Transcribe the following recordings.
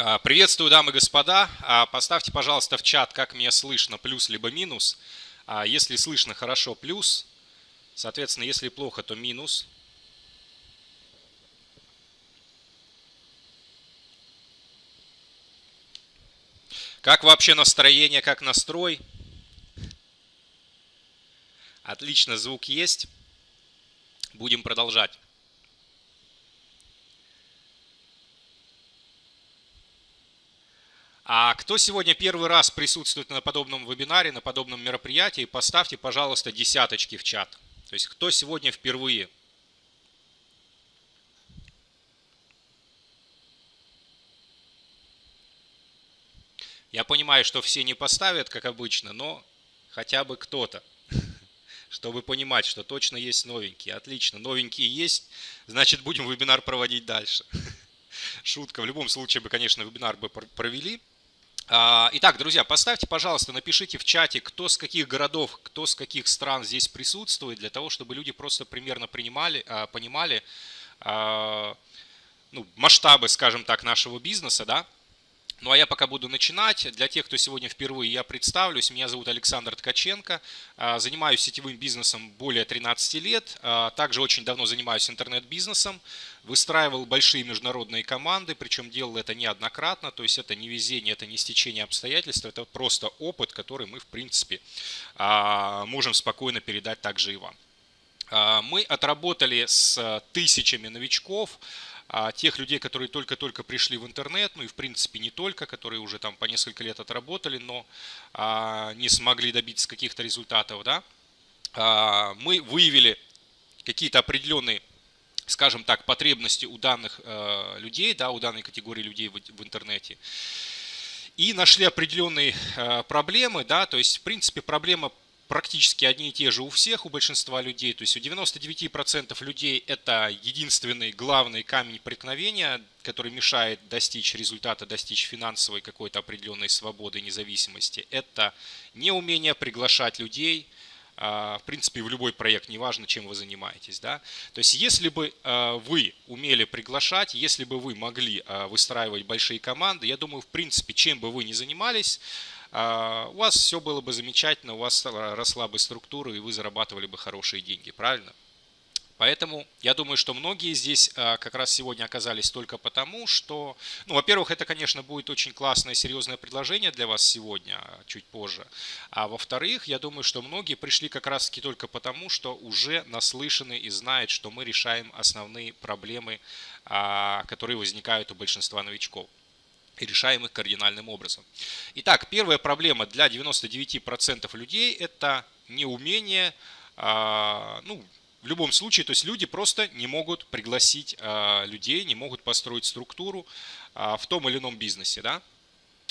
А, приветствую, дамы и господа. А, поставьте, пожалуйста, в чат, как меня слышно, плюс либо минус. А, если слышно хорошо, плюс. Соответственно, если плохо, то минус. Как вообще настроение, как настрой? Отлично, звук есть. Будем продолжать. А кто сегодня первый раз присутствует на подобном вебинаре, на подобном мероприятии, поставьте, пожалуйста, десяточки в чат. То есть, кто сегодня впервые? Я понимаю, что все не поставят, как обычно, но хотя бы кто-то, чтобы понимать, что точно есть новенькие. Отлично, новенькие есть, значит будем вебинар проводить дальше. Шутка, в любом случае бы, конечно, вебинар бы провели. А, итак, друзья, поставьте, пожалуйста, напишите в чате, кто с каких городов, кто с каких стран здесь присутствует, для того, чтобы люди просто примерно принимали, а, понимали а, ну, масштабы, скажем так, нашего бизнеса, да, ну а я пока буду начинать. Для тех, кто сегодня впервые, я представлюсь. Меня зовут Александр Ткаченко. А, занимаюсь сетевым бизнесом более 13 лет. А, также очень давно занимаюсь интернет-бизнесом. Выстраивал большие международные команды, причем делал это неоднократно. То есть это не везение, это не стечение обстоятельств, это просто опыт, который мы, в принципе, а, можем спокойно передать также и вам. Мы отработали с тысячами новичков, тех людей, которые только-только пришли в интернет, ну и в принципе не только, которые уже там по несколько лет отработали, но а, не смогли добиться каких-то результатов, да, а, мы выявили какие-то определенные скажем так, потребности у данных э, людей, да, у данной категории людей в, в интернете. И нашли определенные э, проблемы, да, то есть, в принципе, проблема практически одни и те же у всех, у большинства людей. То есть у 99% людей это единственный главный камень преткновения, который мешает достичь результата, достичь финансовой какой-то определенной свободы независимости. Это неумение приглашать людей, а, в принципе, в любой проект, неважно, чем вы занимаетесь. Да? То есть, если бы а, вы умели приглашать, если бы вы могли а, выстраивать большие команды, я думаю, в принципе, чем бы вы ни занимались, у вас все было бы замечательно, у вас росла бы структура, и вы зарабатывали бы хорошие деньги, правильно? Поэтому я думаю, что многие здесь а, как раз сегодня оказались только потому, что, ну, во-первых, это, конечно, будет очень классное, серьезное предложение для вас сегодня, а, чуть позже. А во-вторых, я думаю, что многие пришли как раз-таки только потому, что уже наслышаны и знают, что мы решаем основные проблемы, которые возникают у большинства новичков и решаем их кардинальным образом. Итак, первая проблема для 99% людей – это неумение, а, ну, в любом случае, то есть люди просто не могут пригласить а, людей, не могут построить структуру а, в том или ином бизнесе. Да?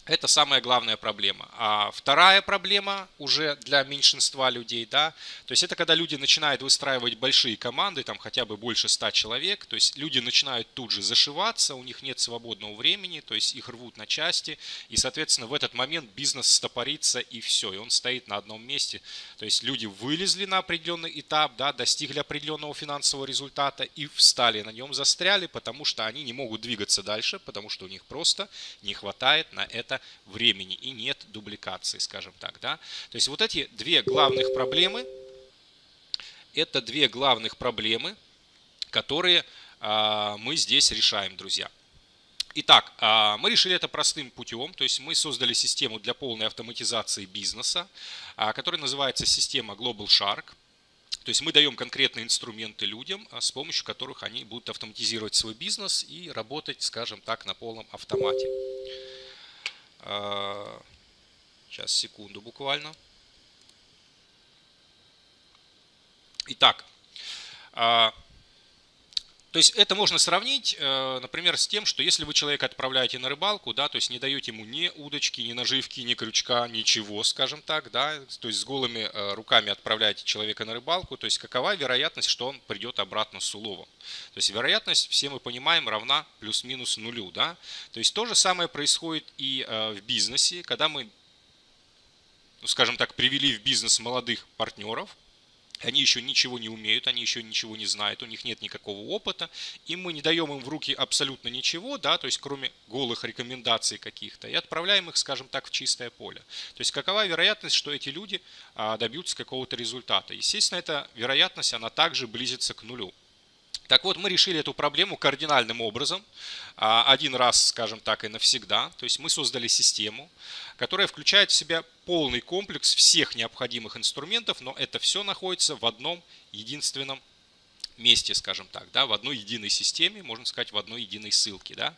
Это самая главная проблема. А вторая проблема уже для меньшинства людей, да, то есть это когда люди начинают выстраивать большие команды, там хотя бы больше 100 человек, то есть люди начинают тут же зашиваться, у них нет свободного времени, то есть их рвут на части, и, соответственно, в этот момент бизнес стопорится и все, и он стоит на одном месте. То есть люди вылезли на определенный этап, да, достигли определенного финансового результата и встали на нем, застряли, потому что они не могут двигаться дальше, потому что у них просто не хватает на это времени и нет дубликации, скажем так. Да? То есть вот эти две главных проблемы, это две главных проблемы, которые а, мы здесь решаем, друзья. Итак, а, мы решили это простым путем, то есть мы создали систему для полной автоматизации бизнеса, а, которая называется система Global Shark. То есть мы даем конкретные инструменты людям, с помощью которых они будут автоматизировать свой бизнес и работать, скажем так, на полном автомате. А, сейчас, секунду буквально. Итак, а, то есть это можно сравнить, э, например, с тем, что если вы человека отправляете на рыбалку, да, то есть не даете ему ни удочки, ни наживки, ни крючка, ничего, скажем так, да, то есть с голыми э, руками отправляете человека на рыбалку, то есть какова вероятность, что он придет обратно с уловом. То есть вероятность, все мы понимаем, равна плюс-минус нулю, да. То есть то же самое происходит и э, в бизнесе, когда мы, ну, скажем так, привели в бизнес молодых партнеров, они еще ничего не умеют, они еще ничего не знают, у них нет никакого опыта, и мы не даем им в руки абсолютно ничего, да, то есть кроме голых рекомендаций каких-то, и отправляем их, скажем так, в чистое поле. То есть какова вероятность, что эти люди а, добьются какого-то результата? Естественно, эта вероятность, она также близится к нулю. Так вот, мы решили эту проблему кардинальным образом, а, один раз, скажем так, и навсегда. То есть мы создали систему, которая включает в себя полный комплекс всех необходимых инструментов, но это все находится в одном единственном месте, скажем так, да, в одной единой системе, можно сказать, в одной единой ссылке. Да.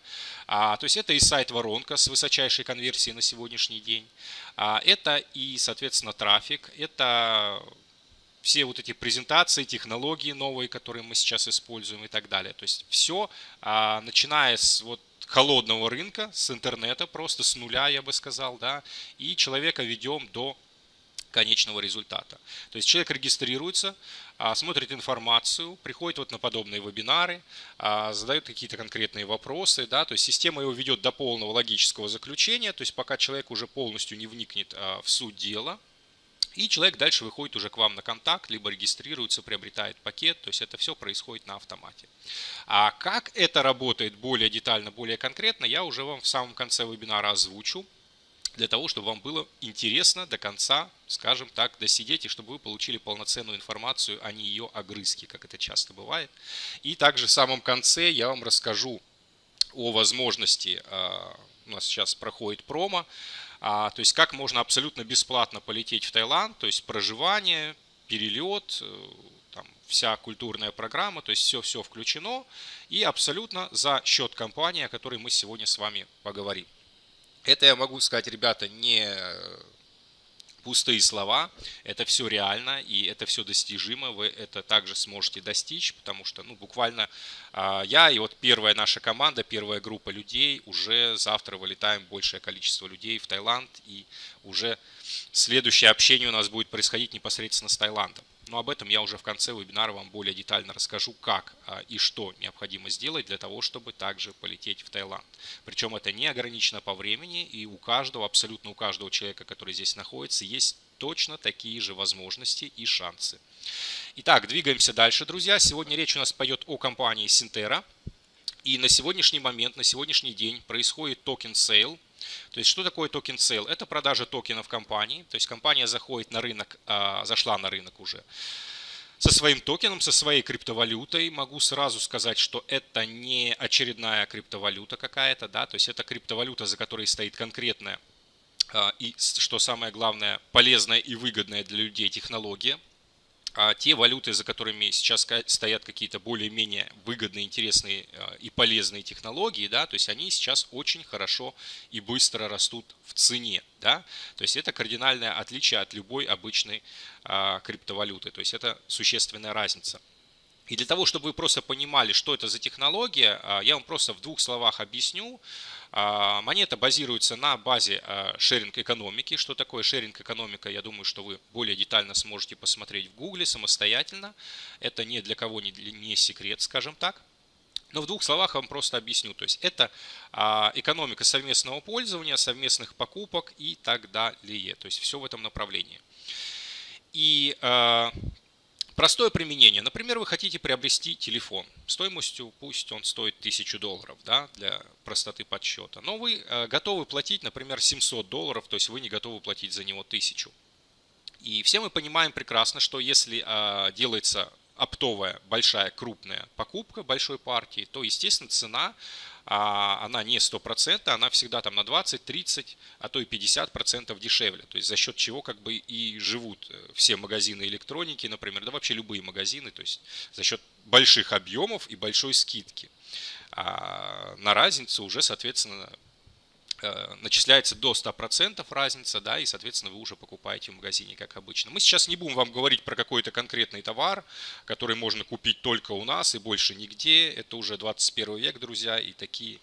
А, то есть это и сайт Воронка с высочайшей конверсией на сегодняшний день, а, это и, соответственно, трафик, это все вот эти презентации, технологии новые, которые мы сейчас используем и так далее. То есть все, а, начиная с вот холодного рынка, с интернета, просто с нуля, я бы сказал, да, и человека ведем до конечного результата. То есть человек регистрируется, а, смотрит информацию, приходит вот на подобные вебинары, а, задает какие-то конкретные вопросы, да, то есть система его ведет до полного логического заключения, то есть пока человек уже полностью не вникнет в суть дела, и человек дальше выходит уже к вам на контакт, либо регистрируется, приобретает пакет, то есть это все происходит на автомате. А как это работает более детально, более конкретно, я уже вам в самом конце вебинара озвучу, для того, чтобы вам было интересно до конца, скажем так, досидеть, и чтобы вы получили полноценную информацию, а не ее огрызки, как это часто бывает. И также в самом конце я вам расскажу о возможности, а, у нас сейчас проходит промо, а, то есть как можно абсолютно бесплатно полететь в Таиланд, то есть проживание, перелет, э, там, вся культурная программа, то есть все-все включено и абсолютно за счет компании, о которой мы сегодня с вами поговорим. Это я могу сказать, ребята, не пустые слова, это все реально и это все достижимо, вы это также сможете достичь, потому что ну, буквально а, я и вот первая наша команда, первая группа людей, уже завтра вылетаем большее количество людей в Таиланд и уже следующее общение у нас будет происходить непосредственно с Таиландом. Но об этом я уже в конце вебинара вам более детально расскажу, как а, и что необходимо сделать для того, чтобы также полететь в Таиланд. Причем это не ограничено по времени, и у каждого, абсолютно у каждого человека, который здесь находится, есть точно такие же возможности и шансы. Итак, двигаемся дальше, друзья. Сегодня речь у нас пойдет о компании Синтера. И на сегодняшний момент, на сегодняшний день происходит token sale то есть что такое token sale? Это продажа токенов компании. То есть компания заходит на рынок, а, зашла на рынок уже со своим токеном, со своей криптовалютой. Могу сразу сказать, что это не очередная криптовалюта какая-то, да, то есть это криптовалюта, за которой стоит конкретная а, и, что самое главное, полезная и выгодная для людей технология а те валюты, за которыми сейчас стоят какие-то более-менее выгодные, интересные а, и полезные технологии, да, то есть они сейчас очень хорошо и быстро растут в цене, да, то есть это кардинальное отличие от любой обычной а, криптовалюты, то есть это существенная разница. И для того, чтобы вы просто понимали, что это за технология, а, я вам просто в двух словах объясню. А, монета базируется на базе а, шеринг-экономики. Что такое шеринг-экономика, я думаю, что вы более детально сможете посмотреть в гугле самостоятельно. Это ни для кого не, секрет, скажем так. Но в двух словах вам просто объясню. То есть это экономика совместного пользования, совместных покупок и так далее. То есть все в этом направлении. И Простое применение. Например, вы хотите приобрести телефон стоимостью, пусть он стоит 1000 долларов, да, для простоты подсчета. Но вы э, готовы платить, например, 700 долларов, то есть вы не готовы платить за него 1000. И все мы понимаем прекрасно, что если э, делается оптовая, большая, крупная покупка большой партии, то, естественно, цена а она не 100%, она всегда там на 20, 30, а то и 50% дешевле. То есть за счет чего как бы и живут э, все магазины электроники, например, да вообще любые магазины, то есть за счет больших объемов и большой скидки. А на разницу уже, соответственно, начисляется до 100% разница, да, и, соответственно, вы уже покупаете в магазине, как обычно. Мы сейчас не будем вам говорить про какой-то конкретный товар, который можно купить только у нас и больше нигде. Это уже 21 век, друзья, и такие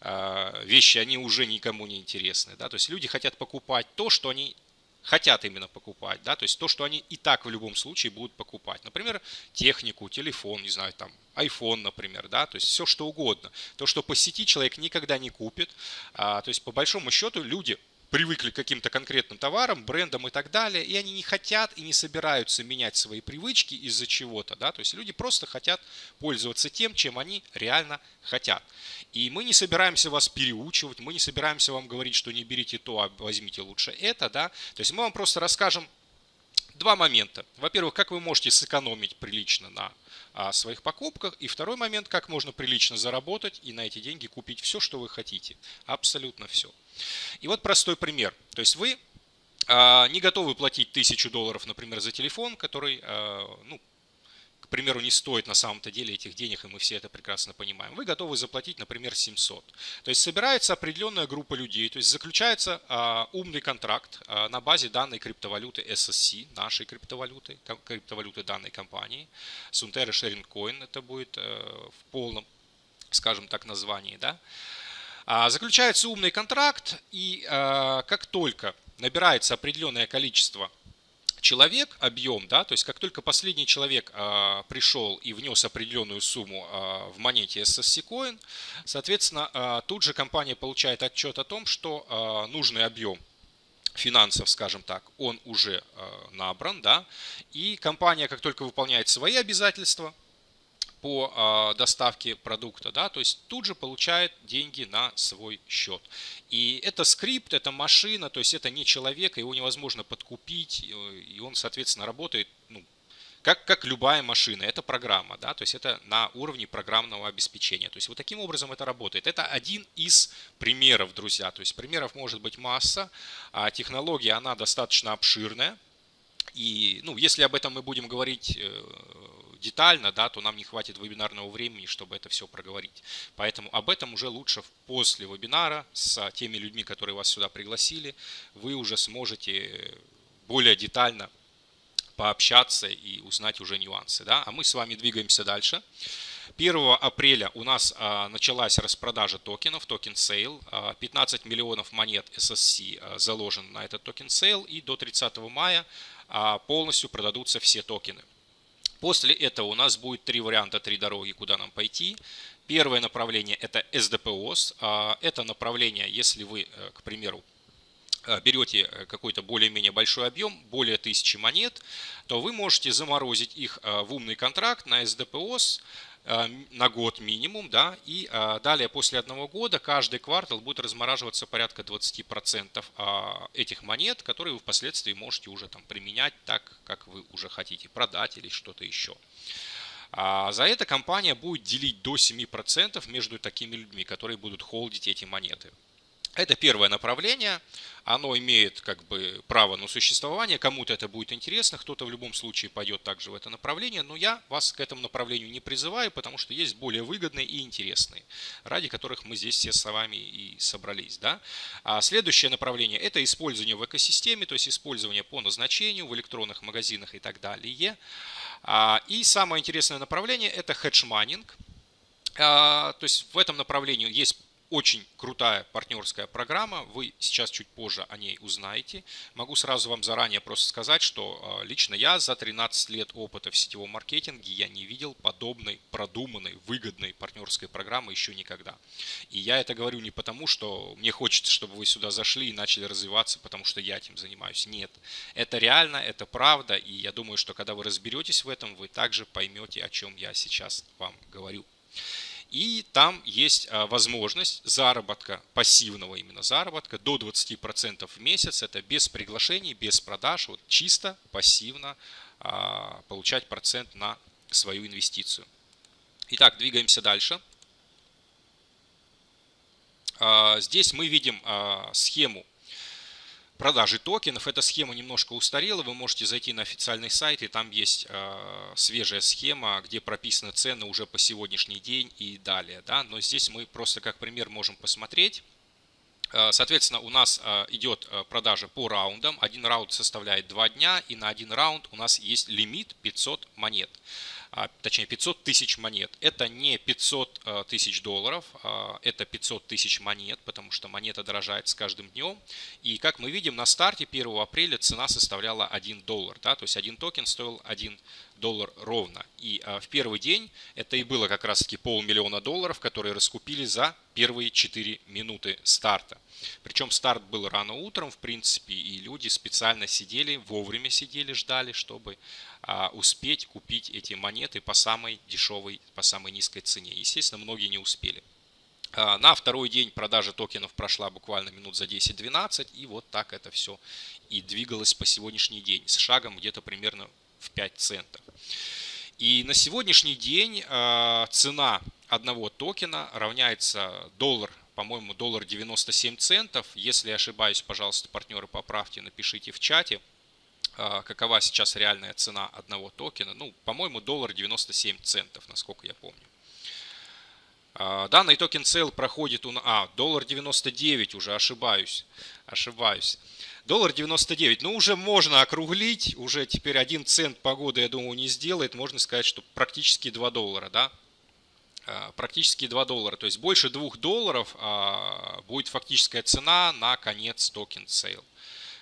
э, вещи, они уже никому не интересны, да. То есть люди хотят покупать то, что они хотят именно покупать, да, то есть то, что они и так в любом случае будут покупать. Например, технику, телефон, не знаю, там, iPhone, например, да, то есть все что угодно. То, что по сети человек никогда не купит, а, то есть по большому счету люди привыкли к каким-то конкретным товарам, брендам и так далее, и они не хотят и не собираются менять свои привычки из-за чего-то, да, то есть люди просто хотят пользоваться тем, чем они реально хотят. И мы не собираемся вас переучивать, мы не собираемся вам говорить, что не берите то, а возьмите лучше это, да, то есть мы вам просто расскажем два момента. Во-первых, как вы можете сэкономить прилично на а, своих покупках. И второй момент, как можно прилично заработать и на эти деньги купить все, что вы хотите. Абсолютно все. И вот простой пример. То есть вы а, не готовы платить тысячу долларов, например, за телефон, который, а, ну, примеру, не стоит на самом-то деле этих денег, и мы все это прекрасно понимаем. Вы готовы заплатить, например, 700. То есть собирается определенная группа людей, то есть заключается а, умный контракт а, на базе данной криптовалюты SSC, нашей криптовалюты, криптовалюты данной компании. Sunterra Sharing Coin это будет а, в полном, скажем так, названии, да. А, заключается умный контракт, и а, как только набирается определенное количество человек, объем, да, то есть как только последний человек а, пришел и внес определенную сумму в монете SSC Coin, соответственно, тут же компания получает отчет о том, что нужный объем финансов, скажем так, он уже набран, да, и компания, как только выполняет свои обязательства, по а, доставке продукта, да, то есть тут же получает деньги на свой счет. И это скрипт, это машина, то есть это не человек, его невозможно подкупить, и он, соответственно, работает, ну, как, как любая машина, это программа, да, то есть это на уровне программного обеспечения. То есть вот таким образом это работает. Это один из примеров, друзья, то есть примеров может быть масса, а технология, она достаточно обширная, и, ну, если об этом мы будем говорить э, детально, да, то нам не хватит вебинарного времени, чтобы это все проговорить. Поэтому об этом уже лучше после вебинара с теми людьми, которые вас сюда пригласили, вы уже сможете более детально пообщаться и узнать уже нюансы. Да? А мы с вами двигаемся дальше. 1 апреля у нас а, началась распродажа токенов, token sale. 15 миллионов монет SSC а, заложен на этот token sale. И до 30 мая а, полностью продадутся все токены. После этого у нас будет три варианта, три дороги, куда нам пойти. Первое направление это SDPOS. А, это направление, если вы, э, к примеру, э, берете э, какой-то более-менее большой объем, более тысячи монет, то вы можете заморозить их в умный контракт на Э, на год минимум, да, и э, далее после одного года каждый квартал будет размораживаться порядка 20% а, этих монет, которые вы впоследствии можете уже там применять так, как вы уже хотите, продать или что-то еще. А за это компания будет делить до 7% между такими людьми, которые будут холдить эти монеты. Это первое направление, оно имеет как бы право на существование, кому-то это будет интересно, кто-то в любом случае пойдет также в это направление, но я вас к этому направлению не призываю, потому что есть более выгодные и интересные, ради которых мы здесь все с вами и собрались. Да? А следующее направление – это использование в экосистеме, то есть использование по назначению в электронных магазинах и так далее. А, и самое интересное направление – это хедж-майнинг. А, то есть в этом направлении есть очень крутая партнерская программа, вы сейчас чуть позже о ней узнаете. Могу сразу вам заранее просто сказать, что а, лично я за 13 лет опыта в сетевом маркетинге я не видел подобной продуманной, выгодной партнерской программы еще никогда. И я это говорю не потому, что мне хочется, чтобы вы сюда зашли и начали развиваться, потому что я этим занимаюсь. Нет, это реально, это правда, и я думаю, что когда вы разберетесь в этом, вы также поймете, о чем я сейчас вам говорю. И там есть а, возможность заработка, пассивного именно заработка, до 20% в месяц. Это без приглашений, без продаж, вот чисто пассивно а, получать процент на свою инвестицию. Итак, двигаемся дальше. А, здесь мы видим схему продажи токенов. Эта схема немножко устарела, вы можете зайти на официальный сайт, и там есть э, свежая схема, где прописаны цены уже по сегодняшний день и далее. Да? Но здесь мы просто как пример можем посмотреть. Э, соответственно, у нас э, идет э, продажа по раундам. Один раунд составляет 2 дня, и на один раунд у нас есть лимит 500 монет. А, точнее 500 тысяч монет. Это не 500 э, тысяч долларов, а, это 500 тысяч монет, потому что монета дорожает с каждым днем. И как мы видим, на старте 1 апреля цена составляла 1 доллар, да, то есть один токен стоил 1 доллар ровно. И в первый день это и было как раз таки полмиллиона долларов, которые раскупили за первые 4 минуты старта. Причем старт был рано утром, в принципе, и люди специально сидели, вовремя сидели, ждали, чтобы успеть купить эти монеты по самой дешевой, по самой низкой цене. Естественно, многие не успели. А, на второй день продажа токенов прошла буквально минут за 10-12, и вот так это все и двигалось по сегодняшний день с шагом где-то примерно в 5 центов. И на сегодняшний день а, цена одного токена равняется доллар, по-моему, доллар 97 центов. Если я ошибаюсь, пожалуйста, партнеры поправьте, напишите в чате, а, какова сейчас реальная цена одного токена. Ну, по-моему, доллар 97 центов, насколько я помню. А, данный token sale проходит у... А, доллар 99 уже, ошибаюсь. Ошибаюсь. Доллар 99. Ну, уже можно округлить. Уже теперь 1 цент погоды, я думаю, не сделает. Можно сказать, что практически 2 доллара, да? А, практически 2 доллара. То есть больше 2 долларов а, будет фактическая цена на конец token sale.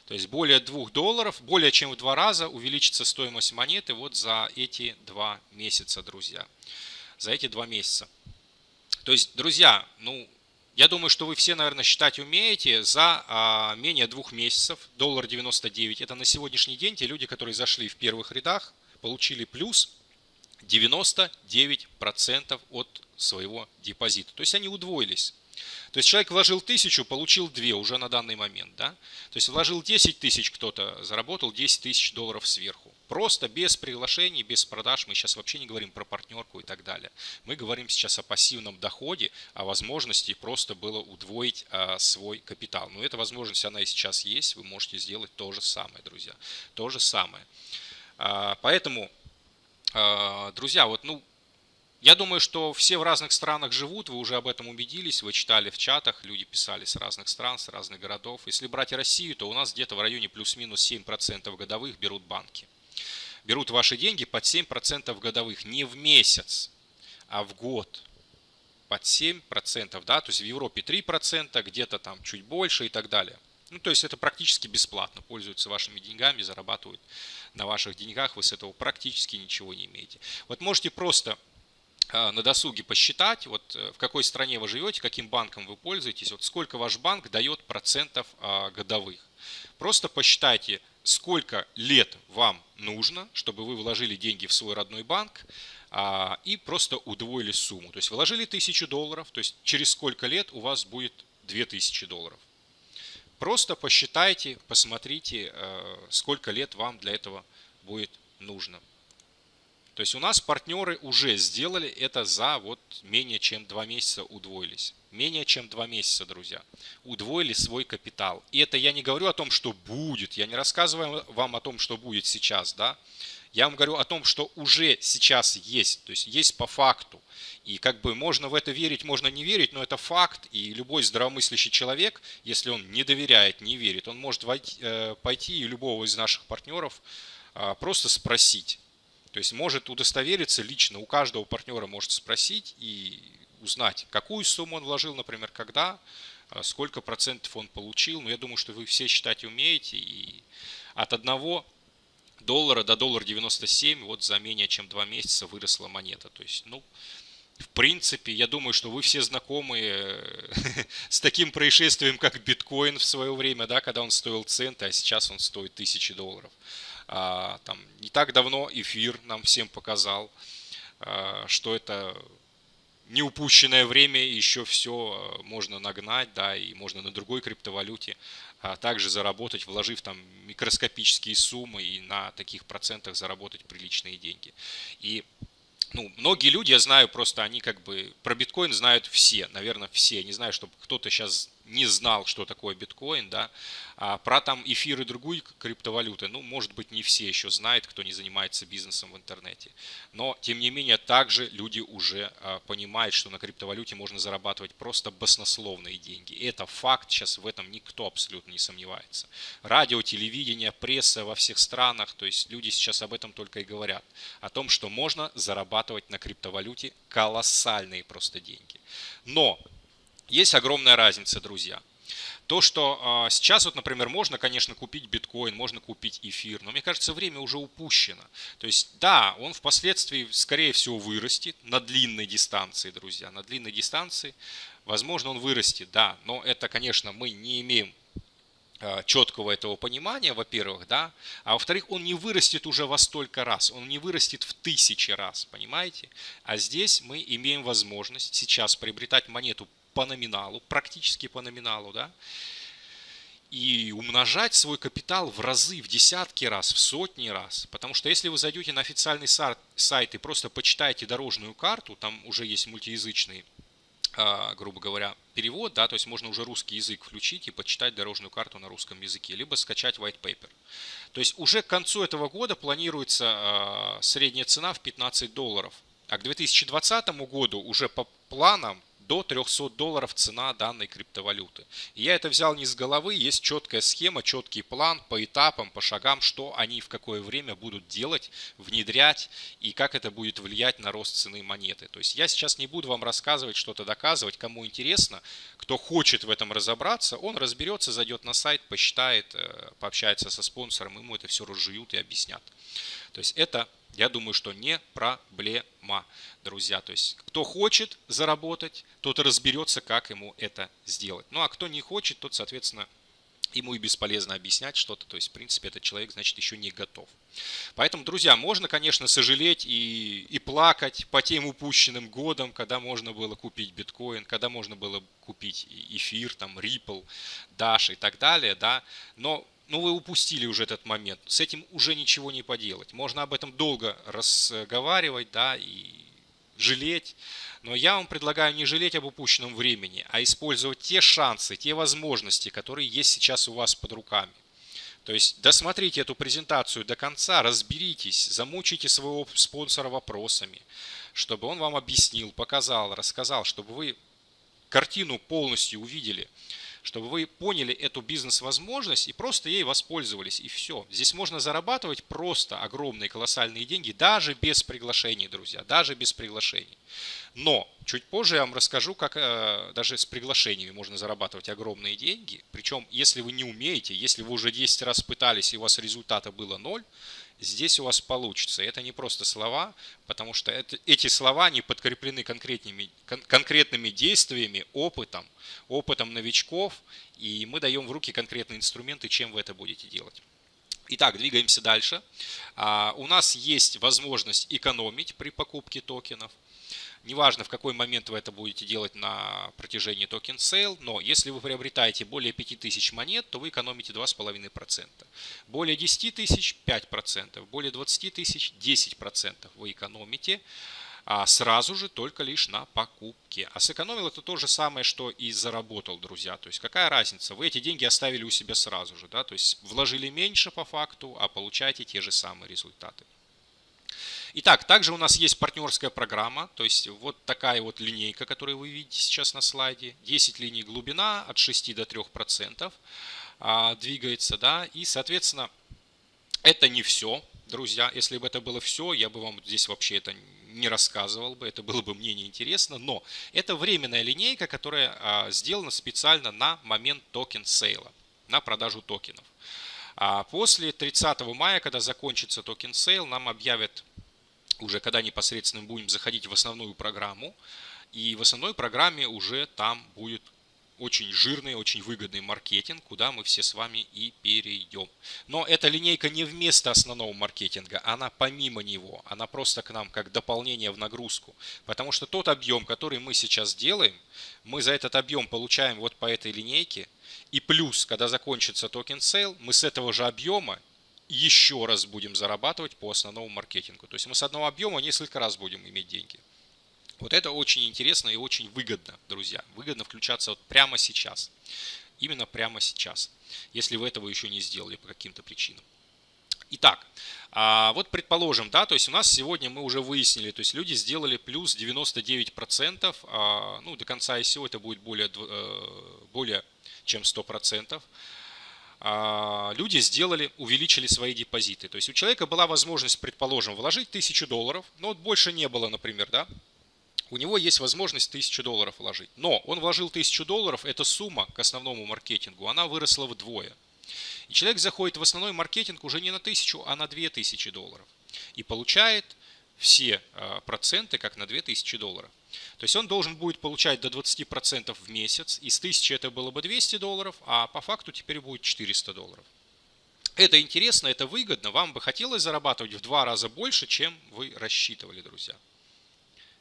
То есть более 2 долларов, более чем в 2 раза увеличится стоимость монеты вот за эти 2 месяца, друзья. За эти 2 месяца. То есть, друзья, ну, я думаю, что вы все, наверное, считать умеете за а, менее двух месяцев, доллар 99. Это на сегодняшний день те люди, которые зашли в первых рядах, получили плюс 99% от своего депозита. То есть они удвоились. То есть человек вложил тысячу, получил две уже на данный момент. Да? То есть вложил 10 тысяч кто-то, заработал 10 тысяч долларов сверху. Просто без приглашений, без продаж. Мы сейчас вообще не говорим про партнерку и так далее. Мы говорим сейчас о пассивном доходе, о возможности просто было удвоить а, свой капитал. Но эта возможность, она и сейчас есть. Вы можете сделать то же самое, друзья. То же самое. А, поэтому, а, друзья, вот, ну, я думаю, что все в разных странах живут, вы уже об этом убедились, вы читали в чатах, люди писали с разных стран, с разных городов. Если брать Россию, то у нас где-то в районе плюс-минус 7% годовых берут банки. Берут ваши деньги под 7% годовых, не в месяц, а в год. Под 7%, да, то есть в Европе 3%, где-то там чуть больше и так далее. Ну, то есть это практически бесплатно, пользуются вашими деньгами, зарабатывают на ваших деньгах, вы с этого практически ничего не имеете. Вот можете просто а, на досуге посчитать, вот э, в какой стране вы живете, каким банком вы пользуетесь, вот сколько ваш банк дает процентов а, годовых. Просто посчитайте, сколько лет вам нужно, чтобы вы вложили деньги в свой родной банк а, и просто удвоили сумму. То есть вложили 1000 долларов, то есть через сколько лет у вас будет 2000 долларов. Просто посчитайте, посмотрите, э, сколько лет вам для этого будет нужно. То есть у нас партнеры уже сделали это за вот менее чем два месяца удвоились. Менее чем два месяца, друзья. Удвоили свой капитал. И это я не говорю о том, что будет. Я не рассказываю вам о том, что будет сейчас. да. Я вам говорю о том, что уже сейчас есть. То есть есть по факту. И как бы можно в это верить, можно не верить, но это факт. И любой здравомыслящий человек, если он не доверяет, не верит, он может э, пойти и любого из наших партнеров а, просто спросить то есть может удостовериться лично, у каждого партнера может спросить и узнать, какую сумму он вложил, например, когда, а, сколько процентов он получил. Но я думаю, что вы все считать умеете. И от одного доллара до доллара 97 вот за менее чем два месяца выросла монета. То есть, ну, в принципе, я думаю, что вы все знакомы с таким происшествием, как биткоин в свое время, да, когда он стоил центы, а сейчас он стоит тысячи долларов. А, там, не так давно эфир нам всем показал, а, что это не упущенное время, еще все а, можно нагнать, да, и можно на другой криптовалюте также заработать, вложив там микроскопические суммы и на таких процентах заработать приличные деньги. И ну, многие люди, я знаю, просто они как бы про биткоин знают все, наверное, все. Не знаю, чтобы кто-то сейчас не знал, что такое биткоин, да, а про там эфир и другие криптовалюты, ну, может быть, не все еще знают, кто не занимается бизнесом в интернете. Но, тем не менее, также люди уже а, понимают, что на криптовалюте можно зарабатывать просто баснословные деньги. Это факт, сейчас в этом никто абсолютно не сомневается. Радио, телевидение, пресса во всех странах, то есть люди сейчас об этом только и говорят. О том, что можно зарабатывать на криптовалюте колоссальные просто деньги. Но есть огромная разница, друзья. То, что э, сейчас вот, например, можно, конечно, купить биткоин, можно купить эфир, но мне кажется, время уже упущено. То есть, да, он впоследствии, скорее всего, вырастет на длинной дистанции, друзья, на длинной дистанции. Возможно, он вырастет, да, но это, конечно, мы не имеем Э, четкого этого понимания, во-первых, да, а во-вторых, он не вырастет уже во столько раз, он не вырастет в тысячи раз, понимаете? А здесь мы имеем возможность сейчас приобретать монету по номиналу, практически по номиналу, да, и умножать свой капитал в разы, в десятки раз, в сотни раз. Потому что если вы зайдете на официальный сайт и просто почитаете дорожную карту, там уже есть мультиязычный а, грубо говоря, перевод, да, то есть можно уже русский язык включить и почитать дорожную карту на русском языке, либо скачать white paper. То есть уже к концу этого года планируется а, средняя цена в 15 долларов, а к 2020 году уже по планам до 300 долларов цена данной криптовалюты. Я это взял не с головы, есть четкая схема, четкий план по этапам, по шагам, что они в какое время будут делать, внедрять и как это будет влиять на рост цены монеты. То есть я сейчас не буду вам рассказывать, что-то доказывать, кому интересно, кто хочет в этом разобраться, он разберется, зайдет на сайт, посчитает, э, пообщается со спонсором, ему это все разжуют и объяснят. То есть это я думаю, что не проблема, друзья. То есть, кто хочет заработать, тот разберется, как ему это сделать. Ну, а кто не хочет, тот, соответственно, ему и бесполезно объяснять что-то. То есть, в принципе, этот человек, значит, еще не готов. Поэтому, друзья, можно, конечно, сожалеть и, и плакать по тем упущенным годам, когда можно было купить биткоин, когда можно было купить эфир, там, Ripple, Dash и так далее, да. Но ну вы упустили уже этот момент, с этим уже ничего не поделать. Можно об этом долго разговаривать, да, и жалеть, но я вам предлагаю не жалеть об упущенном времени, а использовать те шансы, те возможности, которые есть сейчас у вас под руками. То есть досмотрите эту презентацию до конца, разберитесь, замучите своего спонсора вопросами, чтобы он вам объяснил, показал, рассказал, чтобы вы картину полностью увидели – чтобы вы поняли эту бизнес-возможность и просто ей воспользовались, и все. Здесь можно зарабатывать просто огромные колоссальные деньги, даже без приглашений, друзья, даже без приглашений. Но чуть позже я вам расскажу, как э, даже с приглашениями можно зарабатывать огромные деньги. Причем, если вы не умеете, если вы уже 10 раз пытались и у вас результата было ноль, здесь у вас получится. Это не просто слова, потому что это, эти слова не подкреплены конкретными, кон, конкретными действиями, опытом, опытом новичков, и мы даем в руки конкретные инструменты, чем вы это будете делать. Итак, двигаемся дальше. А, у нас есть возможность экономить при покупке токенов. Неважно, в какой момент вы это будете делать на протяжении token sale, но если вы приобретаете более 5000 монет, то вы экономите 2,5%. Более 10 тысяч 5%, более 20 тысяч 10% вы экономите а сразу же только лишь на покупке. А сэкономил это то же самое, что и заработал, друзья. То есть какая разница? Вы эти деньги оставили у себя сразу же, да, то есть вложили меньше по факту, а получаете те же самые результаты. Итак, также у нас есть партнерская программа, то есть вот такая вот линейка, которую вы видите сейчас на слайде. 10 линий глубина от 6 до 3% а, двигается, да, и, соответственно, это не все, друзья. Если бы это было все, я бы вам здесь вообще это не рассказывал бы, это было бы мне неинтересно, но это временная линейка, которая а, сделана специально на момент token sale а, на продажу токенов. А после 30 мая, когда закончится token sale, нам объявят уже когда непосредственно будем заходить в основную программу. И в основной программе уже там будет очень жирный, очень выгодный маркетинг, куда мы все с вами и перейдем. Но эта линейка не вместо основного маркетинга, она помимо него, она просто к нам как дополнение в нагрузку. Потому что тот объем, который мы сейчас делаем, мы за этот объем получаем вот по этой линейке. И плюс, когда закончится token sale, мы с этого же объема еще раз будем зарабатывать по основному маркетингу. То есть мы с одного объема несколько раз будем иметь деньги. Вот это очень интересно и очень выгодно, друзья. Выгодно включаться вот прямо сейчас. Именно прямо сейчас, если вы этого еще не сделали по каким-то причинам. Итак, а вот предположим, да, то есть у нас сегодня мы уже выяснили, то есть люди сделали плюс 99%, а, ну до конца ICO это будет более, э, более чем 100%. А, люди сделали, увеличили свои депозиты. То есть у человека была возможность, предположим, вложить 1000 долларов, но вот больше не было, например, да, у него есть возможность 1000 долларов вложить. Но он вложил 1000 долларов, эта сумма к основному маркетингу, она выросла вдвое. И человек заходит в основной маркетинг уже не на 1000, а на 2000 долларов. И получает все а, проценты, как на 2000 долларов. То есть он должен будет получать до 20% в месяц. Из 1000 это было бы 200 долларов, а по факту теперь будет 400 долларов. Это интересно, это выгодно. Вам бы хотелось зарабатывать в два раза больше, чем вы рассчитывали, друзья.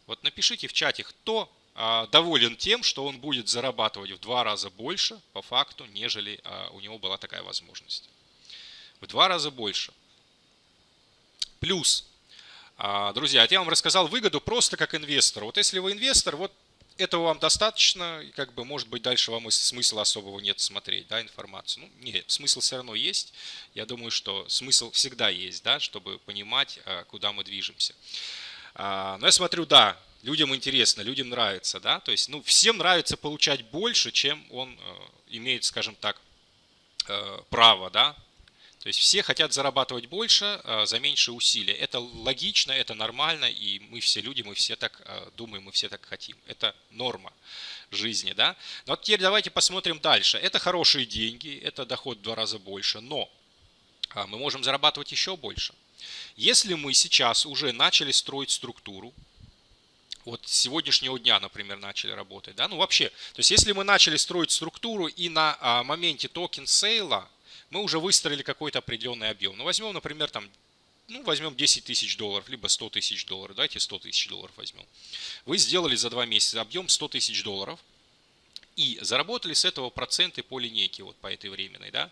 Вот напишите в чате, кто а, доволен тем, что он будет зарабатывать в два раза больше по факту, нежели а, у него была такая возможность. В два раза больше. Плюс, а, друзья, я вам рассказал выгоду просто как инвестор. Вот если вы инвестор, вот этого вам достаточно, и как бы, может быть, дальше вам смысла особого нет смотреть, да, информацию. Ну, нет, смысл все равно есть. Я думаю, что смысл всегда есть, да, чтобы понимать, куда мы движемся. А, но я смотрю, да, людям интересно, людям нравится, да, то есть, ну, всем нравится получать больше, чем он э, имеет, скажем так, э, право, да, то есть все хотят зарабатывать больше э, за меньшие усилия. Это логично, это нормально, и мы все люди, мы все так думаем, мы все так хотим. Это норма жизни, да. Но вот теперь давайте посмотрим дальше. Это хорошие деньги, это доход в два раза больше, но а, мы можем зарабатывать еще больше. Если мы сейчас уже начали строить структуру, вот с сегодняшнего дня, например, начали работать, да, ну вообще, то есть если мы начали строить структуру и на а, моменте token sale а мы уже выстроили какой-то определенный объем. Ну возьмем, например, там, ну возьмем 10 тысяч долларов, либо 100 тысяч долларов, давайте 100 тысяч долларов возьмем. Вы сделали за два месяца объем 100 тысяч долларов и заработали с этого проценты по линейке, вот по этой временной, да.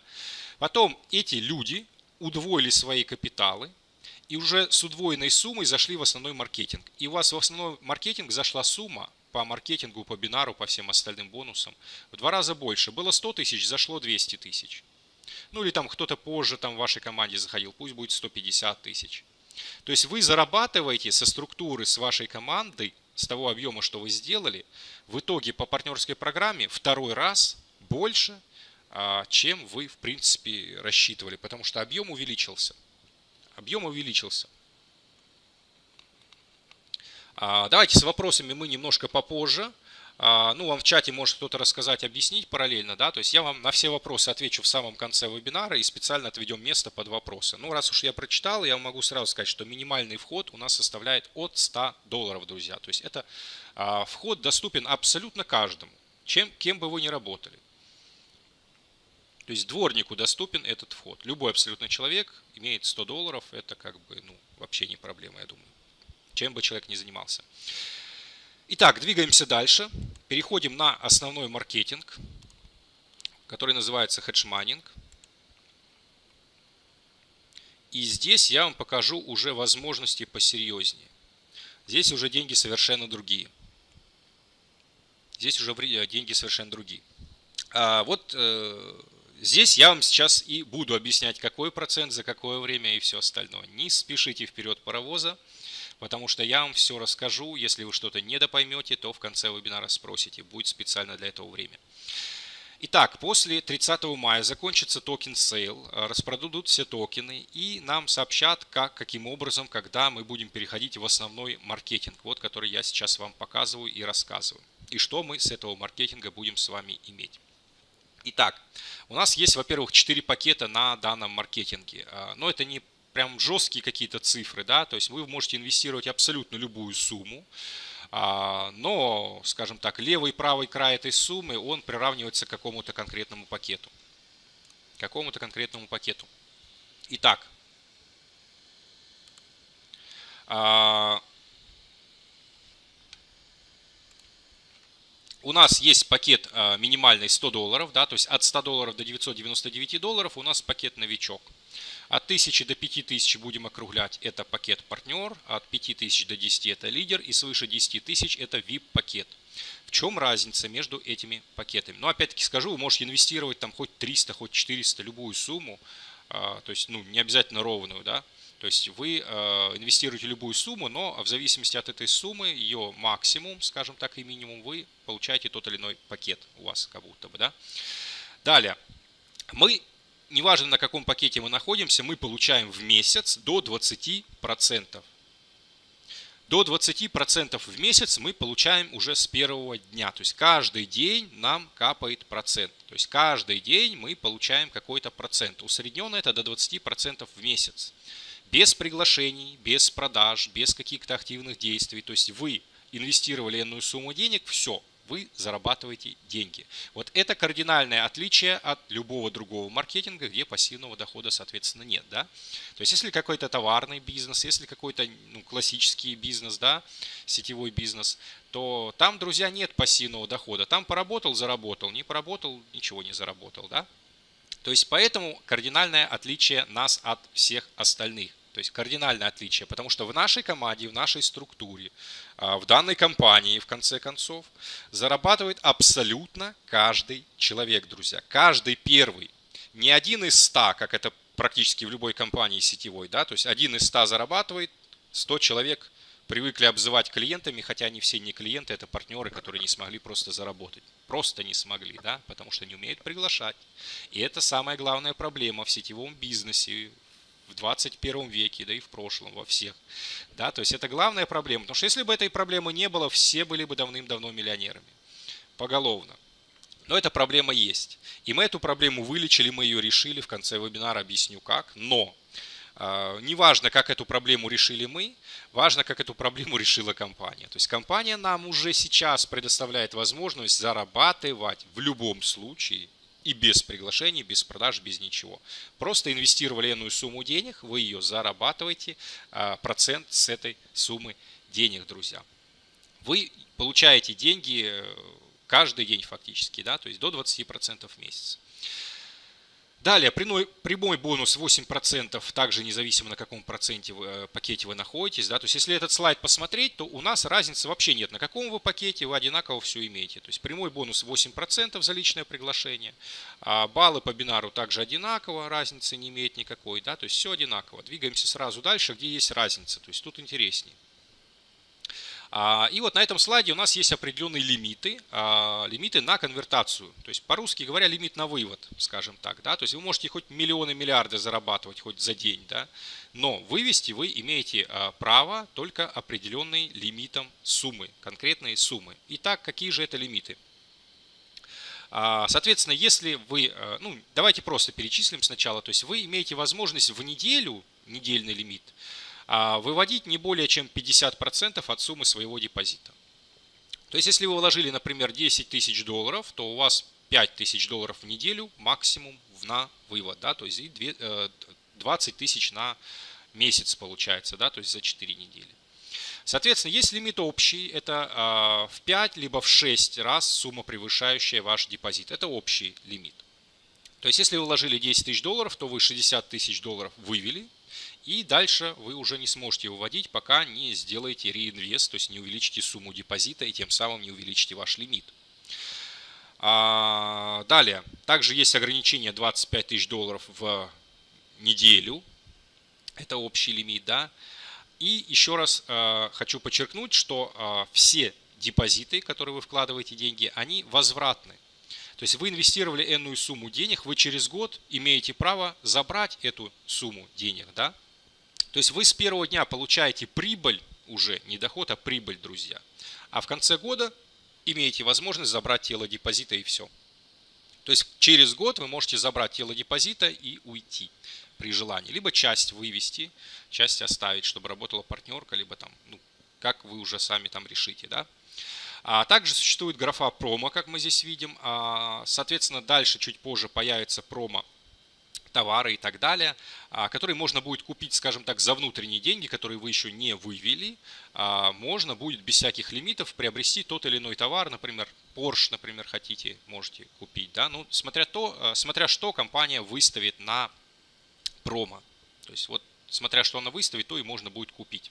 Потом эти люди удвоили свои капиталы, и уже с удвоенной суммой зашли в основной маркетинг. И у вас в основной маркетинг зашла сумма по маркетингу, по бинару, по всем остальным бонусам в два раза больше. Было 100 тысяч, зашло 200 тысяч. Ну или там кто-то позже там в вашей команде заходил, пусть будет 150 тысяч. То есть вы зарабатываете со структуры, с вашей командой, с того объема, что вы сделали, в итоге по партнерской программе второй раз больше, а, чем вы в принципе рассчитывали, потому что объем увеличился объем увеличился. А, давайте с вопросами мы немножко попозже. А, ну, вам в чате может кто-то рассказать, объяснить параллельно, да, то есть я вам на все вопросы отвечу в самом конце вебинара и специально отведем место под вопросы. Ну, раз уж я прочитал, я могу сразу сказать, что минимальный вход у нас составляет от 100 долларов, друзья. То есть это а, вход доступен абсолютно каждому, чем, кем бы вы ни работали. То есть дворнику доступен этот вход. Любой абсолютно человек имеет 100 долларов, это как бы ну, вообще не проблема, я думаю. Чем бы человек ни занимался. Итак, двигаемся дальше. Переходим на основной маркетинг, который называется хеджманинг. И здесь я вам покажу уже возможности посерьезнее. Здесь уже деньги совершенно другие. Здесь уже деньги совершенно другие. А вот э, Здесь я вам сейчас и буду объяснять, какой процент, за какое время и все остальное. Не спешите вперед паровоза, потому что я вам все расскажу. Если вы что-то недопоймете, то в конце вебинара спросите. Будет специально для этого время. Итак, после 30 мая закончится token sale, распродадут все токены и нам сообщат, как, каким образом, когда мы будем переходить в основной маркетинг, вот который я сейчас вам показываю и рассказываю. И что мы с этого маркетинга будем с вами иметь. Итак, у нас есть, во-первых, 4 пакета на данном маркетинге. А, но это не прям жесткие какие-то цифры, да, то есть вы можете инвестировать абсолютно любую сумму, а, но, скажем так, левый и правый край этой суммы, он приравнивается к какому-то конкретному пакету. Какому-то конкретному пакету. Итак, а, у нас есть пакет а, минимальный 100 долларов, да, то есть от 100 долларов до 999 долларов у нас пакет новичок. От 1000 до 5000 будем округлять, это пакет партнер, от 5000 до 10 это лидер и свыше 10 тысяч это VIP пакет. В чем разница между этими пакетами? Ну, опять-таки скажу, вы можете инвестировать там хоть 300, хоть 400, любую сумму, а, то есть, ну, не обязательно ровную, да, то есть вы э, инвестируете любую сумму, но в зависимости от этой суммы, ее максимум, скажем так, и минимум, вы получаете тот или иной пакет у вас как будто бы. Да? Далее, мы, неважно на каком пакете мы находимся, мы получаем в месяц до 20%. до 20% в месяц мы получаем уже с первого дня. То есть каждый день нам капает процент. То есть каждый день мы получаем какой-то процент. Усредненно это до 20% в месяц. Без приглашений, без продаж, без каких-то активных действий. То есть вы инвестировали иную сумму денег, все, вы зарабатываете деньги. Вот это кардинальное отличие от любого другого маркетинга, где пассивного дохода, соответственно, нет. Да? То есть, если какой-то товарный бизнес, если какой-то ну, классический бизнес, да, сетевой бизнес, то там, друзья, нет пассивного дохода. Там поработал, заработал, не поработал, ничего не заработал. Да? То есть, поэтому кардинальное отличие нас от всех остальных. То есть кардинальное отличие, потому что в нашей команде, в нашей структуре, а, в данной компании, в конце концов, зарабатывает абсолютно каждый человек, друзья. Каждый первый. Не один из ста, как это практически в любой компании сетевой, да, то есть один из ста зарабатывает, 100 человек привыкли обзывать клиентами, хотя они все не клиенты, это партнеры, которые не смогли просто заработать. Просто не смогли, да, потому что не умеют приглашать. И это самая главная проблема в сетевом бизнесе, в 21 веке, да и в прошлом, во всех. Да, то есть это главная проблема. Потому что если бы этой проблемы не было, все были бы давным-давно миллионерами. Поголовно. Но эта проблема есть. И мы эту проблему вылечили, мы ее решили. В конце вебинара объясню как. Но э, неважно, как эту проблему решили мы, важно, как эту проблему решила компания. То есть компания нам уже сейчас предоставляет возможность зарабатывать в любом случае и без приглашений, без продаж, без ничего. Просто инвестировали иную сумму денег, вы ее зарабатываете, а, процент с этой суммы денег, друзья. Вы получаете деньги э, каждый день фактически, да, то есть до 20% в месяц. Далее, прямой, бонус 8%, также независимо на каком проценте вы, э, пакете вы находитесь. Да? То есть, если этот слайд посмотреть, то у нас разницы вообще нет. На каком вы пакете вы одинаково все имеете. То есть, прямой бонус 8% за личное приглашение. А баллы по бинару также одинаково, разницы не имеет никакой. Да? То есть, все одинаково. Двигаемся сразу дальше, где есть разница. То есть, тут интереснее. А, и вот на этом слайде у нас есть определенные лимиты, а, лимиты на конвертацию. То есть по-русски говоря, лимит на вывод, скажем так. Да? То есть вы можете хоть миллионы, миллиарды зарабатывать хоть за день, да? но вывести вы имеете а, право только определенный лимитом суммы, конкретные суммы. Итак, какие же это лимиты? Соответственно, если вы, ну давайте просто перечислим сначала, то есть вы имеете возможность в неделю, недельный лимит, а выводить не более чем 50% от суммы своего депозита. То есть, если вы вложили, например, 10 тысяч долларов, то у вас 5 тысяч долларов в неделю максимум на вывод, да, то есть 20 э, тысяч на месяц получается, да, то есть за 4 недели. Соответственно, есть лимит общий, это а, в 5 либо в 6 раз сумма, превышающая ваш депозит. Это общий лимит. То есть, если вы вложили 10 тысяч долларов, то вы 60 тысяч долларов вывели, и дальше вы уже не сможете выводить, пока не сделаете реинвест, то есть не увеличите сумму депозита и тем самым не увеличите ваш лимит. А, далее, также есть ограничение 25 тысяч долларов в неделю. Это общий лимит, да. И еще раз э, хочу подчеркнуть, что э, все депозиты, которые вы вкладываете деньги, они возвратны. То есть вы инвестировали энную сумму денег, вы через год имеете право забрать эту сумму денег, да. То есть вы с первого дня получаете прибыль уже, не доход, а прибыль, друзья. А в конце года имеете возможность забрать тело депозита и все. То есть через год вы можете забрать тело депозита и уйти при желании. Либо часть вывести, часть оставить, чтобы работала партнерка, либо там, ну, как вы уже сами там решите, да. А также существует графа промо, как мы здесь видим. А, соответственно, дальше чуть позже появится промо товары и так далее, а, которые можно будет купить, скажем так, за внутренние деньги, которые вы еще не вывели. А, можно будет без всяких лимитов приобрести тот или иной товар, например, Porsche, например, хотите, можете купить. Да? Ну, смотря, то, а, смотря что компания выставит на промо. То есть вот смотря что она выставит, то и можно будет купить.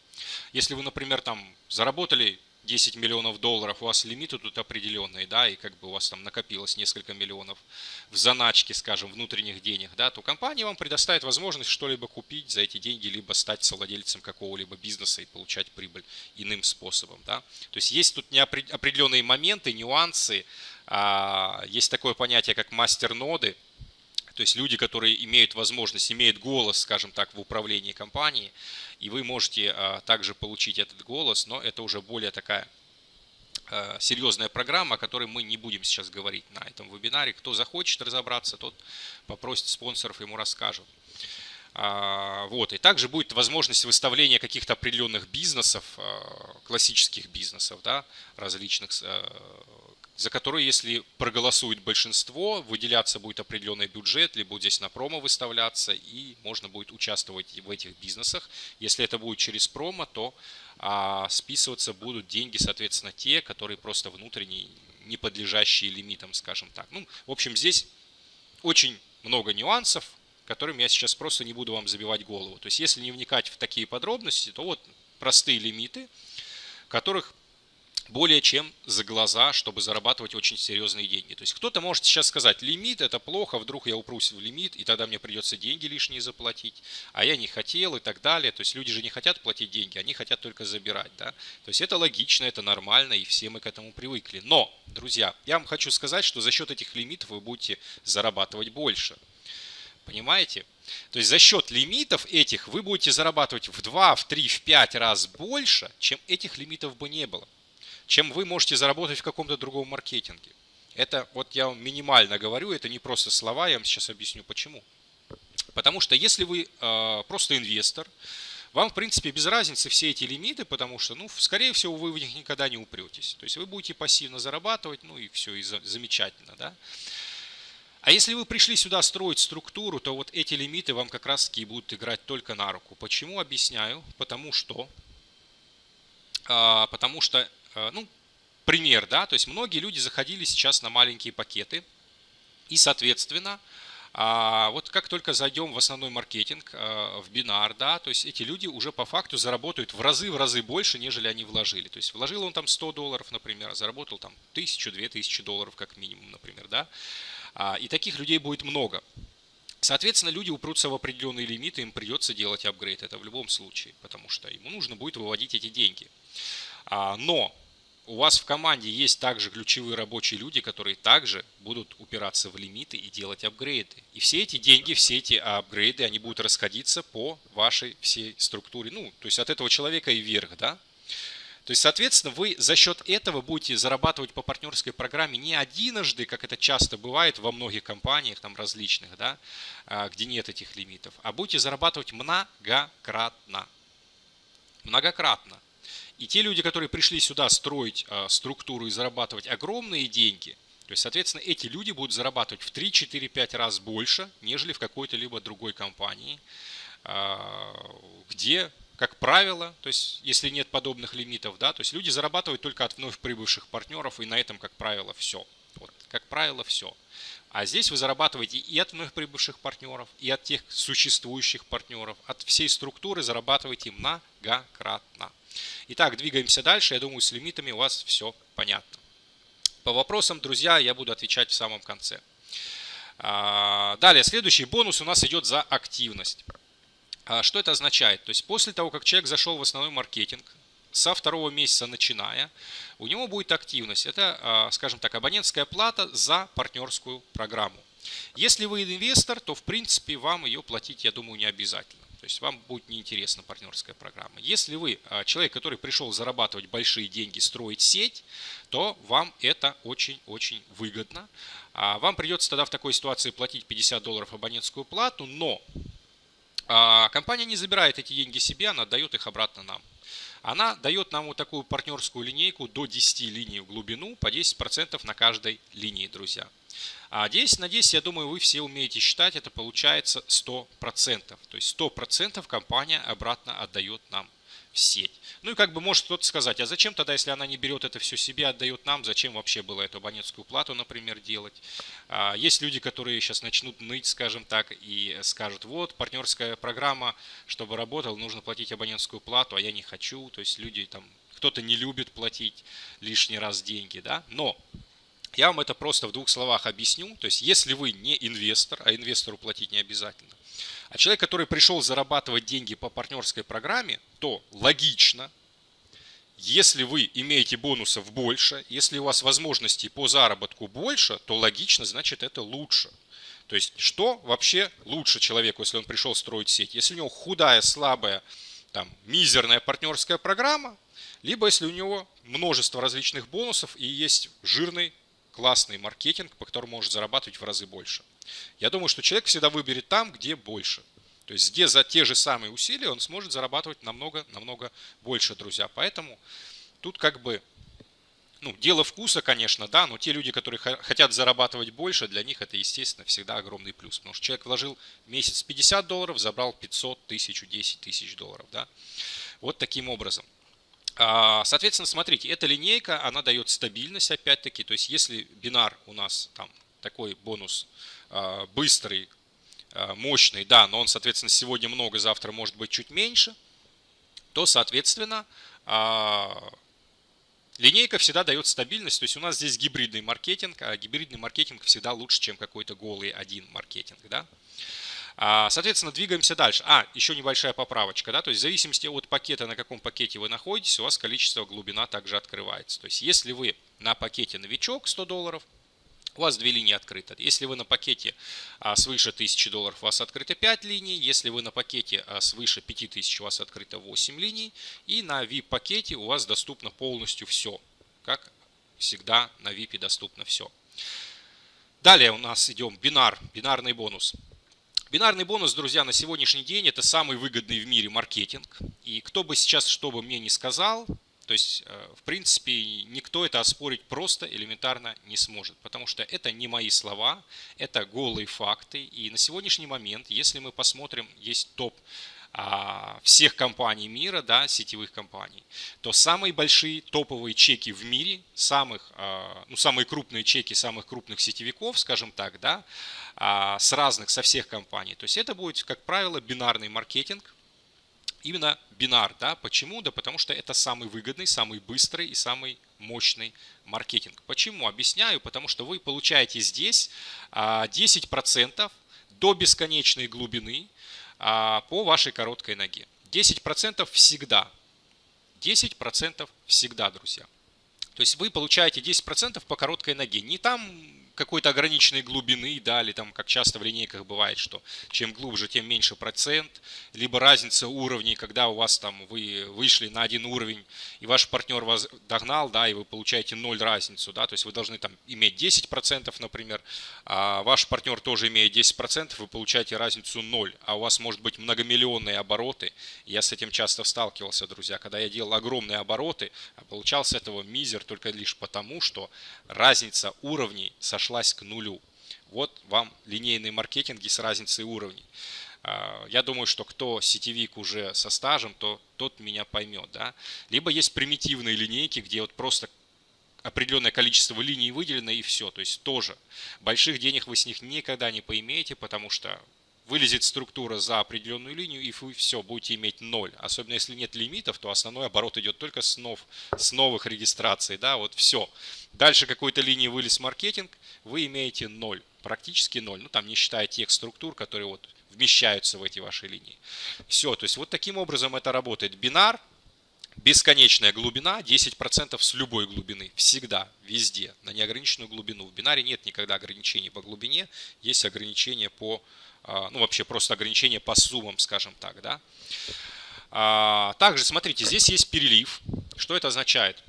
Если вы, например, там заработали 10 миллионов долларов, у вас лимиты тут определенные, да, и как бы у вас там накопилось несколько миллионов в заначке, скажем, внутренних денег, да, то компания вам предоставит возможность что-либо купить за эти деньги, либо стать совладельцем какого-либо бизнеса и получать прибыль иным способом, да. То есть есть тут определенные моменты, нюансы, а, есть такое понятие, как мастер-ноды, То есть люди, которые имеют возможность, имеют голос, скажем так, в управлении компанией, и вы можете а, также получить этот голос, но это уже более такая а, серьезная программа, о которой мы не будем сейчас говорить на этом вебинаре. Кто захочет разобраться, тот попросит спонсоров, ему расскажут. А, вот. И также будет возможность выставления каких-то определенных бизнесов, классических бизнесов, да, различных за который, если проголосует большинство, выделяться будет определенный бюджет, либо здесь на промо выставляться, и можно будет участвовать в этих бизнесах. Если это будет через промо, то а, списываться будут деньги, соответственно, те, которые просто внутренние, не подлежащие лимитам, скажем так. Ну, в общем, здесь очень много нюансов, которыми я сейчас просто не буду вам забивать голову. То есть, если не вникать в такие подробности, то вот простые лимиты, которых более чем за глаза, чтобы зарабатывать очень серьезные деньги. То есть кто-то может сейчас сказать, лимит это плохо, вдруг я упрусь в лимит, и тогда мне придется деньги лишние заплатить, а я не хотел и так далее. То есть люди же не хотят платить деньги, они хотят только забирать. Да? То есть это логично, это нормально, и все мы к этому привыкли. Но, друзья, я вам хочу сказать, что за счет этих лимитов вы будете зарабатывать больше. Понимаете? То есть за счет лимитов этих вы будете зарабатывать в 2, в 3, в 5 раз больше, чем этих лимитов бы не было чем вы можете заработать в каком-то другом маркетинге. Это вот я вам минимально говорю, это не просто слова, я вам сейчас объясню почему. Потому что если вы э, просто инвестор, вам, в принципе, без разницы все эти лимиты, потому что, ну, скорее всего, вы в них никогда не упретесь. То есть вы будете пассивно зарабатывать, ну и все, и за, замечательно, да. А если вы пришли сюда строить структуру, то вот эти лимиты вам как раз таки будут играть только на руку. Почему? Объясняю. Потому что, а, потому что ну, пример, да, то есть многие люди заходили сейчас на маленькие пакеты, и, соответственно, а, вот как только зайдем в основной маркетинг, э, в бинар, да, то есть эти люди уже по факту заработают в разы, в разы больше, нежели они вложили. То есть вложил он там 100 долларов, например, а заработал там 1000, 2000 долларов как минимум, например, да. А, и таких людей будет много. Соответственно, люди упрутся в определенные лимиты, им придется делать апгрейд, это в любом случае, потому что ему нужно будет выводить эти деньги. Но у вас в команде есть также ключевые рабочие люди, которые также будут упираться в лимиты и делать апгрейды. И все эти деньги, все эти апгрейды, они будут расходиться по вашей всей структуре. Ну, то есть от этого человека и вверх, да? То есть, соответственно, вы за счет этого будете зарабатывать по партнерской программе не одиножды, как это часто бывает во многих компаниях там различных, да, а, где нет этих лимитов, а будете зарабатывать многократно. Многократно. И те люди, которые пришли сюда строить а, структуру и зарабатывать огромные деньги, то есть, соответственно, эти люди будут зарабатывать в 3, 4, 5 раз больше, нежели в какой-то либо другой компании, а, где, как правило, то есть, если нет подобных лимитов, да, то есть люди зарабатывают только от вновь прибывших партнеров, и на этом, как правило, все. Вот, как правило, все. А здесь вы зарабатываете и от вновь прибывших партнеров, и от тех существующих партнеров, от всей структуры зарабатываете многократно. Итак, двигаемся дальше. Я думаю, с лимитами у вас все понятно. По вопросам, друзья, я буду отвечать в самом конце. А, далее, следующий бонус у нас идет за активность. А, что это означает? То есть после того, как человек зашел в основной маркетинг, со второго месяца начиная, у него будет активность. Это, а, скажем так, абонентская плата за партнерскую программу. Если вы инвестор, то в принципе вам ее платить, я думаю, не обязательно. То есть вам будет неинтересна партнерская программа. Если вы а, человек, который пришел зарабатывать большие деньги, строить сеть, то вам это очень-очень выгодно. А, вам придется тогда в такой ситуации платить 50 долларов абонентскую плату, но а, компания не забирает эти деньги себе, она дает их обратно нам. Она дает нам вот такую партнерскую линейку до 10 линий в глубину по 10% на каждой линии, друзья. А 10 на 10, я думаю, вы все умеете считать, это получается 100%. То есть 100% компания обратно отдает нам в сеть. Ну и как бы может кто-то сказать, а зачем тогда, если она не берет это все себе, отдает нам, зачем вообще было эту абонентскую плату, например, делать? А, есть люди, которые сейчас начнут ныть, скажем так, и скажут, вот, партнерская программа, чтобы работала, нужно платить абонентскую плату, а я не хочу. То есть люди там, кто-то не любит платить лишний раз деньги, да? Но я вам это просто в двух словах объясню. То есть, если вы не инвестор, а инвестору платить не обязательно, а человек, который пришел зарабатывать деньги по партнерской программе, то логично, если вы имеете бонусов больше, если у вас возможностей по заработку больше, то логично, значит это лучше. То есть, что вообще лучше человеку, если он пришел строить сеть? Если у него худая, слабая, там, мизерная партнерская программа, либо если у него множество различных бонусов и есть жирный, классный маркетинг, по которому может зарабатывать в разы больше. Я думаю, что человек всегда выберет там, где больше. То есть где за те же самые усилия он сможет зарабатывать намного-намного больше, друзья. Поэтому тут как бы ну, дело вкуса, конечно, да, но те люди, которые хотят зарабатывать больше, для них это, естественно, всегда огромный плюс. Потому что человек вложил месяц 50 долларов, забрал 500, 1000, 10 тысяч долларов, да. Вот таким образом. А, соответственно, смотрите, эта линейка, она дает стабильность, опять-таки. То есть, если бинар у нас там такой бонус а, быстрый, а, мощный, да, но он, соответственно, сегодня много, завтра может быть чуть меньше, то, соответственно, Линейка всегда дает стабильность, то есть у нас здесь гибридный маркетинг, а гибридный маркетинг всегда лучше, чем какой-то голый один маркетинг. Да? А, соответственно, двигаемся дальше. А, еще небольшая поправочка. Да? То есть в зависимости от пакета, на каком пакете вы находитесь, у вас количество глубина также открывается. То есть если вы на пакете новичок 100 долларов, у вас две линии открыты. Если вы на пакете а, свыше 1000 долларов, у вас открыто 5 линий. Если вы на пакете а, свыше 5000, у вас открыто 8 линий. И на VIP-пакете у вас доступно полностью все. Как всегда на VIP доступно все. Далее у нас идем бинар, бинарный бонус. Бинарный бонус, друзья, на сегодняшний день это самый выгодный в мире маркетинг. И кто бы сейчас что бы мне ни сказал, то есть, э, в принципе, никто это оспорить просто элементарно не сможет, потому что это не мои слова, это голые факты. И на сегодняшний момент, если мы посмотрим, есть топ всех компаний мира, да, сетевых компаний, то самые большие топовые чеки в мире, самых, а, ну, самые крупные чеки самых крупных сетевиков, скажем так, да, а, с разных, со всех компаний. То есть это будет, как правило, бинарный маркетинг, именно бинар. Да? Почему? Да потому что это самый выгодный, самый быстрый и самый мощный маркетинг. Почему? Объясняю. Потому что вы получаете здесь 10% а, до бесконечной глубины а, по вашей короткой ноге. 10% всегда. 10% всегда, друзья. То есть вы получаете 10% по короткой ноге. Не там какой-то ограниченной глубины, да, или там, как часто в линейках бывает, что чем глубже, тем меньше процент, либо разница уровней, когда у вас там вы вышли на один уровень, и ваш партнер вас догнал, да, и вы получаете ноль разницу, да, то есть вы должны там иметь 10%, например, а ваш партнер тоже имеет 10%, вы получаете разницу 0, а у вас может быть многомиллионные обороты, я с этим часто сталкивался, друзья, когда я делал огромные обороты, а получал этого мизер только лишь потому, что разница уровней сошла сошлась к нулю. Вот вам линейные маркетинги с разницей уровней. А, я думаю, что кто сетевик уже со стажем, то тот меня поймет. Да? Либо есть примитивные линейки, где вот просто определенное количество линий выделено и все. То есть тоже больших денег вы с них никогда не поимеете, потому что вылезет структура за определенную линию, и вы все, будете иметь ноль. Особенно если нет лимитов, то основной оборот идет только с, нов, с новых регистраций. Да, вот все. Дальше какой-то линии вылез маркетинг, вы имеете ноль. Практически ноль. Ну, там не считая тех структур, которые вот вмещаются в эти ваши линии. Все, то есть вот таким образом это работает. Бинар, бесконечная глубина, 10% с любой глубины. Всегда, везде, на неограниченную глубину. В бинаре нет никогда ограничений по глубине, есть ограничения по ну вообще просто ограничение по суммам, скажем так, да. А, также, смотрите, здесь есть перелив. Что это означает?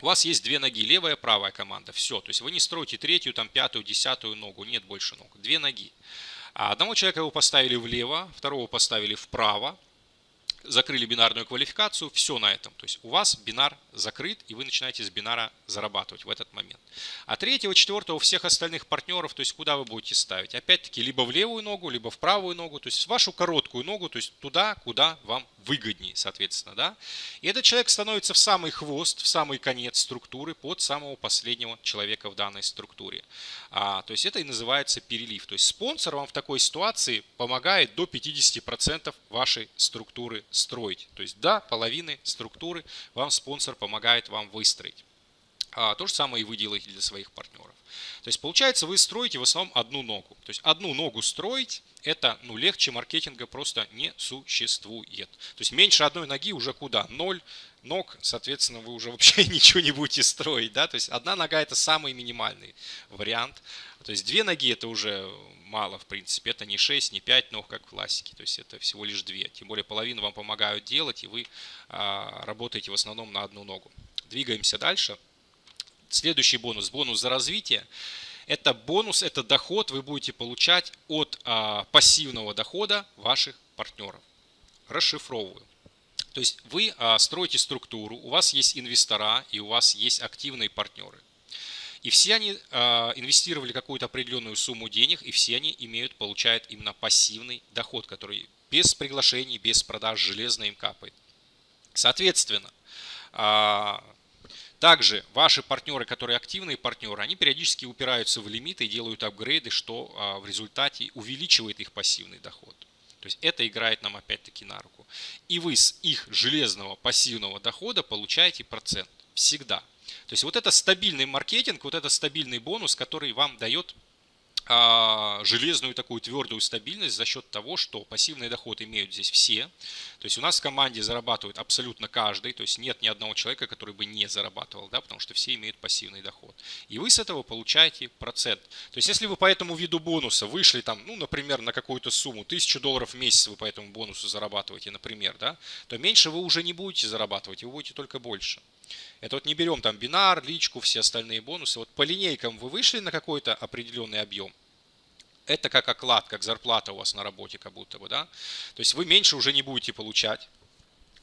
У вас есть две ноги, левая, правая команда. Все, то есть вы не строите третью, там пятую, десятую ногу, нет больше ног. Две ноги. А одного человека вы поставили влево, второго поставили вправо, закрыли бинарную квалификацию, все на этом. То есть у вас бинар закрыт, и вы начинаете с бинара зарабатывать в этот момент. А третьего, четвертого, у всех остальных партнеров, то есть куда вы будете ставить? Опять-таки, либо в левую ногу, либо в правую ногу, то есть вашу короткую ногу, то есть туда, куда вам выгоднее, соответственно, да. И этот человек становится в самый хвост, в самый конец структуры под самого последнего человека в данной структуре. А, то есть это и называется перелив. То есть спонсор вам в такой ситуации помогает до 50% вашей структуры строить. То есть до половины структуры вам спонсор помогает вам выстроить. А, то же самое и вы делаете для своих партнеров. То есть получается вы строите в основном одну ногу. То есть одну ногу строить это ну, легче маркетинга просто не существует. То есть меньше одной ноги уже куда? Ноль ног, соответственно, вы уже вообще ничего не будете строить. Да? То есть одна нога это самый минимальный вариант. То есть две ноги это уже мало, в принципе. Это не 6, не 5 ног, как в классике. То есть это всего лишь две. Тем более половину вам помогают делать, и вы а, работаете в основном на одну ногу. Двигаемся дальше. Следующий бонус, бонус за развитие. Это бонус, это доход вы будете получать от а, пассивного дохода ваших партнеров. Расшифровываю. То есть вы а, строите структуру, у вас есть инвестора и у вас есть активные партнеры. И все они а, инвестировали какую-то определенную сумму денег, и все они имеют, получают именно пассивный доход, который без приглашений, без продаж железно им капает. Соответственно, а, также ваши партнеры, которые активные партнеры, они периодически упираются в лимиты и делают апгрейды, что а, в результате увеличивает их пассивный доход. То есть это играет нам опять-таки на руку. И вы с их железного пассивного дохода получаете процент. Всегда. То есть вот это стабильный маркетинг, вот это стабильный бонус, который вам дает а, железную такую твердую стабильность за счет того, что пассивный доход имеют здесь все. То есть у нас в команде зарабатывает абсолютно каждый, то есть нет ни одного человека, который бы не зарабатывал, да, потому что все имеют пассивный доход. И вы с этого получаете процент. То есть если вы по этому виду бонуса вышли там, ну, например, на какую-то сумму, 1000 долларов в месяц вы по этому бонусу зарабатываете, например, да, то меньше вы уже не будете зарабатывать, вы будете только больше. Это вот не берем там бинар, личку, все остальные бонусы. Вот по линейкам вы вышли на какой-то определенный объем. Это как оклад, как зарплата у вас на работе как будто бы, да. То есть вы меньше уже не будете получать.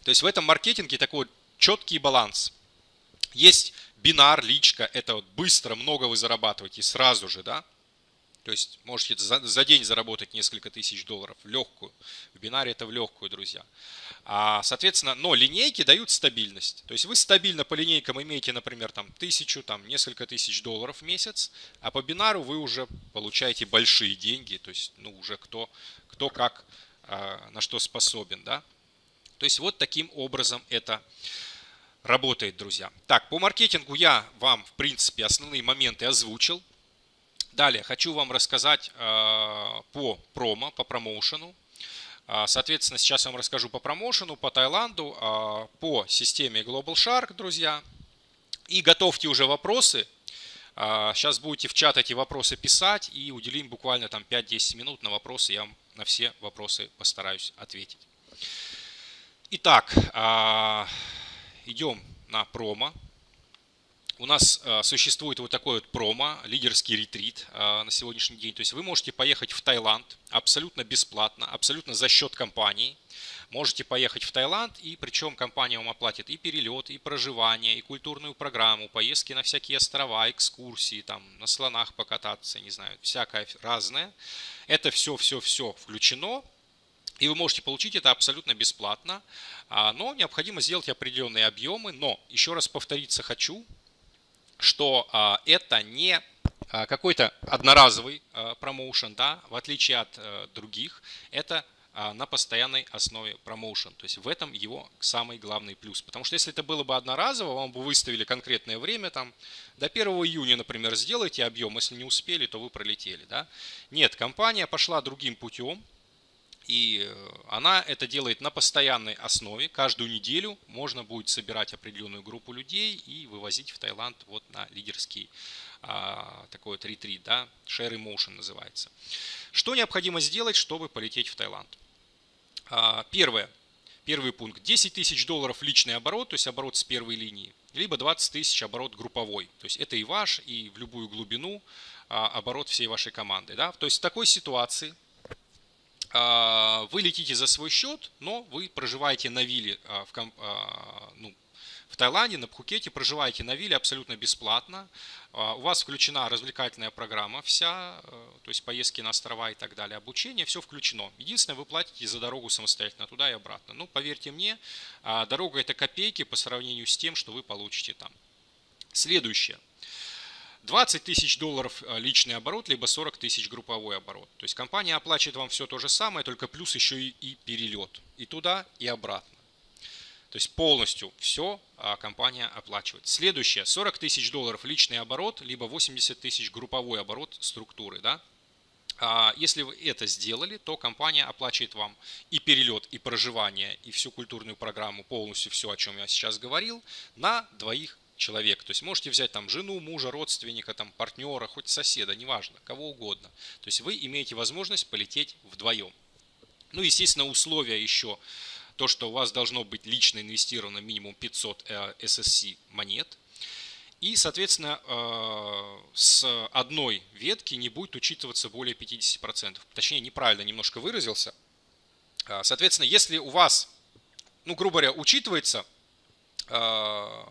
То есть в этом маркетинге такой четкий баланс. Есть бинар, личка, это вот быстро, много вы зарабатываете сразу же, да. То есть можете за, за день заработать несколько тысяч долларов в легкую. В бинаре это в легкую, друзья. А, соответственно, но линейки дают стабильность. То есть вы стабильно по линейкам имеете, например, там тысячу, там несколько тысяч долларов в месяц, а по бинару вы уже получаете большие деньги. То есть, ну, уже кто, кто как, а, на что способен, да. То есть вот таким образом это работает, друзья. Так, по маркетингу я вам, в принципе, основные моменты озвучил. Далее хочу вам рассказать э, по промо, по промоушену. А, соответственно, сейчас я вам расскажу по промоушену, по Таиланду, а, по системе Global Shark, друзья. И готовьте уже вопросы. Сейчас а, будете в чат эти вопросы писать и уделим буквально там 5-10 минут на вопросы. Я вам на все вопросы постараюсь ответить. Итак, идем на промо. У нас э, существует вот такой вот промо, лидерский ретрит э, на сегодняшний день. То есть вы можете поехать в Таиланд абсолютно бесплатно, абсолютно за счет компании. Можете поехать в Таиланд, и причем компания вам оплатит и перелет, и проживание, и культурную программу, поездки на всякие острова, экскурсии, там на слонах покататься, не знаю, всякое разное. Это все-все-все включено, и вы можете получить это абсолютно бесплатно, а, но необходимо сделать определенные объемы. Но, еще раз повториться хочу, что а, это не а, какой-то одноразовый а, промоушен, да, в отличие от э, других, это на постоянной основе промоушен. То есть в этом его самый главный плюс. Потому что если это было бы одноразово, вам бы выставили конкретное время, там, до 1 июня, например, сделайте объем, если не успели, то вы пролетели. Да? Нет, компания пошла другим путем, и э, она это делает на постоянной основе. Каждую неделю можно будет собирать определенную группу людей и вывозить в Таиланд вот на лидерский а, такой вот ретрит, да, Share Emotion называется. Что необходимо сделать, чтобы полететь в Таиланд? А, первое. Первый пункт. 10 тысяч долларов личный оборот, то есть оборот с первой линии, либо 20 тысяч оборот групповой. То есть это и ваш, и в любую глубину а, оборот всей вашей команды. Да? То есть в такой ситуации вы летите за свой счет, но вы проживаете на вилле а, в, а, ну, в Таиланде, на Пхукете, проживаете на вилле абсолютно бесплатно. У вас включена развлекательная программа вся, то есть поездки на острова и так далее, обучение, все включено. Единственное, вы платите за дорогу самостоятельно туда и обратно. Ну, поверьте мне, дорога это копейки по сравнению с тем, что вы получите там. Следующее. 20 тысяч долларов э, личный оборот, либо 40 тысяч групповой оборот. То есть компания оплачивает вам все то же самое, только плюс еще и, и перелет. И туда, и обратно. То есть полностью все а, компания оплачивает. Следующее, 40 тысяч долларов личный оборот, либо 80 тысяч групповой оборот структуры. Да? А, если вы это сделали, то компания оплачивает вам и перелет, и проживание, и всю культурную программу, полностью все, о чем я сейчас говорил, на двоих человек. То есть можете взять там жену, мужа, родственника, там, партнера, хоть соседа, неважно, кого угодно. То есть вы имеете возможность полететь вдвоем. Ну, естественно, условия еще то, что у вас должно быть лично инвестировано минимум 500 SSC монет. И, соответственно, э, с одной ветки не будет учитываться более 50%. Точнее, неправильно немножко выразился. Э, соответственно, если у вас, ну, грубо говоря, учитывается э,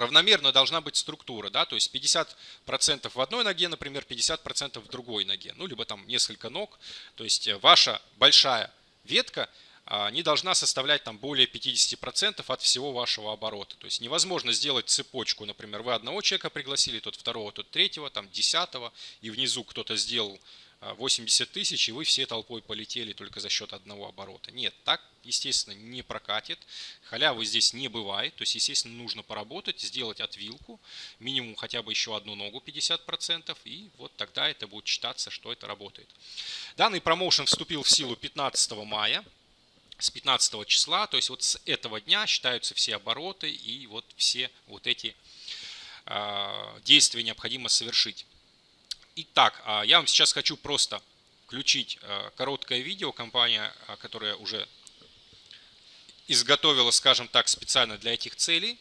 равномерно должна быть структура, да, то есть 50% в одной ноге, например, 50% в другой ноге, ну, либо там несколько ног, то есть ваша большая ветка а, не должна составлять там более 50% от всего вашего оборота. То есть невозможно сделать цепочку, например, вы одного человека пригласили, тот второго, тот третьего, там десятого, и внизу кто-то сделал 80 а, тысяч, и вы все толпой полетели только за счет одного оборота. Нет, так, естественно, не прокатит. Халявы здесь не бывает. То есть, естественно, нужно поработать, сделать отвилку, минимум хотя бы еще одну ногу 50%, и вот тогда это будет считаться, что это работает. Данный промоушен вступил в силу 15 мая с 15 числа, то есть вот с этого дня считаются все обороты и вот все вот эти э, действия необходимо совершить. Итак, э, я вам сейчас хочу просто включить э, короткое видео, компания, которая уже изготовила, скажем так, специально для этих целей,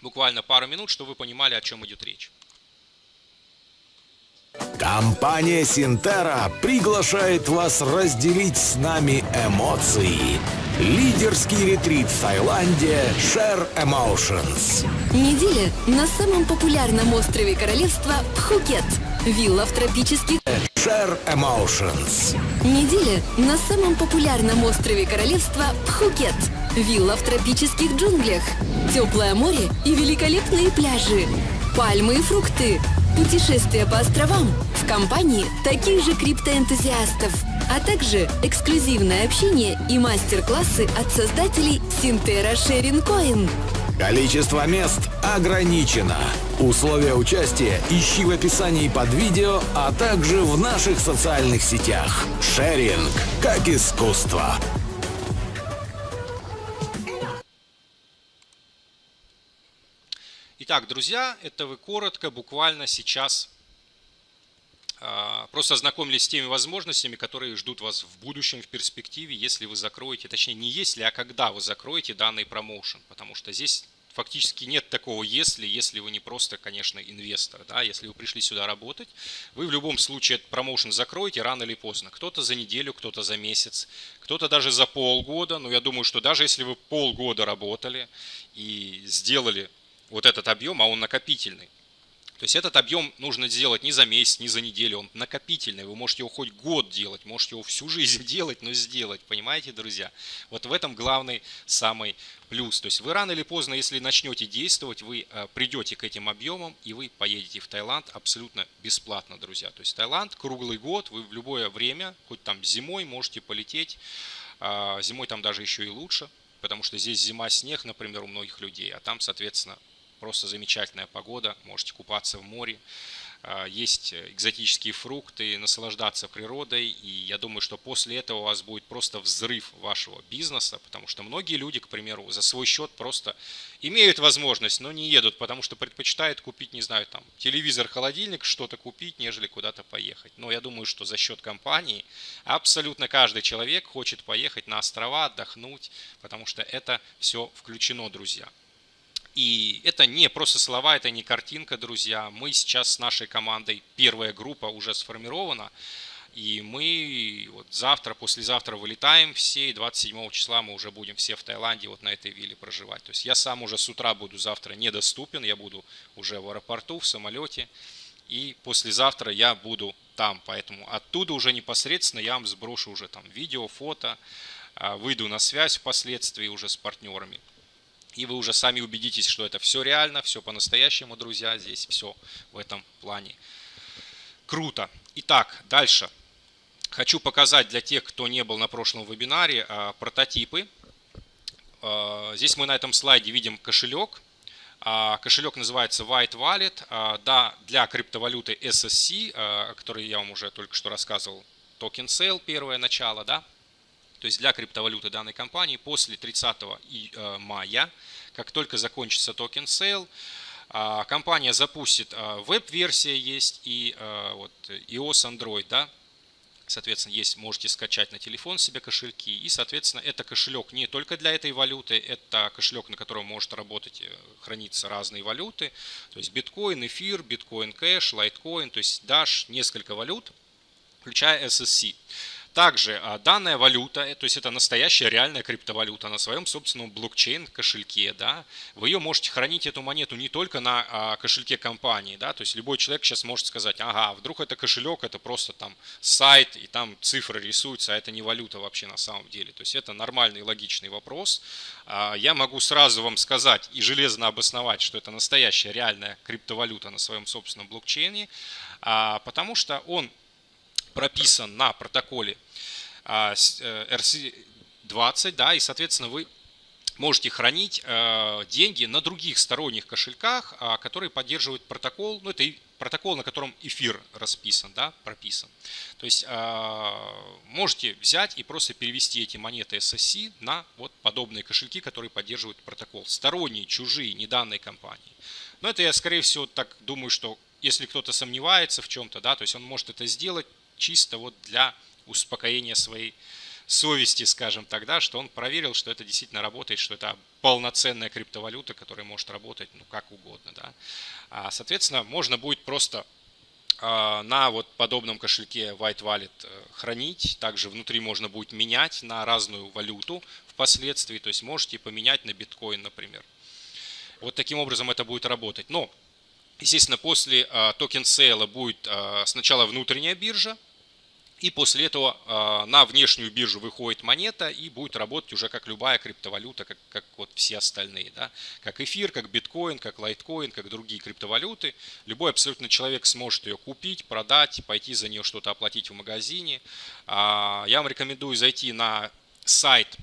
буквально пару минут, чтобы вы понимали, о чем идет речь. Компания Синтера приглашает вас разделить с нами эмоции. Лидерский ретрит в Таиланде Share Emotions. Неделя на самом популярном острове королевства Пхукет. Вилла в тропических... Share Emotions. Неделя на самом популярном острове королевства Пхукет. Вилла в тропических джунглях. Теплое море и великолепные пляжи. Пальмы и фрукты путешествия по островам в компании таких же криптоэнтузиастов, а также эксклюзивное общение и мастер-классы от создателей Синтера Шерин Коин. Количество мест ограничено. Условия участия ищи в описании под видео, а также в наших социальных сетях. Шеринг как искусство. Итак, друзья, это вы коротко, буквально сейчас а, просто ознакомились с теми возможностями, которые ждут вас в будущем, в перспективе, если вы закроете, точнее не если, а когда вы закроете данный промоушен, потому что здесь фактически нет такого если, если вы не просто, конечно, инвестор, да, если вы пришли сюда работать, вы в любом случае этот промоушен закроете рано или поздно, кто-то за неделю, кто-то за месяц, кто-то даже за полгода, но я думаю, что даже если вы полгода работали и сделали вот этот объем, а он накопительный. То есть этот объем нужно сделать не за месяц, не за неделю, он накопительный. Вы можете его хоть год делать, можете его всю жизнь делать, но сделать, понимаете, друзья? Вот в этом главный самый плюс. То есть вы рано или поздно, если начнете действовать, вы э, придете к этим объемам и вы поедете в Таиланд абсолютно бесплатно, друзья. То есть Таиланд круглый год, вы в любое время, хоть там зимой можете полететь, а, зимой там даже еще и лучше, потому что здесь зима, снег, например, у многих людей, а там, соответственно, Просто замечательная погода, можете купаться в море. А, есть экзотические фрукты, наслаждаться природой. И я думаю, что после этого у вас будет просто взрыв вашего бизнеса, потому что многие люди, к примеру, за свой счет просто имеют возможность, но не едут, потому что предпочитают купить, не знаю, там, телевизор, холодильник, что-то купить, нежели куда-то поехать. Но я думаю, что за счет компании абсолютно каждый человек хочет поехать на острова, отдохнуть, потому что это все включено, друзья. И это не просто слова, это не картинка, друзья. Мы сейчас с нашей командой, первая группа уже сформирована. И мы вот завтра, послезавтра вылетаем все, и 27 числа мы уже будем все в Таиланде вот на этой вилле проживать. То есть я сам уже с утра буду завтра недоступен, я буду уже в аэропорту, в самолете. И послезавтра я буду там, поэтому оттуда уже непосредственно я вам сброшу уже там видео, фото, а, выйду на связь впоследствии уже с партнерами и вы уже сами убедитесь, что это все реально, все по-настоящему, друзья, здесь все в этом плане. Круто. Итак, дальше. Хочу показать для тех, кто не был на прошлом вебинаре, а, прототипы. э, здесь мы на этом слайде видим кошелек. А, кошелек называется White Wallet. А, да, для криптовалюты SSC, о которой я вам уже только что рассказывал, token sale первое начало, да, то есть для криптовалюты данной компании после 30 мая, как только закончится token sale, компания запустит веб-версия есть и вот iOS Android, да, Соответственно, есть, можете скачать на телефон себе кошельки. И, соответственно, это кошелек не только для этой валюты, это кошелек, на котором может работать, э, храниться разные валюты. То есть биткоин, эфир, биткоин кэш, лайткоин, то есть Dash, несколько валют, включая SSC. Также а, данная валюта, э, то есть это настоящая реальная криптовалюта на своем собственном блокчейн кошельке, да, вы ее можете хранить эту монету не только на а, кошельке компании, да, то есть любой человек сейчас может сказать, ага, вдруг это кошелек, это просто там сайт и там цифры рисуются, а это не валюта вообще на самом деле, то есть это нормальный логичный вопрос. А, я могу сразу вам сказать и железно обосновать, что это настоящая реальная криптовалюта на своем собственном блокчейне, потому что он прописан на протоколе RC20, э, да, и, соответственно, вы можете хранить э, деньги на других сторонних кошельках, а, которые поддерживают протокол, ну, это протокол, на котором эфир расписан, да, прописан. То есть а, можете взять и просто перевести эти монеты SSC на вот подобные кошельки, которые поддерживают протокол. Сторонние, чужие, не данной компании. Но это я, скорее всего, так думаю, что если кто-то сомневается в чем-то, да, то есть он может это сделать чисто вот для успокоения своей совести, скажем тогда, что он проверил, что это действительно работает, что это полноценная криптовалюта, которая может работать ну, как угодно. Да. А, соответственно, можно будет просто а, на вот подобном кошельке White Wallet э, хранить. Также внутри можно будет менять на разную валюту впоследствии. То есть можете поменять на биткоин, например. Вот таким образом это будет работать. Но, естественно, после а, token sale а будет а, сначала внутренняя биржа, и после этого э, на внешнюю биржу выходит монета и будет работать уже как любая криптовалюта, как, как вот все остальные. Да? Как эфир, как биткоин, как лайткоин, как другие криптовалюты. Любой абсолютно человек сможет ее купить, продать, пойти за нее что-то оплатить в магазине. Э, я вам рекомендую зайти на сайт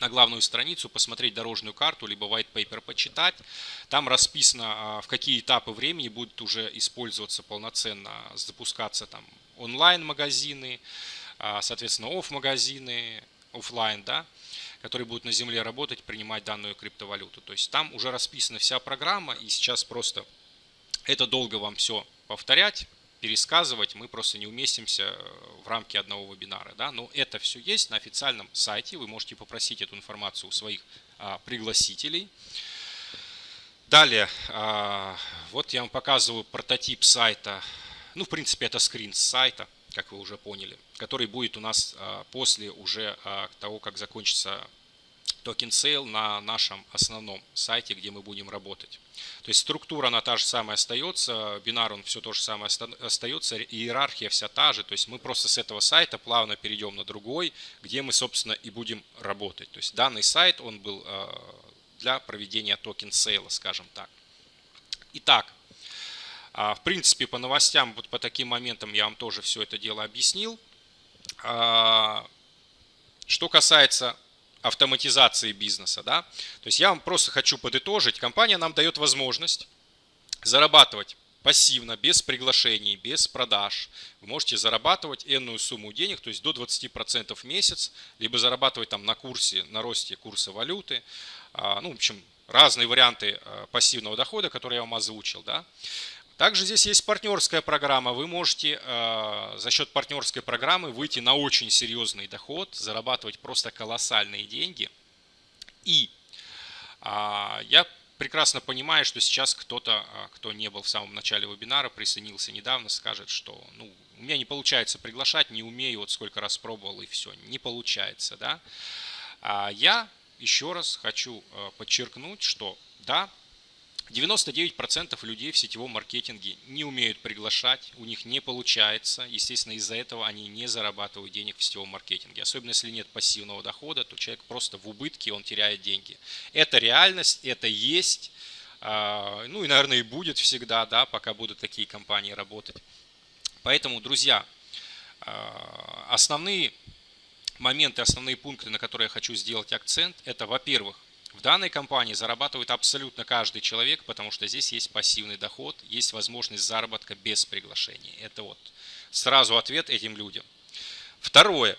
на главную страницу, посмотреть дорожную карту, либо white paper почитать. Там расписано, в какие этапы времени будет уже использоваться полноценно, запускаться там онлайн-магазины, а, соответственно, оф-магазины, офлайн, да, которые будут на земле работать, принимать данную криптовалюту. То есть там уже расписана вся программа, и сейчас просто это долго вам все повторять, пересказывать, мы просто не уместимся э, в рамки одного вебинара. Да? Но это все есть на официальном сайте, вы можете попросить эту информацию у своих а, пригласителей. Далее, а, вот я вам показываю прототип сайта ну, в принципе, это скрин с сайта, как вы уже поняли, который будет у нас а, после уже а, того, как закончится token sale на нашем основном сайте, где мы будем работать. То есть структура она та же самая остается, бинар он все то же самое остается, иерархия вся та же. То есть мы просто с этого сайта плавно перейдем на другой, где мы, собственно, и будем работать. То есть данный сайт, он был а, для проведения token sale 'а, скажем так. Итак, в принципе, по новостям, вот по таким моментам я вам тоже все это дело объяснил. А, что касается автоматизации бизнеса, да, то есть я вам просто хочу подытожить, компания нам дает возможность зарабатывать пассивно, без приглашений, без продаж. Вы можете зарабатывать энную сумму денег, то есть до 20% в месяц, либо зарабатывать там на курсе, на росте курса валюты. А, ну, в общем, разные варианты пассивного дохода, которые я вам озвучил. Да. Также здесь есть партнерская программа. Вы можете э, за счет партнерской программы выйти на очень серьезный доход, зарабатывать просто колоссальные деньги. И э, я прекрасно понимаю, что сейчас кто-то, э, кто не был в самом начале вебинара, присоединился недавно, скажет, что ну, у меня не получается приглашать, не умею, вот сколько раз пробовал и все, не получается. Да? А я еще раз хочу э, подчеркнуть, что да, 99% людей в сетевом маркетинге не умеют приглашать, у них не получается. Естественно, из-за этого они не зарабатывают денег в сетевом маркетинге. Особенно если нет пассивного дохода, то человек просто в убытке, он теряет деньги. Это реальность, это есть. А, ну и, наверное, и будет всегда, да, пока будут такие компании работать. Поэтому, друзья, а, основные моменты, основные пункты, на которые я хочу сделать акцент, это, во-первых, в данной компании зарабатывает абсолютно каждый человек, потому что здесь есть пассивный доход, есть возможность заработка без приглашения. Это вот сразу ответ этим людям. Второе.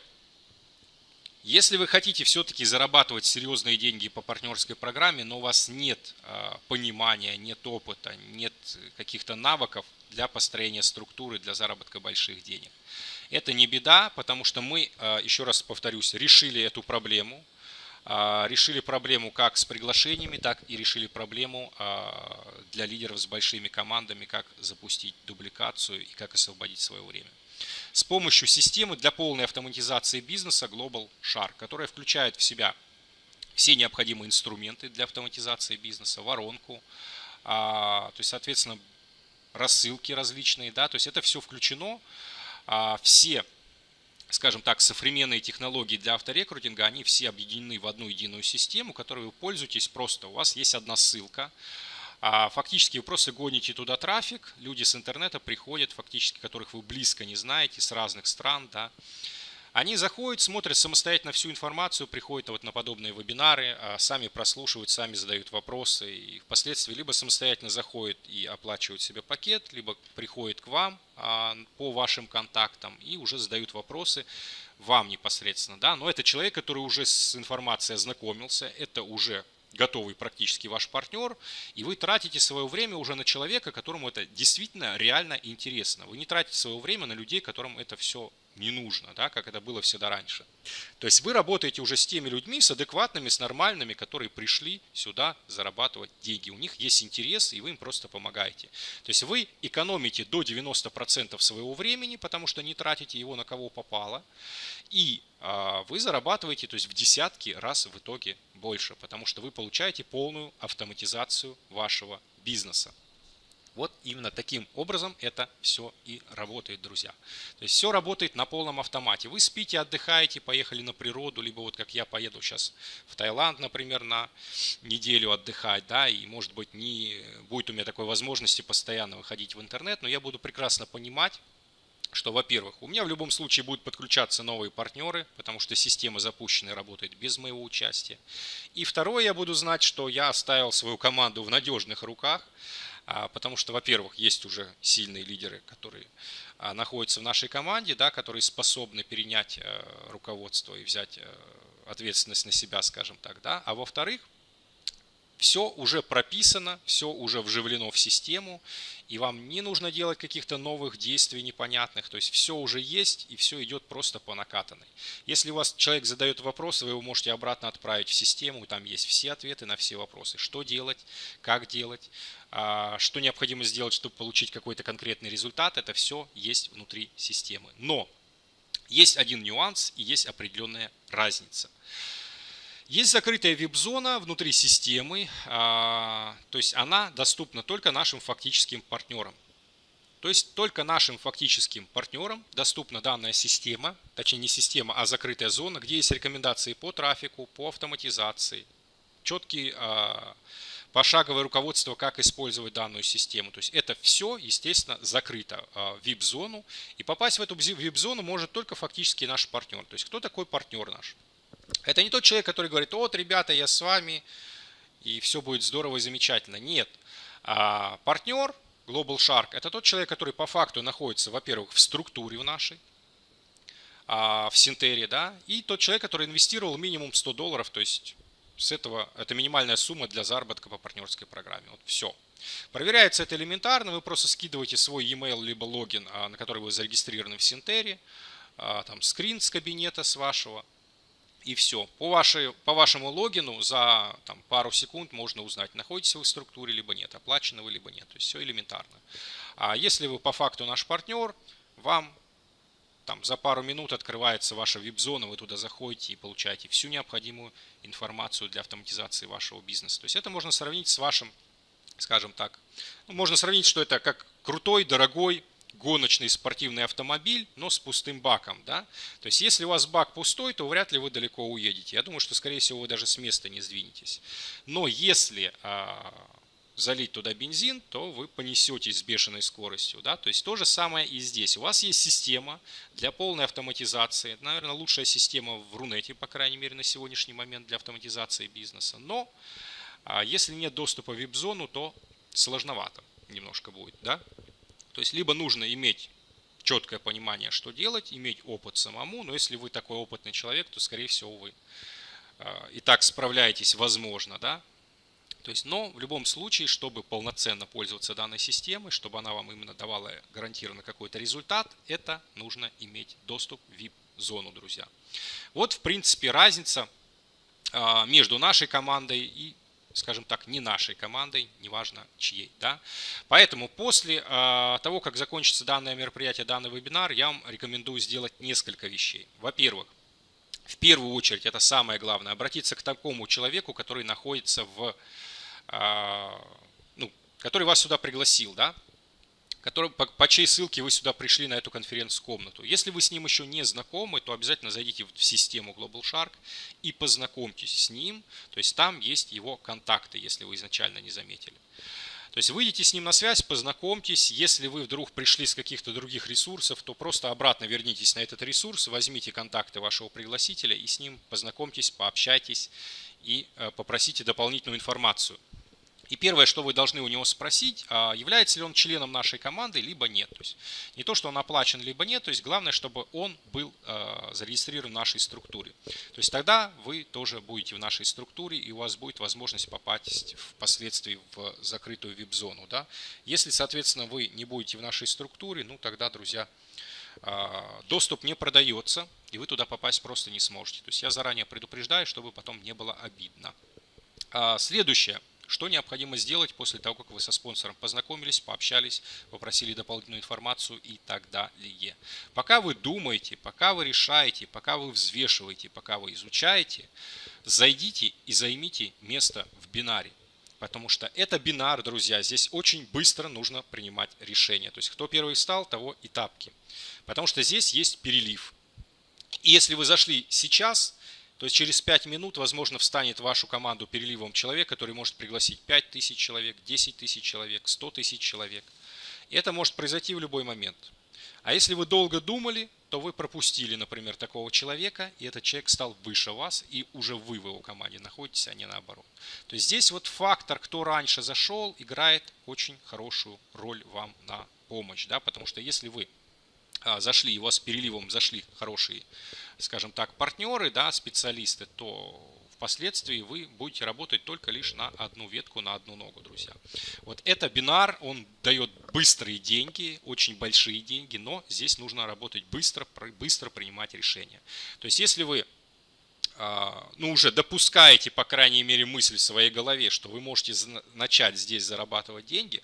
Если вы хотите все-таки зарабатывать серьезные деньги по партнерской программе, но у вас нет а, понимания, нет опыта, нет каких-то навыков для построения структуры, для заработка больших денег, это не беда, потому что мы, а, еще раз повторюсь, решили эту проблему. А, решили проблему как с приглашениями, так и решили проблему для лидеров с большими командами, как запустить дубликацию и как освободить свое время. С помощью системы для полной автоматизации бизнеса Global Shark, которая включает в себя все необходимые инструменты для автоматизации бизнеса, воронку, а, то есть, соответственно, рассылки различные, да, то есть это все включено, а, все, скажем так, современные технологии для авторекрутинга, они все объединены в одну единую систему, которой вы пользуетесь просто, у вас есть одна ссылка, а фактически вы просто гоните туда трафик, люди с интернета приходят, фактически которых вы близко не знаете, с разных стран, да, они заходят, смотрят самостоятельно всю информацию, приходят вот на подобные вебинары, а сами прослушивают, сами задают вопросы и впоследствии либо самостоятельно заходят и оплачивают себе пакет, либо приходят к вам а, по вашим контактам и уже задают вопросы вам непосредственно. Да? Но это человек, который уже с информацией ознакомился, это уже готовый практически ваш партнер, и вы тратите свое время уже на человека, которому это действительно реально интересно. Вы не тратите свое время на людей, которым это все не нужно, да, как это было всегда раньше. То есть вы работаете уже с теми людьми, с адекватными, с нормальными, которые пришли сюда зарабатывать деньги. У них есть интерес, и вы им просто помогаете. То есть вы экономите до 90% своего времени, потому что не тратите его на кого попало, и а, вы зарабатываете то есть в десятки раз в итоге больше, потому что вы получаете полную автоматизацию вашего бизнеса. Вот именно таким образом это все и работает, друзья. То есть все работает на полном автомате. Вы спите, отдыхаете, поехали на природу, либо вот как я поеду сейчас в Таиланд, например, на неделю отдыхать, да, и может быть не будет у меня такой возможности постоянно выходить в интернет, но я буду прекрасно понимать, что, во-первых, у меня в любом случае будут подключаться новые партнеры, потому что система запущена и работает без моего участия. И второе, я буду знать, что я оставил свою команду в надежных руках, потому что, во-первых, есть уже сильные лидеры, которые а, находятся в нашей команде, да, которые способны перенять э, руководство и взять э, ответственность на себя, скажем так. Да. А во-вторых, все уже прописано, все уже вживлено в систему, и вам не нужно делать каких-то новых действий непонятных, то есть все уже есть, и все идет просто по накатанной. Если у вас человек задает вопросы, вы его можете обратно отправить в систему, там есть все ответы на все вопросы, что делать, как делать, а, что необходимо сделать, чтобы получить какой-то конкретный результат, это все есть внутри системы. Но есть один нюанс и есть определенная разница. Есть закрытая веб-зона внутри системы, а, то есть она доступна только нашим фактическим партнерам. То есть только нашим фактическим партнерам доступна данная система, точнее не система, а закрытая зона, где есть рекомендации по трафику, по автоматизации, четкие а, пошаговое руководство, как использовать данную систему. То есть это все, естественно, закрыто а, в VIP-зону. И попасть в эту VIP-зону может только фактически наш партнер. То есть кто такой партнер наш? Это не тот человек, который говорит, вот, ребята, я с вами, и все будет здорово и замечательно. Нет. А партнер Global Shark – это тот человек, который по факту находится, во-первых, в структуре в нашей, а, в Синтере, да, и тот человек, который инвестировал минимум 100 долларов, то есть с этого это минимальная сумма для заработка по партнерской программе. Вот все. Проверяется это элементарно, вы просто скидываете свой e-mail либо логин, а, на который вы зарегистрированы в Синтере, а, там скрин с кабинета с вашего – и все. По, вашей, по вашему логину за там, пару секунд можно узнать, находитесь вы в структуре, либо нет, оплачены вы, либо нет. То есть все элементарно. А если вы по факту наш партнер, вам там, за пару минут открывается ваша вип-зона, вы туда заходите и получаете всю необходимую информацию для автоматизации вашего бизнеса. То есть это можно сравнить с вашим, скажем так, ну, можно сравнить, что это как крутой, дорогой гоночный спортивный автомобиль, но с пустым баком. Да? То есть, если у вас бак пустой, то вряд ли вы далеко уедете. Я думаю, что, скорее всего, вы даже с места не сдвинетесь. Но если а, залить туда бензин, то вы понесетесь с бешеной скоростью. Да? То есть то же самое и здесь. У вас есть система для полной автоматизации. Наверное, лучшая система в Рунете, по крайней мере, на сегодняшний момент для автоматизации бизнеса. Но а, если нет доступа в вип-зону, то сложновато немножко будет. Да? То есть либо нужно иметь четкое понимание, что делать, иметь опыт самому. Но если вы такой опытный человек, то, скорее всего, вы а, и так справляетесь, возможно, да, то есть, но в любом случае, чтобы полноценно пользоваться данной системой, чтобы она вам именно давала гарантированно какой-то результат, это нужно иметь доступ в VIP-зону, друзья. Вот, в принципе, разница а, между нашей командой и скажем так, не нашей командой, неважно чьей. Да? Поэтому после э, того, как закончится данное мероприятие, данный вебинар, я вам рекомендую сделать несколько вещей. Во-первых, в первую очередь, это самое главное, обратиться к такому человеку, который находится в а, ну, который вас сюда пригласил, да, который, по, по чьей ссылке вы сюда пришли на эту конференц-комнату. Если вы с ним еще не знакомы, то обязательно зайдите в систему Global Shark и познакомьтесь с ним. То есть там есть его контакты, если вы изначально не заметили. То есть выйдите с ним на связь, познакомьтесь. Если вы вдруг пришли с каких-то других ресурсов, то просто обратно вернитесь на этот ресурс, возьмите контакты вашего пригласителя и с ним познакомьтесь, пообщайтесь и э, попросите дополнительную информацию. И первое, что вы должны у него спросить, а является ли он членом нашей команды, либо нет. То есть не то, что он оплачен, либо нет, то есть главное, чтобы он был а, зарегистрирован в нашей структуре. То есть тогда вы тоже будете в нашей структуре, и у вас будет возможность попасть впоследствии в закрытую вип-зону. Да? Если, соответственно, вы не будете в нашей структуре, ну тогда, друзья, а, доступ не продается, и вы туда попасть просто не сможете. То есть я заранее предупреждаю, чтобы потом не было обидно. Следующее. Что необходимо сделать после того, как вы со спонсором познакомились, пообщались, попросили дополнительную информацию и так далее. Пока вы думаете, пока вы решаете, пока вы взвешиваете, пока вы изучаете, зайдите и займите место в бинаре. Потому что это бинар, друзья, здесь очень быстро нужно принимать решение. То есть кто первый встал, того и тапки. Потому что здесь есть перелив. И если вы зашли сейчас, то есть через 5 минут, возможно, встанет вашу команду переливом человек, который может пригласить 5 тысяч человек, 10 тысяч человек, 100 тысяч человек. И это может произойти в любой момент. А если вы долго думали, то вы пропустили, например, такого человека, и этот человек стал выше вас, и уже вы в его команде находитесь, а не наоборот. То есть здесь вот фактор, кто раньше зашел, играет очень хорошую роль вам на помощь. Да? Потому что если вы а, зашли, и у вас переливом зашли хорошие скажем так, партнеры, да, специалисты, то впоследствии вы будете работать только лишь на одну ветку, на одну ногу, друзья. Вот это бинар, он дает быстрые деньги, очень большие деньги, но здесь нужно работать быстро, быстро принимать решения. То есть если вы ну, уже допускаете, по крайней мере, мысль в своей голове, что вы можете начать здесь зарабатывать деньги,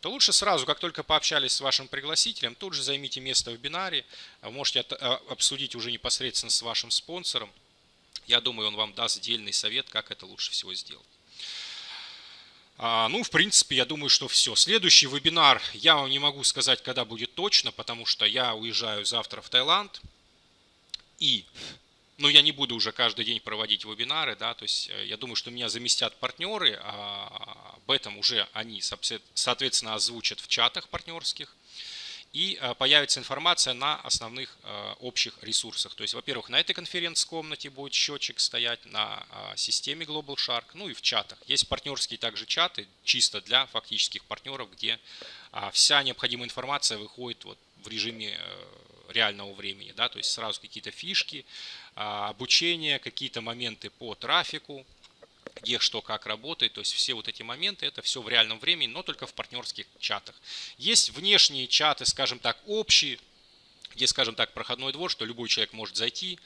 то лучше сразу, как только пообщались с вашим пригласителем, тут же займите место в бинаре, а можете а, обсудить уже непосредственно с вашим спонсором. Я думаю, он вам даст дельный совет, как это лучше всего сделать. Ну, в принципе, я думаю, что все. Следующий вебинар я вам не могу сказать, когда будет точно, потому что я уезжаю завтра в Таиланд. И ну, я не буду уже каждый день проводить вебинары, да, то есть э, я думаю, что меня заместят партнеры, а об этом уже они, соответственно, озвучат в чатах партнерских, и э, появится информация на основных э, общих ресурсах. То есть, во-первых, на этой конференц-комнате будет счетчик стоять, на системе Global Shark, ну и в чатах. Есть партнерские также чаты, чисто для фактических партнеров, где вся необходимая информация выходит вот в режиме реального времени, да, то есть сразу какие-то фишки, а, обучение, какие-то моменты по трафику, где что как работает, то есть все вот эти моменты, это все в реальном времени, но только в партнерских чатах. Есть внешние чаты, скажем так, общие, где, скажем так, проходной двор, что любой человек может зайти,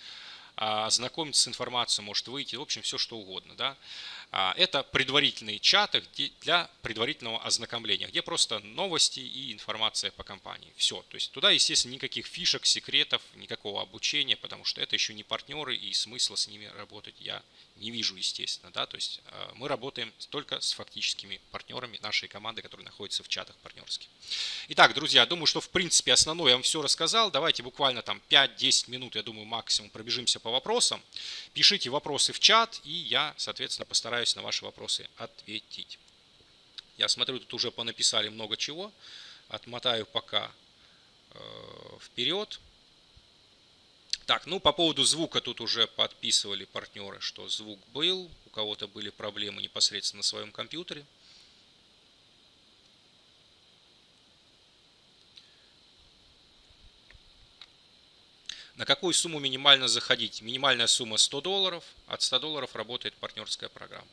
а, ознакомиться с информацией, может выйти, в общем, все что угодно. Да? А, это предварительные чаты для предварительного ознакомления, где просто новости и информация по компании. Все. То есть туда, естественно, никаких фишек, секретов, никакого обучения, потому что это еще не партнеры и смысла с ними работать я не вижу, естественно. Да? То есть а, мы работаем только с фактическими партнерами нашей команды, которые находятся в чатах партнерских. Итак, друзья, думаю, что в принципе основное я вам все рассказал. Давайте буквально там 5-10 минут, я думаю, максимум пробежимся по вопросам. Пишите вопросы в чат, и я, соответственно, постараюсь на ваши вопросы ответить. Я смотрю, тут уже понаписали много чего. Отмотаю пока э, вперед. Так, ну по поводу звука тут уже подписывали партнеры, что звук был. У кого-то были проблемы непосредственно на своем компьютере. На какую сумму минимально заходить? Минимальная сумма 100 долларов. От 100 долларов работает партнерская программа.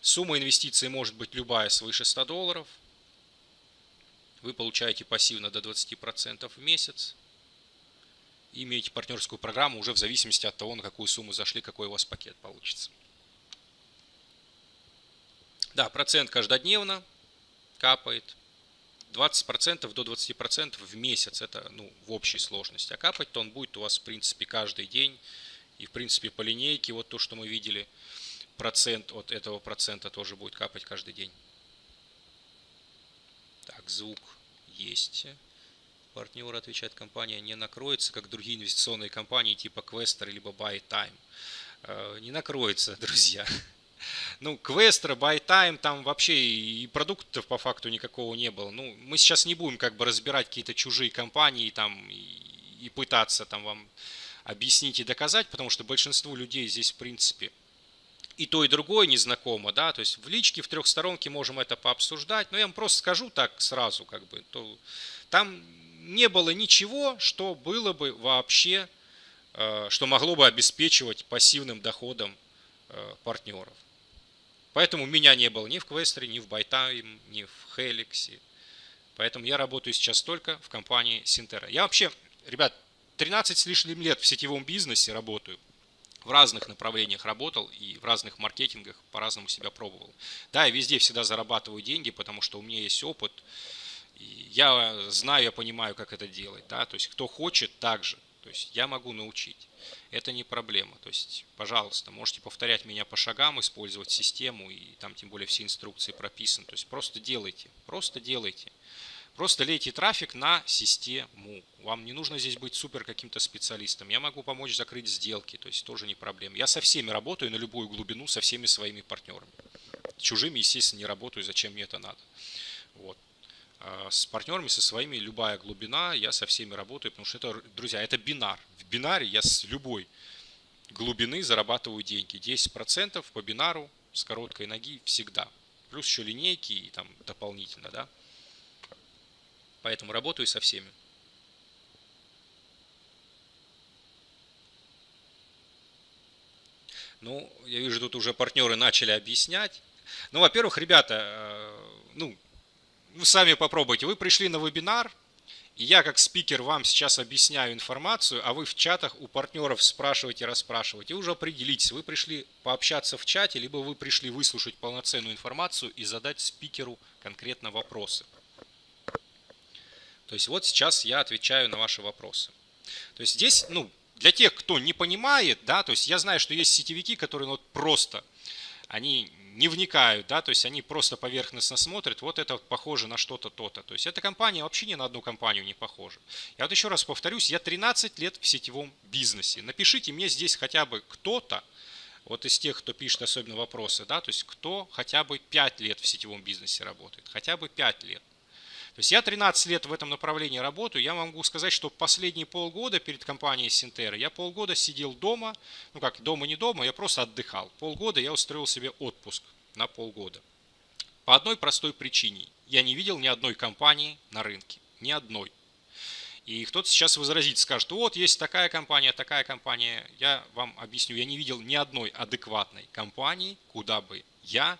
Сумма инвестиций может быть любая свыше 100 долларов. Вы получаете пассивно до 20% в месяц. И имеете партнерскую программу уже в зависимости от того, на какую сумму зашли, какой у вас пакет получится. Да, процент каждодневно капает. 20% до 20% в месяц, это ну, в общей сложности. А капать-то он будет у вас, в принципе, каждый день. И, в принципе, по линейке, вот то, что мы видели, процент от этого процента тоже будет капать каждый день. Так, звук есть. Партнер отвечает, компания не накроется, как другие инвестиционные компании типа Questor либо Buy Time. Э, не накроется, друзья. Ну, Questor, Buy Time, там вообще и продуктов по факту никакого не было. Ну, мы сейчас не будем как бы разбирать какие-то чужие компании там и, и пытаться там вам объяснить и доказать, потому что большинству людей здесь, в принципе, и то, и другое незнакомо, да, то есть в личке, в трехсторонке можем это пообсуждать, но я вам просто скажу так сразу, как бы, то там не было ничего, что было бы вообще, э, что могло бы обеспечивать пассивным доходом э, партнеров. Поэтому меня не было ни в Квестере, ни в Buy Time, ни в Хеликсе. Поэтому я работаю сейчас только в компании Синтера. Я вообще, ребят, 13 с лишним лет в сетевом бизнесе работаю. В разных направлениях работал и в разных маркетингах по-разному себя пробовал. Да, я везде всегда зарабатываю деньги, потому что у меня есть опыт. И я знаю, я понимаю, как это делать. Да? То есть, кто хочет, так же. То есть, я могу научить это не проблема. То есть, пожалуйста, можете повторять меня по шагам, использовать систему, и там тем более все инструкции прописаны. То есть, просто делайте, просто делайте. Просто лейте трафик на систему. Вам не нужно здесь быть супер каким-то специалистом. Я могу помочь закрыть сделки, то есть тоже не проблема. Я со всеми работаю на любую глубину, со всеми своими партнерами. Чужими, естественно, не работаю, зачем мне это надо. Вот. А с партнерами, со своими, любая глубина, я со всеми работаю, потому что это, друзья, это бинар. В бинаре я с любой глубины зарабатываю деньги. 10% по бинару с короткой ноги всегда. Плюс еще линейки и там дополнительно, да. Поэтому работаю со всеми. Ну, я вижу, тут уже партнеры начали объяснять. Ну, во-первых, ребята, э, ну, вы сами попробуйте. Вы пришли на вебинар, и я как спикер вам сейчас объясняю информацию, а вы в чатах у партнеров спрашиваете, расспрашиваете. И уже определитесь, вы пришли пообщаться в чате, либо вы пришли выслушать полноценную информацию и задать спикеру конкретно вопросы. То есть вот сейчас я отвечаю на ваши вопросы. То есть здесь, ну, для тех, кто не понимает, да, то есть я знаю, что есть сетевики, которые ну, вот просто, они не вникают, да, то есть они просто поверхностно смотрят, вот это похоже на что-то, то-то. То есть эта компания вообще ни на одну компанию не похожа. Я вот еще раз повторюсь, я 13 лет в сетевом бизнесе. Напишите мне здесь хотя бы кто-то, вот из тех, кто пишет особенно вопросы, да, то есть кто хотя бы 5 лет в сетевом бизнесе работает, хотя бы 5 лет. То есть я 13 лет в этом направлении работаю. Я могу сказать, что последние полгода перед компанией Синтера я полгода сидел дома. Ну как, дома не дома, я просто отдыхал. Полгода я устроил себе отпуск на полгода. По одной простой причине. Я не видел ни одной компании на рынке. Ни одной. И кто-то сейчас возразит, скажет, вот есть такая компания, такая компания. Я вам объясню, я не видел ни одной адекватной компании, куда бы я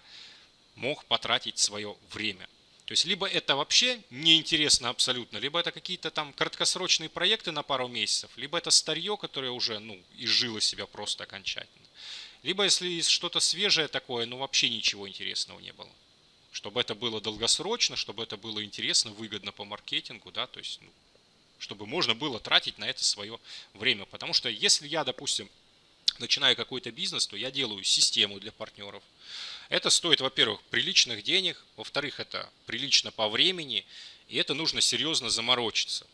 мог потратить свое время. То есть либо это вообще неинтересно абсолютно, либо это какие-то там краткосрочные проекты на пару месяцев, либо это старье, которое уже ну, изжило себя просто окончательно. Либо если что-то свежее такое, ну вообще ничего интересного не было. Чтобы это было долгосрочно, чтобы это было интересно, выгодно по маркетингу, да, то есть, ну, чтобы можно было тратить на это свое время. Потому что если я, допустим, начинаю какой-то бизнес, то я делаю систему для партнеров, это стоит, во-первых, приличных денег, во-вторых, это прилично по времени, и это нужно серьезно заморочиться.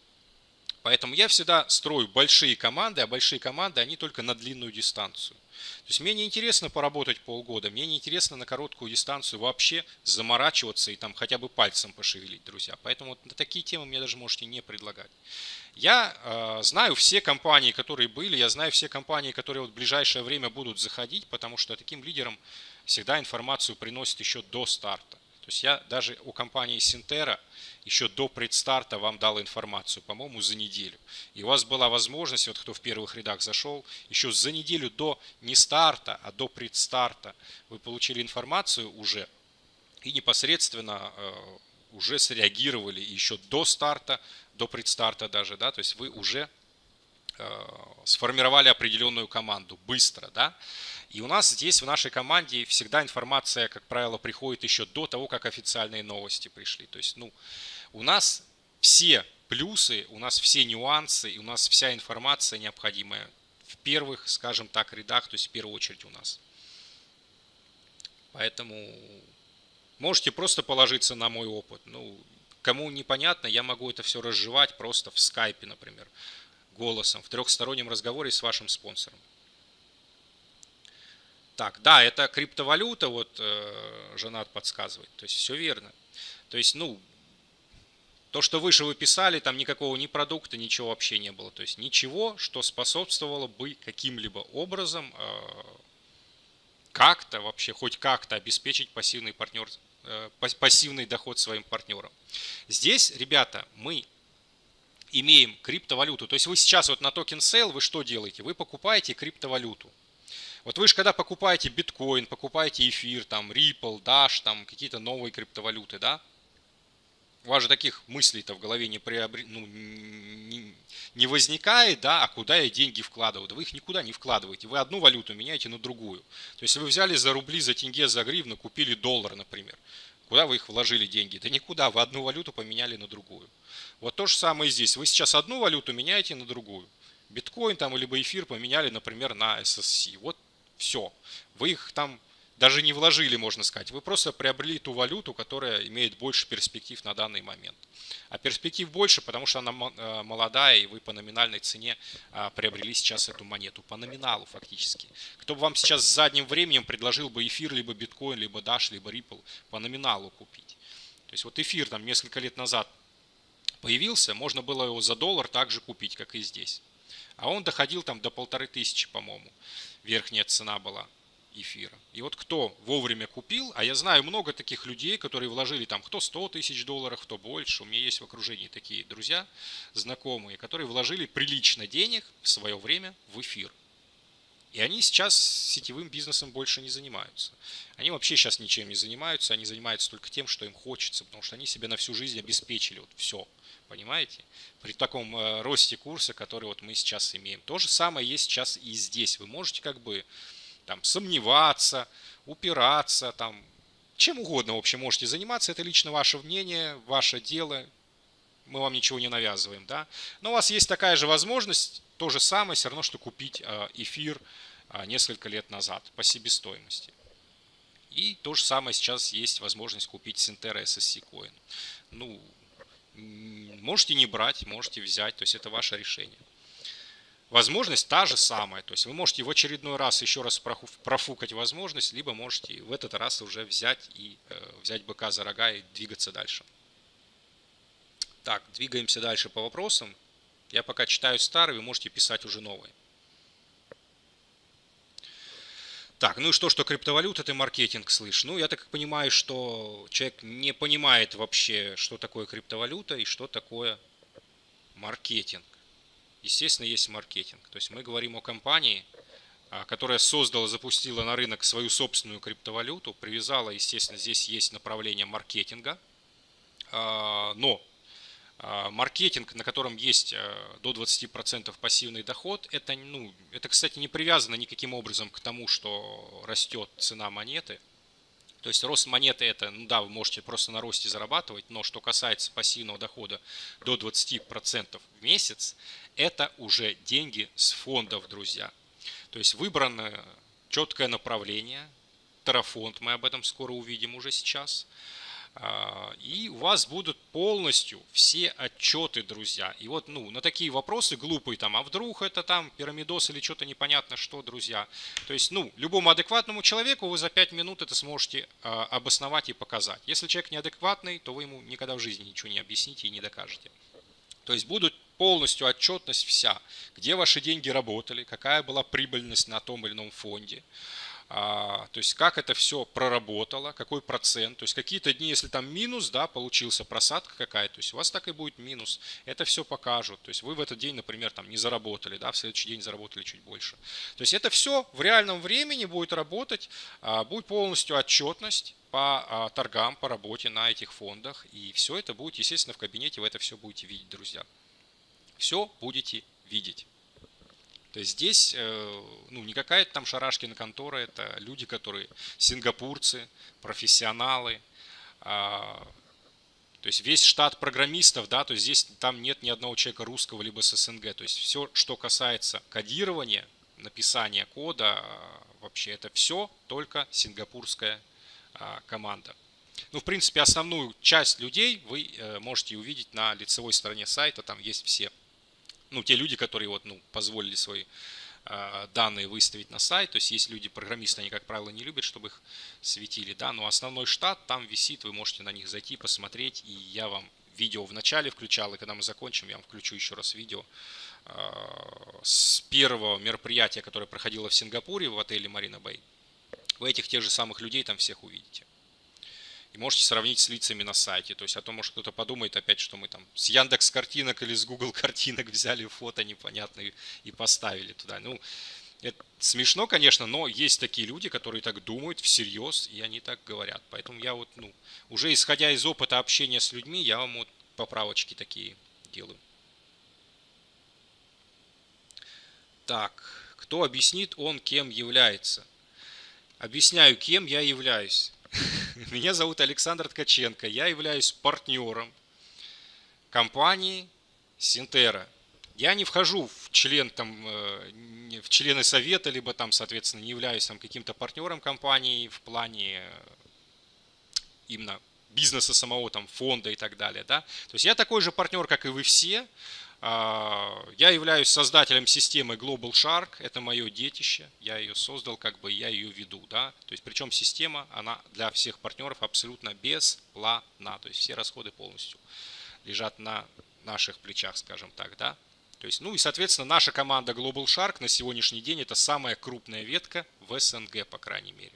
Поэтому я всегда строю большие команды, а большие команды, они только на длинную дистанцию. То есть мне не интересно поработать полгода, мне не интересно на короткую дистанцию вообще заморачиваться и там хотя бы пальцем пошевелить, друзья. Поэтому вот на такие темы мне даже можете не предлагать. Я э, знаю все компании, которые были, я знаю все компании, которые вот в ближайшее время будут заходить, потому что таким лидерам всегда информацию приносят еще до старта. То есть я даже у компании Синтера еще до предстарта вам дал информацию, по-моему, за неделю. И у вас была возможность, вот кто в первых рядах зашел, еще за неделю до не старта, а до предстарта вы получили информацию уже и непосредственно э, уже среагировали еще до старта, до предстарта даже, да, то есть вы уже э, сформировали определенную команду быстро, да, и у нас здесь в нашей команде всегда информация, как правило, приходит еще до того, как официальные новости пришли. То есть, ну, у нас все плюсы, у нас все нюансы, и у нас вся информация необходимая в первых, скажем так, рядах, то есть в первую очередь у нас. Поэтому можете просто положиться на мой опыт. Ну, кому непонятно, я могу это все разжевать просто в скайпе, например, голосом, в трехстороннем разговоре с вашим спонсором. Так, да, это криптовалюта, вот э, Жанат подсказывает. То есть все верно. То есть, ну, то, что выше вы писали, там никакого ни продукта, ничего вообще не было. То есть ничего, что способствовало бы каким-либо образом э, как-то вообще, хоть как-то обеспечить пассивный партнер, э, пассивный доход своим партнерам. Здесь, ребята, мы имеем криптовалюту. То есть вы сейчас вот на токен sale вы что делаете? Вы покупаете криптовалюту. Вот вы же когда покупаете биткоин, покупаете эфир, там Ripple, Dash, там какие-то новые криптовалюты, да? У вас же таких мыслей-то в голове не, приобр... ну, не, не возникает, да, а куда я деньги вкладываю? Да вы их никуда не вкладываете. Вы одну валюту меняете на другую. То есть вы взяли за рубли, за тенге, за гривну, купили доллар, например. Куда вы их вложили деньги? Да никуда, вы одну валюту поменяли на другую. Вот то же самое здесь. Вы сейчас одну валюту меняете на другую. Биткоин там либо эфир поменяли, например, на SSC. Вот все. Вы их там даже не вложили, можно сказать. Вы просто приобрели ту валюту, которая имеет больше перспектив на данный момент. А перспектив больше, потому что она э, молодая, и вы по номинальной цене а, приобрели сейчас эту монету. По номиналу фактически. Кто бы вам сейчас с задним временем предложил бы эфир, либо биткоин, либо Dash, либо Ripple по номиналу купить. То есть вот эфир там несколько лет назад появился, можно было его за доллар также купить, как и здесь. А он доходил там до полторы тысячи, по-моему верхняя цена была эфира. И вот кто вовремя купил, а я знаю много таких людей, которые вложили там кто 100 тысяч долларов, кто больше. У меня есть в окружении такие друзья, знакомые, которые вложили прилично денег в свое время в эфир. И они сейчас сетевым бизнесом больше не занимаются. Они вообще сейчас ничем не занимаются, они занимаются только тем, что им хочется, потому что они себе на всю жизнь обеспечили вот все. Понимаете? При таком э, росте курса, который вот мы сейчас имеем. То же самое есть сейчас и здесь. Вы можете как бы там сомневаться, упираться, там чем угодно, в общем, можете заниматься. Это лично ваше мнение, ваше дело. Мы вам ничего не навязываем, да. Но у вас есть такая же возможность, то же самое, все равно, что купить э, эфир э, несколько лет назад по себестоимости. И то же самое сейчас есть возможность купить Синтера SSC Coin. Ну, Можете не брать, можете взять, то есть это ваше решение. Возможность та же самая, то есть вы можете в очередной раз еще раз профукать возможность, либо можете в этот раз уже взять и э, взять быка за рога и двигаться дальше. Так, двигаемся дальше по вопросам. Я пока читаю старые, вы можете писать уже новые. Так, ну и что, что криптовалюта это маркетинг, слышь? Ну, я так понимаю, что человек не понимает вообще, что такое криптовалюта и что такое маркетинг. Естественно, есть маркетинг. То есть мы говорим о компании, а, которая создала, запустила на рынок свою собственную криптовалюту, привязала, естественно, здесь есть направление маркетинга, а, но маркетинг, на котором есть э, до 20% пассивный доход, это, ну, это, кстати, не привязано никаким образом к тому, что растет цена монеты. То есть рост монеты это, ну да, вы можете просто на росте зарабатывать, но что касается пассивного дохода до 20% в месяц, это уже деньги с фондов, друзья. То есть выбрано четкое направление, Тарафонд, мы об этом скоро увидим уже сейчас – А, и у вас будут полностью все отчеты, друзья. И вот, ну, на такие вопросы глупые, там, а вдруг это там пирамидос или что-то непонятно что, друзья. То есть, ну, любому адекватному человеку вы за 5 минут это сможете а, обосновать и показать. Если человек неадекватный, то вы ему никогда в жизни ничего не объясните и не докажете. То есть будут полностью отчетность вся, где ваши деньги работали, какая была прибыльность на том или ином фонде, а, то есть как это все проработало, какой процент, то есть какие-то дни, если там минус, да, получился просадка какая-то, то есть у вас так и будет минус, это все покажут, то есть вы в этот день, например, там не заработали, да, в следующий день заработали чуть больше. То есть это все в реальном времени будет работать, а, будет полностью отчетность по а, торгам, по работе на этих фондах, и все это будет, естественно, в кабинете вы это все будете видеть, друзья. Все будете видеть. То есть здесь э, ну, не какая-то там шарашкина контора, это люди, которые сингапурцы, профессионалы. А, то есть весь штат программистов, да, то есть здесь там нет ни одного человека русского либо с СНГ. То есть все, что касается кодирования, написания кода, вообще это все только сингапурская а, команда. Ну, в принципе, основную часть людей вы э, можете увидеть на лицевой стороне сайта, там есть все ну, те люди, которые вот, ну, позволили свои э, данные выставить на сайт. То есть есть люди, программисты, они, как правило, не любят, чтобы их светили, да, но основной штат там висит, вы можете на них зайти, посмотреть, и я вам видео в начале включал, и когда мы закончим, я вам включу еще раз видео э, с первого мероприятия, которое проходило в Сингапуре в отеле Марина Бэй. Вы этих тех же самых людей там всех увидите и можете сравнить с лицами на сайте. То есть, а то, может, кто-то подумает опять, что мы там с Яндекс картинок или с Google картинок взяли фото непонятные и поставили туда. Ну, это смешно, конечно, но есть такие люди, которые так думают всерьез, и они так говорят. Поэтому я вот, ну, уже исходя из опыта общения с людьми, я вам вот поправочки такие делаю. Так, кто объяснит он, кем является? Объясняю, кем я являюсь. Меня зовут Александр Ткаченко. Я являюсь партнером компании Синтера. Я не вхожу в член там, э, в члены совета, либо там, соответственно, не являюсь там каким-то партнером компании в плане э, именно бизнеса самого, там, фонда и так далее. Да? То есть я такой же партнер, как и вы все. А, я являюсь создателем системы Global Shark, это мое детище, я ее создал, как бы я ее веду, да, то есть причем система, она для всех партнеров абсолютно бесплатна, то есть все расходы полностью лежат на наших плечах, скажем так, да. То есть, ну и, соответственно, наша команда Global Shark на сегодняшний день это самая крупная ветка в СНГ, по крайней мере.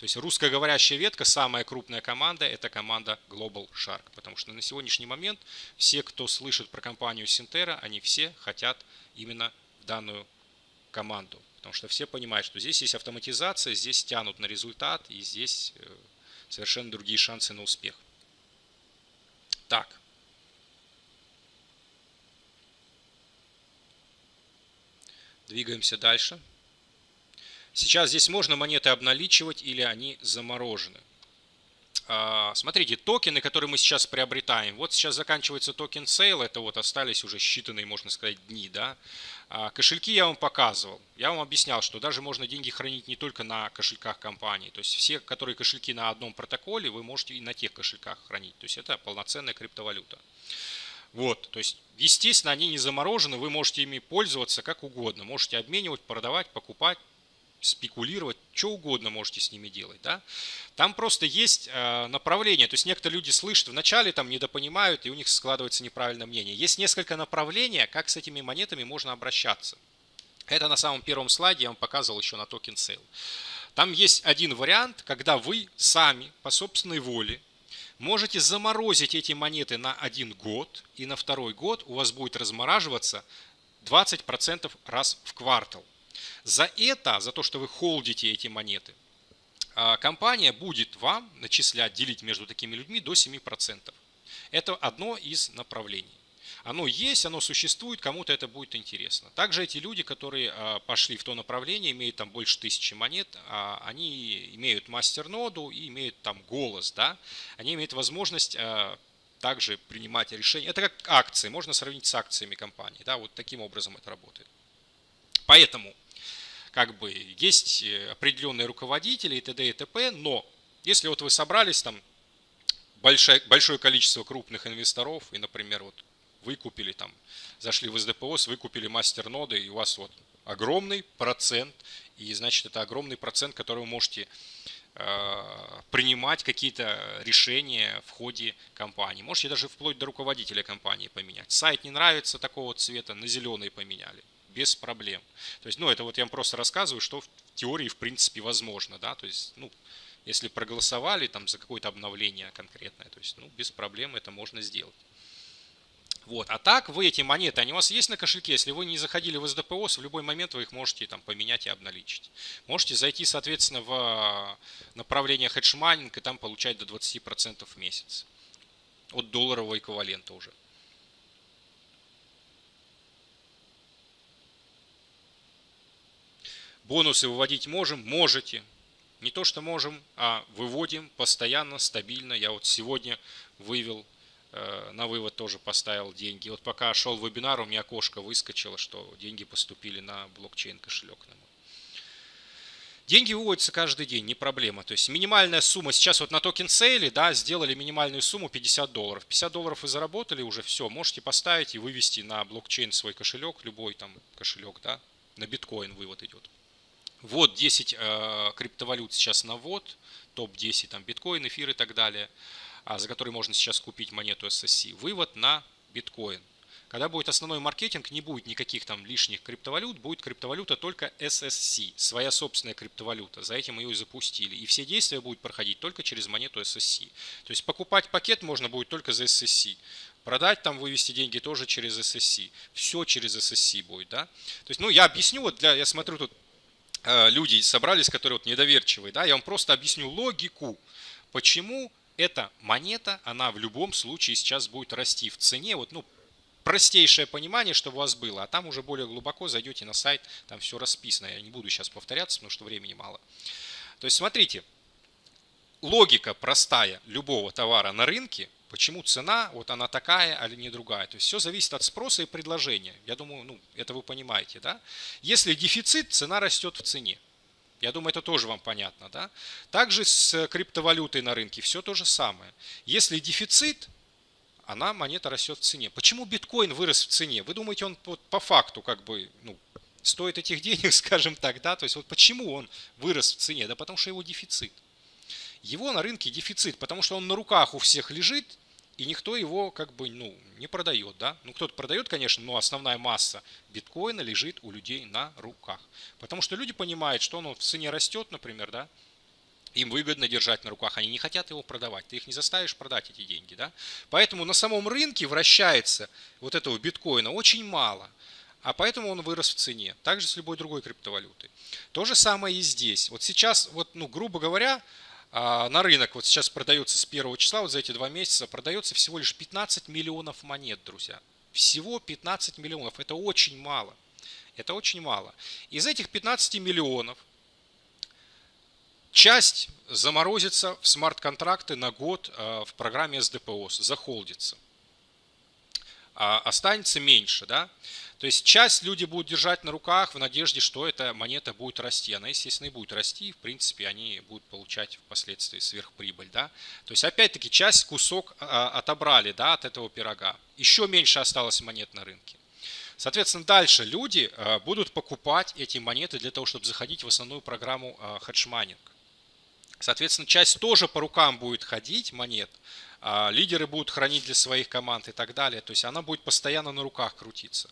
То есть русскоговорящая ветка, самая крупная команда, это команда Global Shark. Потому что на сегодняшний момент все, кто слышит про компанию Синтера, они все хотят именно данную команду. Потому что все понимают, что здесь есть автоматизация, здесь тянут на результат, и здесь э, совершенно другие шансы на успех. Так. Двигаемся дальше. Сейчас здесь можно монеты обналичивать или они заморожены. А, смотрите, токены, которые мы сейчас приобретаем. Вот сейчас заканчивается token sale, это вот остались уже считанные, можно сказать, дни. Да? А кошельки я вам показывал. Я вам объяснял, что даже можно деньги хранить не только на кошельках компании. То есть все, которые кошельки на одном протоколе, вы можете и на тех кошельках хранить. То есть это полноценная криптовалюта. Вот, то есть, естественно, они не заморожены, вы можете ими пользоваться как угодно. Можете обменивать, продавать, покупать, спекулировать, что угодно можете с ними делать. Да? Там просто есть э, направление, то есть некоторые люди слышат вначале, там недопонимают, и у них складывается неправильное мнение. Есть несколько направлений, как с этими монетами можно обращаться. Это на самом первом слайде я вам показывал еще на token sale. Там есть один вариант, когда вы сами по собственной воле можете заморозить эти монеты на один год, и на второй год у вас будет размораживаться 20% раз в квартал. За это, за то, что вы холдите эти монеты, а, компания будет вам начислять, делить между такими людьми до 7%. Это одно из направлений. Оно есть, оно существует, кому-то это будет интересно. Также эти люди, которые а, пошли в то направление, имеют там больше тысячи монет, а, они имеют мастер-ноду и имеют там голос, да, они имеют возможность также принимать решения. Это как акции, можно сравнить с акциями компании, да, вот таким образом это работает. Поэтому как бы есть э, определенные руководители и т.д. и т.п., но если вот вы собрались там большое, большое количество крупных инвесторов, и, например, вот вы купили там, зашли в СДПОС, вы купили мастер-ноды, и у вас вот огромный процент, и значит это огромный процент, который вы можете э, принимать какие-то решения в ходе компании. Можете даже вплоть до руководителя компании поменять. Сайт не нравится такого цвета, на зеленый поменяли. Без проблем. То есть, ну, это вот я вам просто рассказываю, что в теории, в принципе, возможно, да, то есть, ну, если проголосовали там за какое-то обновление конкретное, то есть, ну, без проблем это можно сделать. Вот. А так вы эти монеты, они у вас есть на кошельке. Если вы не заходили в СДПОС, в любой момент вы их можете там поменять и обналичить. Можете зайти, соответственно, в направление hedge mining и там получать до 20% в месяц. От долларового эквивалента уже. Бонусы выводить можем? Можете. Не то, что можем, а выводим постоянно, стабильно. Я вот сегодня вывел Э, на вывод тоже поставил деньги. Вот пока шел вебинар, у меня окошко выскочило, что деньги поступили на блокчейн кошелек на. Деньги выводятся каждый день, не проблема. То есть минимальная сумма, сейчас вот на токен сейле, да, сделали минимальную сумму 50 долларов. 50 долларов вы заработали уже, все, можете поставить и вывести на блокчейн свой кошелек, любой там кошелек, да, на биткоин вывод идет. Вот 10 э, криптовалют сейчас на ввод, топ-10, там биткоин, эфир и так далее а за который можно сейчас купить монету SSC, вывод на биткоин. Когда будет основной маркетинг, не будет никаких там лишних криптовалют, будет криптовалюта только SSC, своя собственная криптовалюта. За этим ее и запустили. И все действия будут проходить только через монету SSC. То есть покупать пакет можно будет только за SSC. Продать там, вывести деньги тоже через SSC. Все через SSC будет, да. То есть, ну, я объясню, вот для, я смотрю тут люди собрались, которые вот недоверчивые, да, я вам просто объясню логику, почему эта монета, она в любом случае сейчас будет расти в цене. Вот, ну, простейшее понимание, чтобы у вас было. А там уже более глубоко зайдете на сайт, там все расписано. Я не буду сейчас повторяться, потому что времени мало. То есть, смотрите, логика простая любого товара на рынке, почему цена, вот она такая, а не другая. То есть все зависит от спроса и предложения. Я думаю, ну, это вы понимаете, да? Если дефицит, цена растет в цене. Я думаю, это тоже вам понятно. Да? Также с криптовалютой на рынке все то же самое. Если дефицит, она, монета растет в цене. Почему биткоин вырос в цене? Вы думаете, он по, по факту как бы ну, стоит этих денег, скажем так, да? То есть вот почему он вырос в цене? Да потому что его дефицит. Его на рынке дефицит, потому что он на руках у всех лежит, и никто его как бы ну, не продает. Да? Ну, кто-то продает, конечно, но основная масса биткоина лежит у людей на руках. Потому что люди понимают, что он в цене растет, например, да, им выгодно держать на руках, они не хотят его продавать, ты их не заставишь продать эти деньги. Да? Поэтому на самом рынке вращается вот этого биткоина очень мало, а поэтому он вырос в цене. Также с любой другой криптовалютой. То же самое и здесь. Вот сейчас, вот, ну, грубо говоря, на рынок вот сейчас продается с первого числа, вот за эти два месяца, продается всего лишь 15 миллионов монет, друзья. Всего 15 миллионов. Это очень мало. Это очень мало. Из этих 15 миллионов часть заморозится в смарт-контракты на год а, в программе СДПОС, захолдится. А останется меньше, да? То есть часть люди будут держать на руках в надежде, что эта монета будет расти. Она, естественно, и будет расти. В принципе, они будут получать впоследствии сверхприбыль. Да? То есть, опять-таки, часть кусок а, отобрали да, от этого пирога. Еще меньше осталось монет на рынке. Соответственно, дальше люди а, будут покупать эти монеты для того, чтобы заходить в основную программу а, hedge mining. Соответственно, часть тоже по рукам будет ходить монет, лидеры будут хранить для своих команд и так далее. То есть она будет постоянно на руках крутиться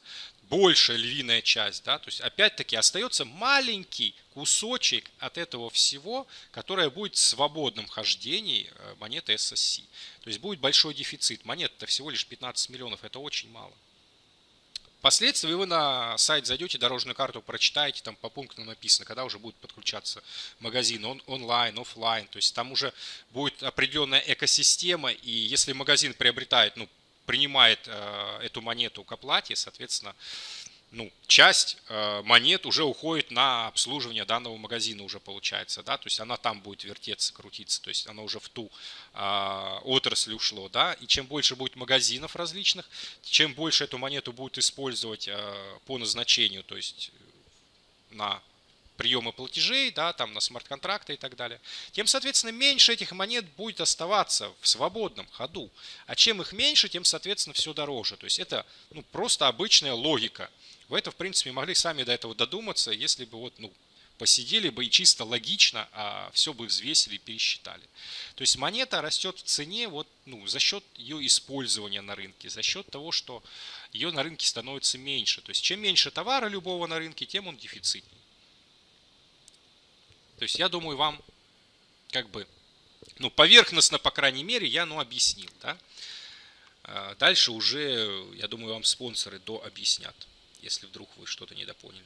большая львиная часть, да, то есть опять-таки остается маленький кусочек от этого всего, которое будет в свободном хождении э, монеты SSC. То есть будет большой дефицит. Монет-то всего лишь 15 миллионов, это очень мало. Впоследствии вы на сайт зайдете, дорожную карту прочитаете, там по пунктам написано, когда уже будет подключаться магазин он, онлайн, офлайн. То есть там уже будет определенная экосистема, и если магазин приобретает ну, принимает э, эту монету к оплате, соответственно, ну, часть э, монет уже уходит на обслуживание данного магазина уже получается, да, то есть она там будет вертеться, крутиться, то есть она уже в ту э, отрасль ушло, да, и чем больше будет магазинов различных, чем больше эту монету будут использовать э, по назначению, то есть на приема платежей, да, там на смарт-контракты и так далее, тем, соответственно, меньше этих монет будет оставаться в свободном ходу. А чем их меньше, тем, соответственно, все дороже. То есть это ну, просто обычная логика. Вы это, в принципе, могли сами до этого додуматься, если бы вот, ну, посидели бы и чисто логично а все бы взвесили и пересчитали. То есть монета растет в цене вот, ну, за счет ее использования на рынке, за счет того, что ее на рынке становится меньше. То есть чем меньше товара любого на рынке, тем он дефицитнее. То есть я думаю, вам как бы, ну, поверхностно, по крайней мере, я, ну, объяснил, да. А дальше уже, я думаю, вам спонсоры до объяснят, если вдруг вы что-то недопоняли.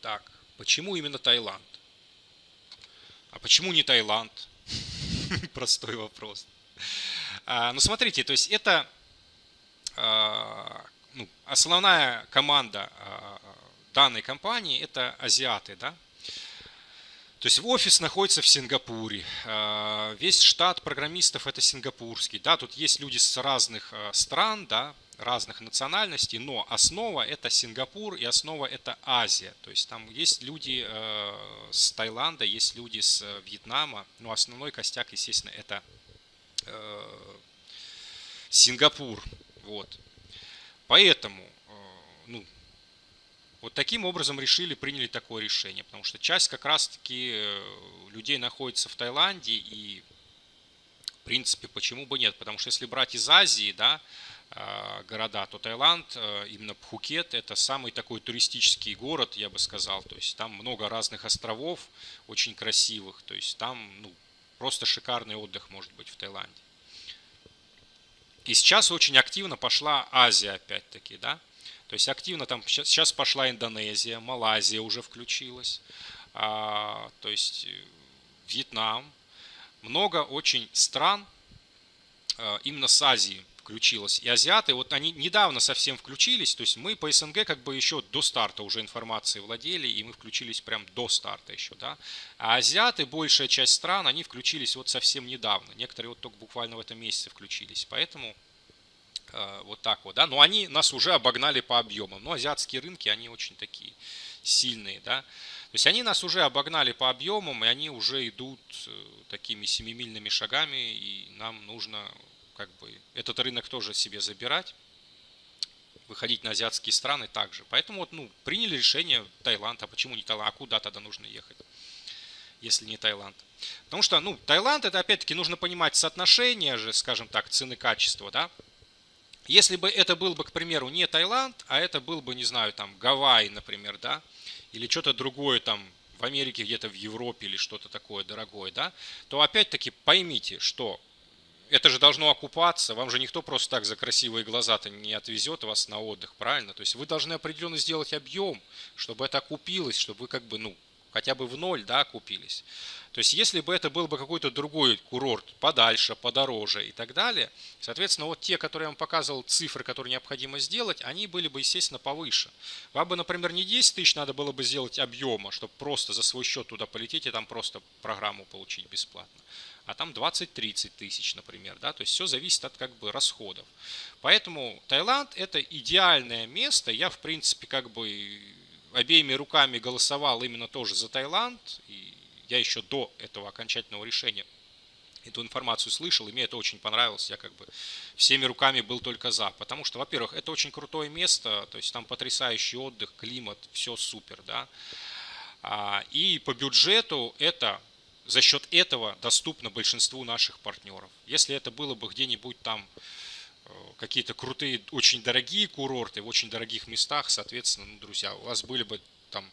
Так, почему именно Таиланд? А почему не Таиланд? Простой вопрос. А, ну, смотрите, то есть это а, ну, основная команда данной компании это азиаты, да? То есть офис находится в Сингапуре, а, весь штат программистов это сингапурский, да, тут есть люди с разных а, стран, да, разных национальностей, но основа это Сингапур и основа это Азия. То есть там есть люди э, с Таиланда, есть люди с Вьетнама, но основной костяк, естественно, это Сингапур. Вот. Поэтому, ну, вот таким образом решили, приняли такое решение, потому что часть как раз-таки людей находится в Таиланде и в принципе, почему бы нет? Потому что если брать из Азии, да, Э, города, то Таиланд, э, именно Пхукет, это самый такой туристический город, я бы сказал. То есть там много разных островов, очень красивых. То есть там ну, просто шикарный отдых может быть в Таиланде. И сейчас очень активно пошла Азия опять-таки, да. То есть активно там сейчас пошла Индонезия, Малайзия уже включилась. А, то есть э, Вьетнам. Много очень стран именно с Азии включилась. И азиаты, вот они недавно совсем включились, то есть мы по СНГ как бы еще до старта уже информации владели, и мы включились прям до старта еще, да. А азиаты, большая часть стран, они включились вот совсем недавно. Некоторые вот только буквально в этом месяце включились. Поэтому вот так вот, да. Но они нас уже обогнали по объемам. Но азиатские рынки, они очень такие сильные, да. То есть они нас уже обогнали по объемам, и они уже идут э, такими семимильными шагами, и нам нужно как бы этот рынок тоже себе забирать, выходить на азиатские страны также. Поэтому вот, ну, приняли решение Таиланд, а почему не Таиланд, а куда тогда нужно ехать, если не Таиланд? Потому что, ну, Таиланд, это опять-таки нужно понимать соотношение же, скажем так, цены-качества, да. Если бы это был бы, к примеру, не Таиланд, а это был бы, не знаю, там, Гавайи, например, да, или что-то другое там в Америке, где-то в Европе или что-то такое дорогое, да, то опять-таки поймите, что это же должно окупаться, вам же никто просто так за красивые глаза-то не отвезет вас на отдых, правильно? То есть вы должны определенно сделать объем, чтобы это окупилось, чтобы вы как бы, ну, хотя бы в ноль, да, окупились. То есть если бы это был бы какой-то другой курорт, подальше, подороже и так далее, соответственно, вот те, которые я вам показывал, цифры, которые необходимо сделать, они были бы, естественно, повыше. Вам бы, например, не 10 тысяч надо было бы сделать объема, чтобы просто за свой счет туда полететь и там просто программу получить бесплатно а там 20-30 тысяч, например. Да? То есть все зависит от как бы расходов. Поэтому Таиланд это идеальное место. Я в принципе как бы обеими руками голосовал именно тоже за Таиланд. И я еще до этого окончательного решения эту информацию слышал, и мне это очень понравилось. Я как бы всеми руками был только за. Потому что, во-первых, это очень крутое место, то есть там потрясающий отдых, климат, все супер, да. А, и по бюджету это за счет этого доступно большинству наших партнеров. Если это было бы где-нибудь там какие-то крутые, очень дорогие курорты в очень дорогих местах, соответственно, ну, друзья, у вас были бы там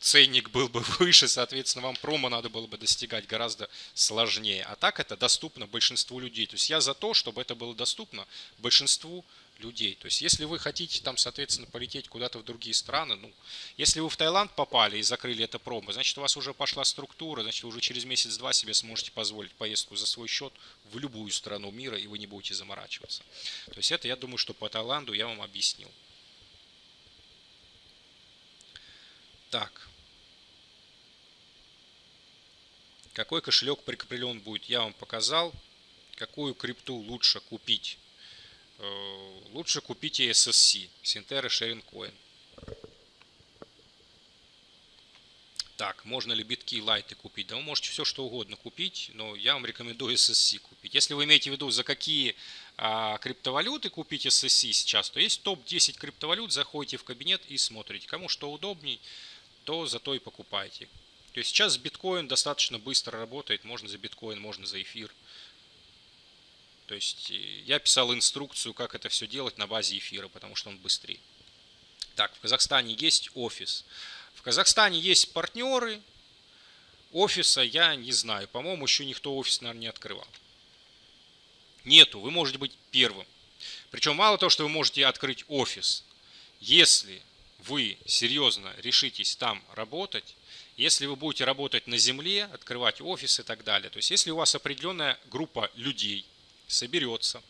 ценник был бы выше, соответственно, вам промо надо было бы достигать гораздо сложнее. А так это доступно большинству людей. То есть я за то, чтобы это было доступно большинству людей. То есть, если вы хотите там, соответственно, полететь куда-то в другие страны, ну, если вы в Таиланд попали и закрыли это промо, значит, у вас уже пошла структура, значит, вы уже через месяц-два себе сможете позволить поездку за свой счет в любую страну мира, и вы не будете заморачиваться. То есть, это, я думаю, что по Таиланду я вам объяснил. Так. Какой кошелек прикреплен будет, я вам показал. Какую крипту лучше купить Э, лучше купите SSC, Синтера Sharing Coin. Так, можно ли битки и лайты купить? Да вы можете все что угодно купить, но я вам рекомендую SSC купить. Если вы имеете в виду, за какие а, криптовалюты купить SSC сейчас, то есть топ-10 криптовалют, заходите в кабинет и смотрите. Кому что удобней, то зато и покупайте. То есть сейчас биткоин достаточно быстро работает, можно за биткоин, можно за эфир. То есть э, я писал инструкцию, как это все делать на базе эфира, потому что он быстрее. Так, в Казахстане есть офис. В Казахстане есть партнеры. Офиса я не знаю. По-моему, еще никто офис, наверное, не открывал. Нету. Вы можете быть первым. Причем мало того, что вы можете открыть офис. Если вы серьезно решитесь там работать, если вы будете работать на земле, открывать офис и так далее, то есть если у вас определенная группа людей соберется,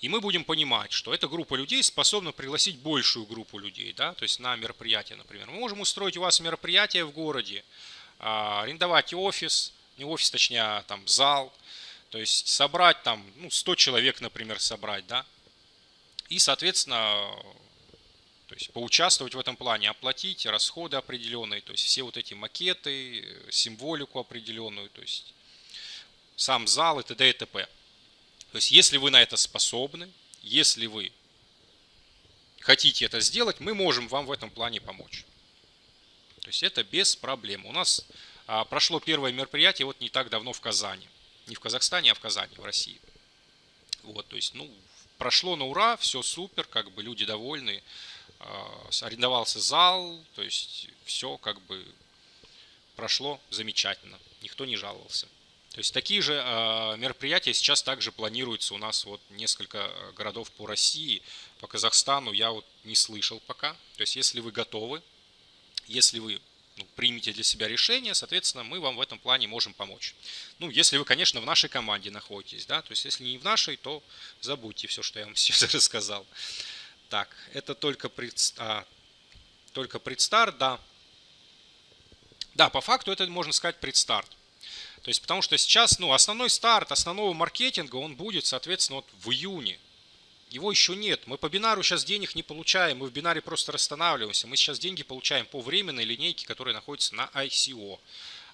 и мы будем понимать, что эта группа людей способна пригласить большую группу людей, да, то есть на мероприятие, например. Мы можем устроить у вас мероприятие в городе, а, арендовать офис, не офис, точнее, а там зал, то есть собрать там, ну, 100 человек, например, собрать, да, и, соответственно, то есть поучаствовать в этом плане, оплатить расходы определенные, то есть все вот эти макеты, символику определенную, то есть сам зал и т.д. и т.п. То есть, если вы на это способны, если вы хотите это сделать, мы можем вам в этом плане помочь. То есть, это без проблем. У нас а, прошло первое мероприятие вот не так давно в Казани. Не в Казахстане, а в Казани, в России. Вот, то есть, ну, прошло на ура, все супер, как бы люди довольны. А, арендовался зал, то есть, все как бы прошло замечательно. Никто не жаловался. То есть такие же э, мероприятия сейчас также планируются у нас вот несколько э, городов по России, по Казахстану я вот не слышал пока. То есть если вы готовы, если вы ну, примете для себя решение, соответственно, мы вам в этом плане можем помочь. Ну, если вы, конечно, в нашей команде находитесь, да, то есть если не в нашей, то забудьте все, что я вам сейчас рассказал. Так, это только, пред, а, только предстарт, да. Да, по факту это можно сказать предстарт. То есть, потому что сейчас, ну, основной старт основного маркетинга, он будет, соответственно, вот в июне. Его еще нет. Мы по бинару сейчас денег не получаем, мы в бинаре просто расстанавливаемся. Мы сейчас деньги получаем по временной линейке, которая находится на ICO.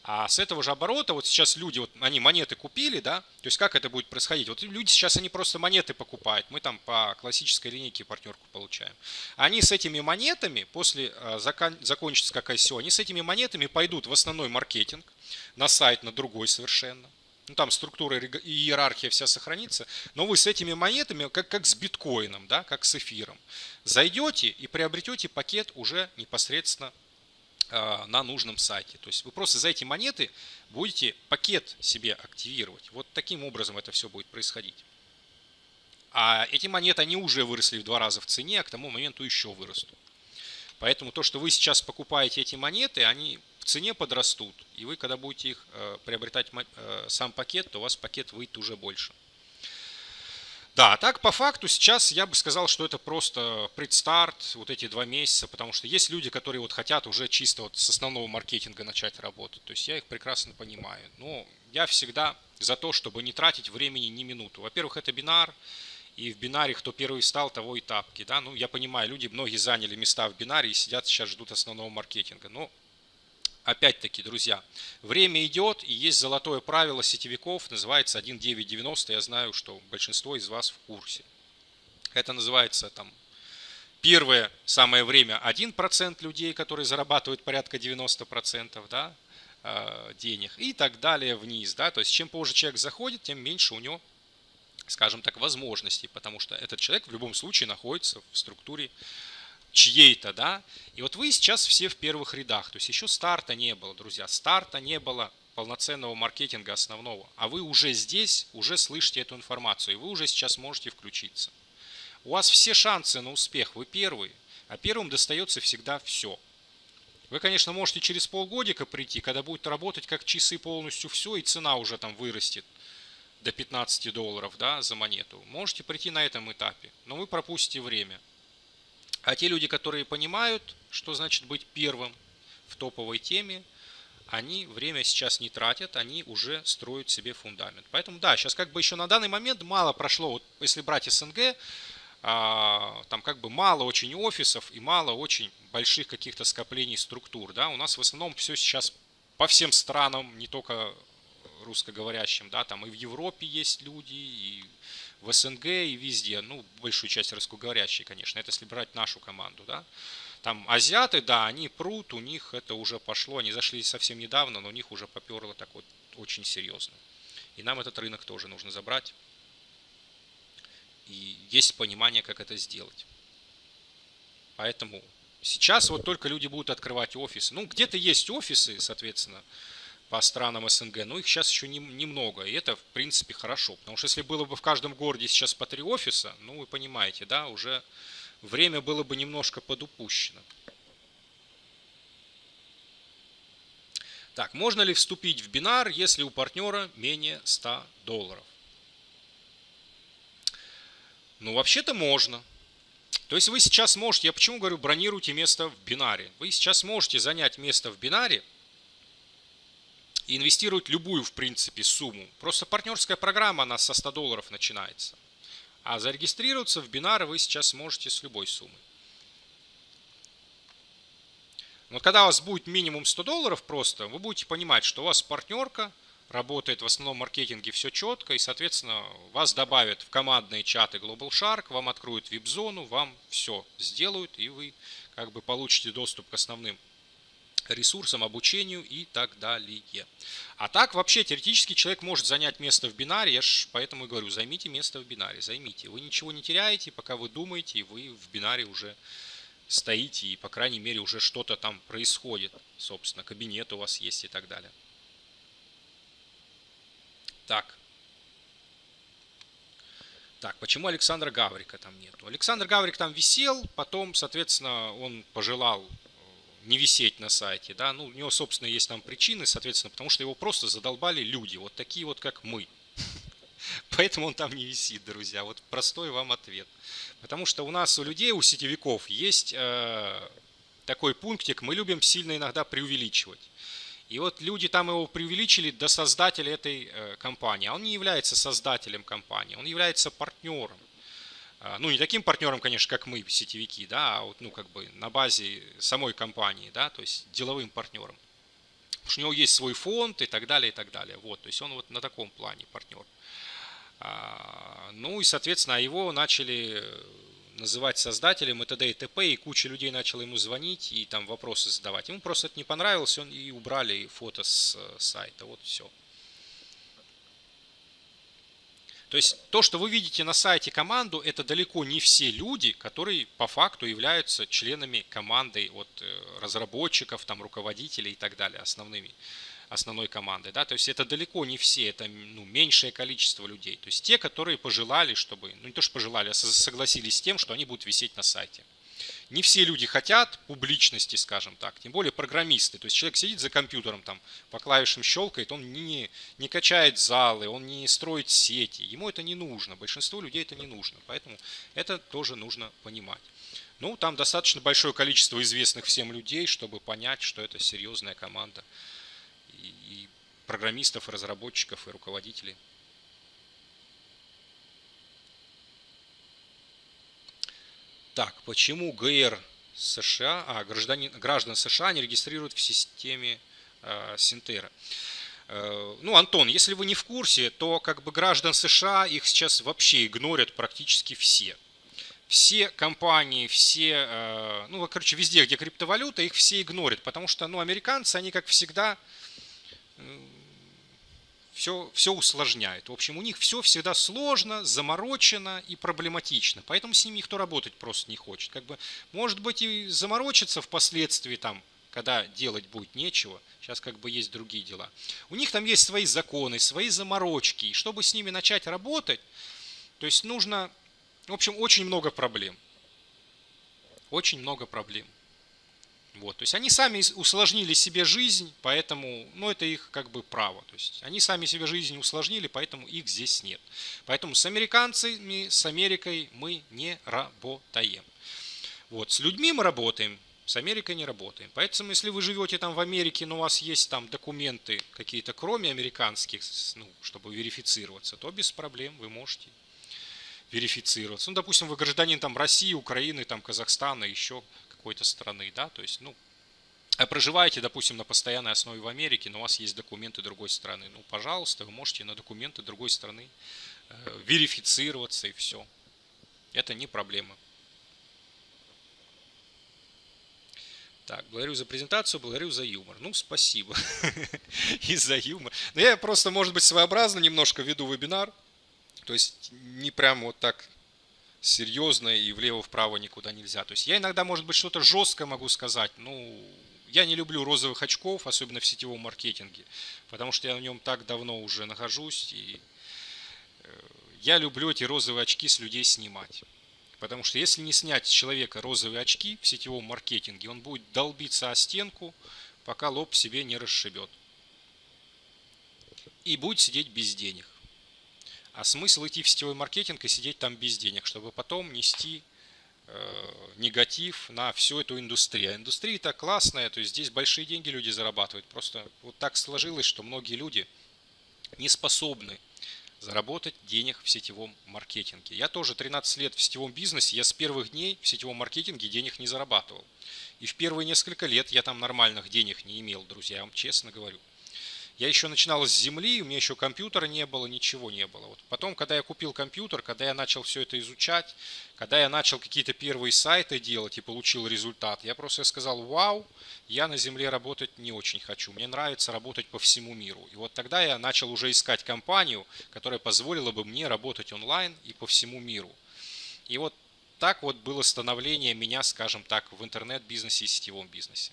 А с этого же оборота, вот сейчас люди, вот они монеты купили, да, то есть как это будет происходить? Вот люди сейчас, они просто монеты покупают, мы там по классической линейке партнерку получаем. Они с этими монетами, после э, закон, закончится как ICO, они с этими монетами пойдут в основной маркетинг, на сайт, на другой совершенно. Ну, там структура и иерархия вся сохранится, но вы с этими монетами, как, как с биткоином, да, как с эфиром, зайдете и приобретете пакет уже непосредственно на нужном сайте. То есть вы просто за эти монеты будете пакет себе активировать. Вот таким образом это все будет происходить. А эти монеты, они уже выросли в два раза в цене, а к тому моменту еще вырастут. Поэтому то, что вы сейчас покупаете эти монеты, они в цене подрастут. И вы, когда будете их э, приобретать э, сам пакет, то у вас пакет выйдет уже больше. Да, так по факту сейчас я бы сказал, что это просто предстарт, вот эти два месяца, потому что есть люди, которые вот хотят уже чисто вот с основного маркетинга начать работать. То есть я их прекрасно понимаю. Но я всегда за то, чтобы не тратить времени ни минуту. Во-первых, это бинар, и в бинаре кто первый встал, того и тапки. Да? Ну, я понимаю, люди, многие заняли места в бинаре и сидят сейчас, ждут основного маркетинга. Но опять-таки, друзья, время идет, и есть золотое правило сетевиков, называется 1.9.90, я знаю, что большинство из вас в курсе. Это называется там первое самое время 1% людей, которые зарабатывают порядка 90% да, э, денег, и так далее вниз. Да? То есть чем позже человек заходит, тем меньше у него скажем так, возможностей, потому что этот человек в любом случае находится в структуре чьей-то, да. И вот вы сейчас все в первых рядах, то есть еще старта не было, друзья, старта не было полноценного маркетинга основного, а вы уже здесь, уже слышите эту информацию, и вы уже сейчас можете включиться. У вас все шансы на успех, вы первые, а первым достается всегда все. Вы, конечно, можете через полгодика прийти, когда будет работать как часы полностью все, и цена уже там вырастет до 15 долларов да, за монету. Можете прийти на этом этапе, но вы пропустите время. А те люди, которые понимают, что значит быть первым в топовой теме, они время сейчас не тратят, они уже строят себе фундамент. Поэтому да, сейчас как бы еще на данный момент мало прошло, вот если брать СНГ, а, там как бы мало очень офисов и мало очень больших каких-то скоплений структур, да, у нас в основном все сейчас по всем странам, не только русскоговорящим, да, там и в Европе есть люди, и в СНГ, и везде, ну, большую часть русскоговорящие, конечно, это если брать нашу команду, да. Там азиаты, да, они прут, у них это уже пошло, они зашли совсем недавно, но у них уже поперло так вот очень серьезно. И нам этот рынок тоже нужно забрать. И есть понимание, как это сделать. Поэтому сейчас вот только люди будут открывать офисы. Ну, где-то есть офисы, соответственно, по странам СНГ, но их сейчас еще не, немного, и это, в принципе, хорошо. Потому что если было бы в каждом городе сейчас по три офиса, ну, вы понимаете, да, уже время было бы немножко подупущено. Так, можно ли вступить в бинар, если у партнера менее 100 долларов? Ну, вообще-то можно. То есть вы сейчас можете, я почему говорю, бронируйте место в бинаре. Вы сейчас можете занять место в бинаре и инвестировать любую, в принципе, сумму. Просто партнерская программа, она со 100 долларов начинается. А зарегистрироваться в бинары вы сейчас можете с любой суммой. Вот когда у вас будет минимум 100 долларов просто, вы будете понимать, что у вас партнерка – работает в основном маркетинге все четко, и, соответственно, вас добавят в командные чаты Global Shark, вам откроют вип-зону, вам все сделают, и вы как бы получите доступ к основным ресурсам, обучению и так далее. А так вообще теоретически человек может занять место в бинаре, я ж поэтому и говорю, займите место в бинаре, займите. Вы ничего не теряете, пока вы думаете, и вы в бинаре уже стоите, и по крайней мере уже что-то там происходит, собственно, кабинет у вас есть и так далее. Так. Так, почему Александра Гаврика там нету? Александр Гаврик там висел, потом, соответственно, он пожелал не висеть на сайте, да, ну, у него, собственно, есть там причины, соответственно, потому что его просто задолбали люди, вот такие вот, как мы. Поэтому он там не висит, друзья, вот простой вам ответ. Потому что у нас, у людей, у сетевиков есть э, такой пунктик, мы любим сильно иногда преувеличивать. И вот люди там его преувеличили до создателя этой э, компании. А он не является создателем компании, он является партнером. А, ну, не таким партнером, конечно, как мы, сетевики, да, а вот, ну, как бы на базе самой компании, да, то есть деловым партнером. Потому что у него есть свой фонд и так далее, и так далее. Вот, то есть он вот на таком плане партнер. А, ну и, соответственно, его начали называть создателем и т.д. и т.п. И куча людей начала ему звонить и там вопросы задавать. Ему просто это не понравилось, он и убрали фото с э, сайта. Вот все. То есть то, что вы видите на сайте команду, это далеко не все люди, которые по факту являются членами команды от э, разработчиков, там, руководителей и так далее, основными основной команды. Да? То есть это далеко не все, это ну, меньшее количество людей. То есть те, которые пожелали, чтобы, ну не то что пожелали, а согласились с тем, что они будут висеть на сайте. Не все люди хотят публичности, скажем так, тем более программисты. То есть человек сидит за компьютером, там по клавишам щелкает, он не, не качает залы, он не строит сети. Ему это не нужно, большинству людей это не нужно. Поэтому это тоже нужно понимать. Ну, там достаточно большое количество известных всем людей, чтобы понять, что это серьезная команда и, программистов, и разработчиков, и руководителей. Так, почему ГР США, а, гражданин, граждан США не регистрируют в системе э, Синтера? Э, ну, Антон, если вы не в курсе, то как бы граждан США их сейчас вообще игнорят практически все. Все компании, все, э, ну, короче, везде, где криптовалюта, их все игнорят, потому что, ну, американцы, они, как всегда, все, все усложняет. В общем, у них все всегда сложно, заморочено и проблематично. Поэтому с ними никто работать просто не хочет. Как бы, может быть, и заморочиться впоследствии, там, когда делать будет нечего. Сейчас как бы есть другие дела. У них там есть свои законы, свои заморочки. И чтобы с ними начать работать, то есть нужно, в общем, очень много проблем. Очень много проблем. Вот, то есть они сами усложнили себе жизнь, поэтому, ну, это их как бы право. То есть они сами себе жизнь усложнили, поэтому их здесь нет. Поэтому с американцами, с Америкой мы не работаем. Вот, с людьми мы работаем, с Америкой не работаем. Поэтому, если вы живете там в Америке, но у вас есть там документы какие-то, кроме американских, ну, чтобы верифицироваться, то без проблем вы можете верифицироваться. Ну, допустим, вы гражданин там России, Украины, там Казахстана, еще какой-то страны, да, то есть, ну, а проживаете, допустим, на постоянной основе в Америке, но у вас есть документы другой страны, ну, пожалуйста, вы можете на документы другой страны э, верифицироваться и все. Это не проблема. Так, благодарю за презентацию, благодарю за юмор. Ну, спасибо. И за юмор. Но я просто, может быть, своеобразно немножко веду вебинар. То есть не прям вот так серьезно и влево-вправо никуда нельзя. То есть я иногда, может быть, что-то жесткое могу сказать. Ну, я не люблю розовых очков, особенно в сетевом маркетинге. Потому что я в нем так давно уже нахожусь. И э, я люблю эти розовые очки с людей снимать. Потому что если не снять с человека розовые очки в сетевом маркетинге, он будет долбиться о стенку, пока лоб себе не расшибет. И будет сидеть без денег. А смысл идти в сетевой маркетинг и сидеть там без денег, чтобы потом нести э, негатив на всю эту индустрию. А индустрия так классная, то есть здесь большие деньги люди зарабатывают. Просто вот так сложилось, что многие люди не способны заработать денег в сетевом маркетинге. Я тоже 13 лет в сетевом бизнесе, я с первых дней в сетевом маркетинге денег не зарабатывал. И в первые несколько лет я там нормальных денег не имел, друзья, я вам честно говорю. Я еще начинал с земли, у меня еще компьютера не было, ничего не было. Вот потом, когда я купил компьютер, когда я начал все это изучать, когда я начал какие-то первые сайты делать и получил результат, я просто сказал, вау, я на земле работать не очень хочу. Мне нравится работать по всему миру. И вот тогда я начал уже искать компанию, которая позволила бы мне работать онлайн и по всему миру. И вот так вот было становление меня, скажем так, в интернет-бизнесе и сетевом бизнесе.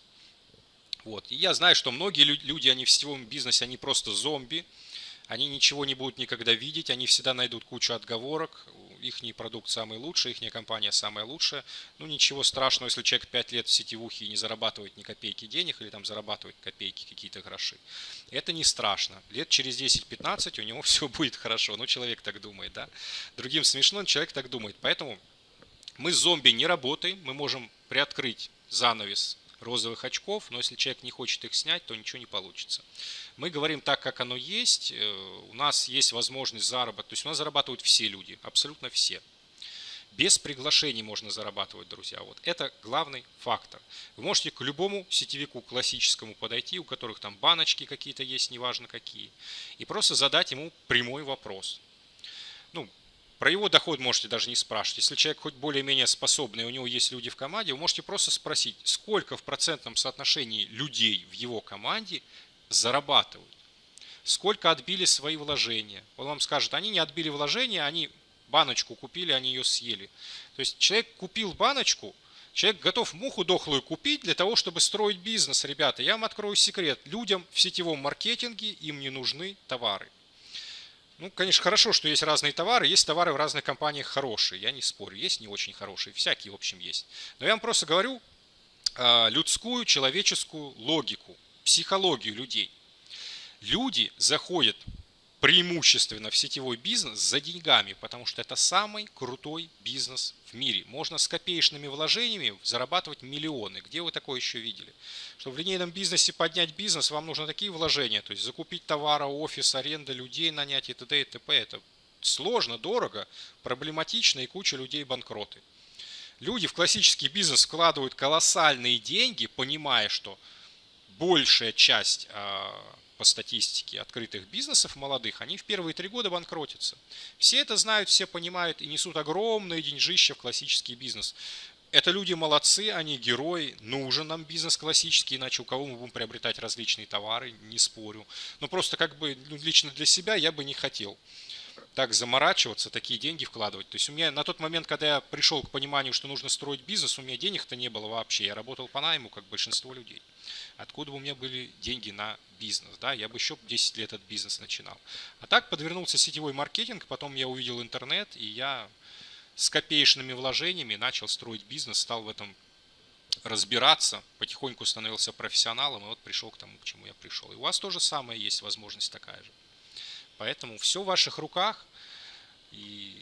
Вот. И я знаю, что многие люди, они в сетевом бизнесе, они просто зомби, они ничего не будут никогда видеть, они всегда найдут кучу отговорок, их продукт самый лучший, их компания самая лучшая. Ну ничего страшного, если человек 5 лет в сетевухе и не зарабатывает ни копейки денег или там зарабатывает копейки какие-то гроши. Это не страшно. Лет через 10-15 у него все будет хорошо. Ну человек так думает, да. Другим смешно, человек так думает. Поэтому мы зомби не работаем, мы можем приоткрыть занавес розовых очков, но если человек не хочет их снять, то ничего не получится. Мы говорим так, как оно есть, э, у нас есть возможность заработать, то есть у нас зарабатывают все люди, абсолютно все. Без приглашений можно зарабатывать, друзья. Вот это главный фактор. Вы можете к любому сетевику классическому подойти, у которых там баночки какие-то есть, неважно какие, и просто задать ему прямой вопрос. Про его доход можете даже не спрашивать. Если человек хоть более-менее способный, у него есть люди в команде, вы можете просто спросить, сколько в процентном соотношении людей в его команде зарабатывают. Сколько отбили свои вложения. Он вам скажет, они не отбили вложения, они баночку купили, они ее съели. То есть человек купил баночку, человек готов муху дохлую купить для того, чтобы строить бизнес. Ребята, я вам открою секрет. Людям в сетевом маркетинге им не нужны товары. Ну, конечно, хорошо, что есть разные товары. Есть товары в разных компаниях хорошие, я не спорю. Есть не очень хорошие, всякие, в общем, есть. Но я вам просто говорю э, людскую, человеческую логику, психологию людей. Люди заходят преимущественно в сетевой бизнес за деньгами, потому что это самый крутой бизнес в мире. Можно с копеечными вложениями зарабатывать миллионы. Где вы такое еще видели? Чтобы в линейном бизнесе поднять бизнес, вам нужны такие вложения, то есть закупить товары, офис, аренда, людей нанять и т.д. и т.п. Это сложно, дорого, проблематично и куча людей банкроты. Люди в классический бизнес вкладывают колоссальные деньги, понимая, что большая часть а, по статистике открытых бизнесов молодых, они в первые три года банкротятся. Все это знают, все понимают и несут огромные деньжища в классический бизнес. Это люди молодцы, они герои, нужен нам бизнес классический, иначе у кого мы будем приобретать различные товары, не спорю. Но просто как бы ну, лично для себя я бы не хотел так заморачиваться, такие деньги вкладывать. То есть у меня на тот момент, когда я пришел к пониманию, что нужно строить бизнес, у меня денег-то не было вообще. Я работал по найму, как большинство людей. Откуда бы у меня были деньги на бизнес? Да? Я бы еще 10 лет этот бизнес начинал. А так подвернулся сетевой маркетинг, потом я увидел интернет, и я с копеечными вложениями начал строить бизнес, стал в этом разбираться, потихоньку становился профессионалом, и вот пришел к тому, к чему я пришел. И у вас тоже самое есть возможность такая же. Поэтому все в ваших руках, и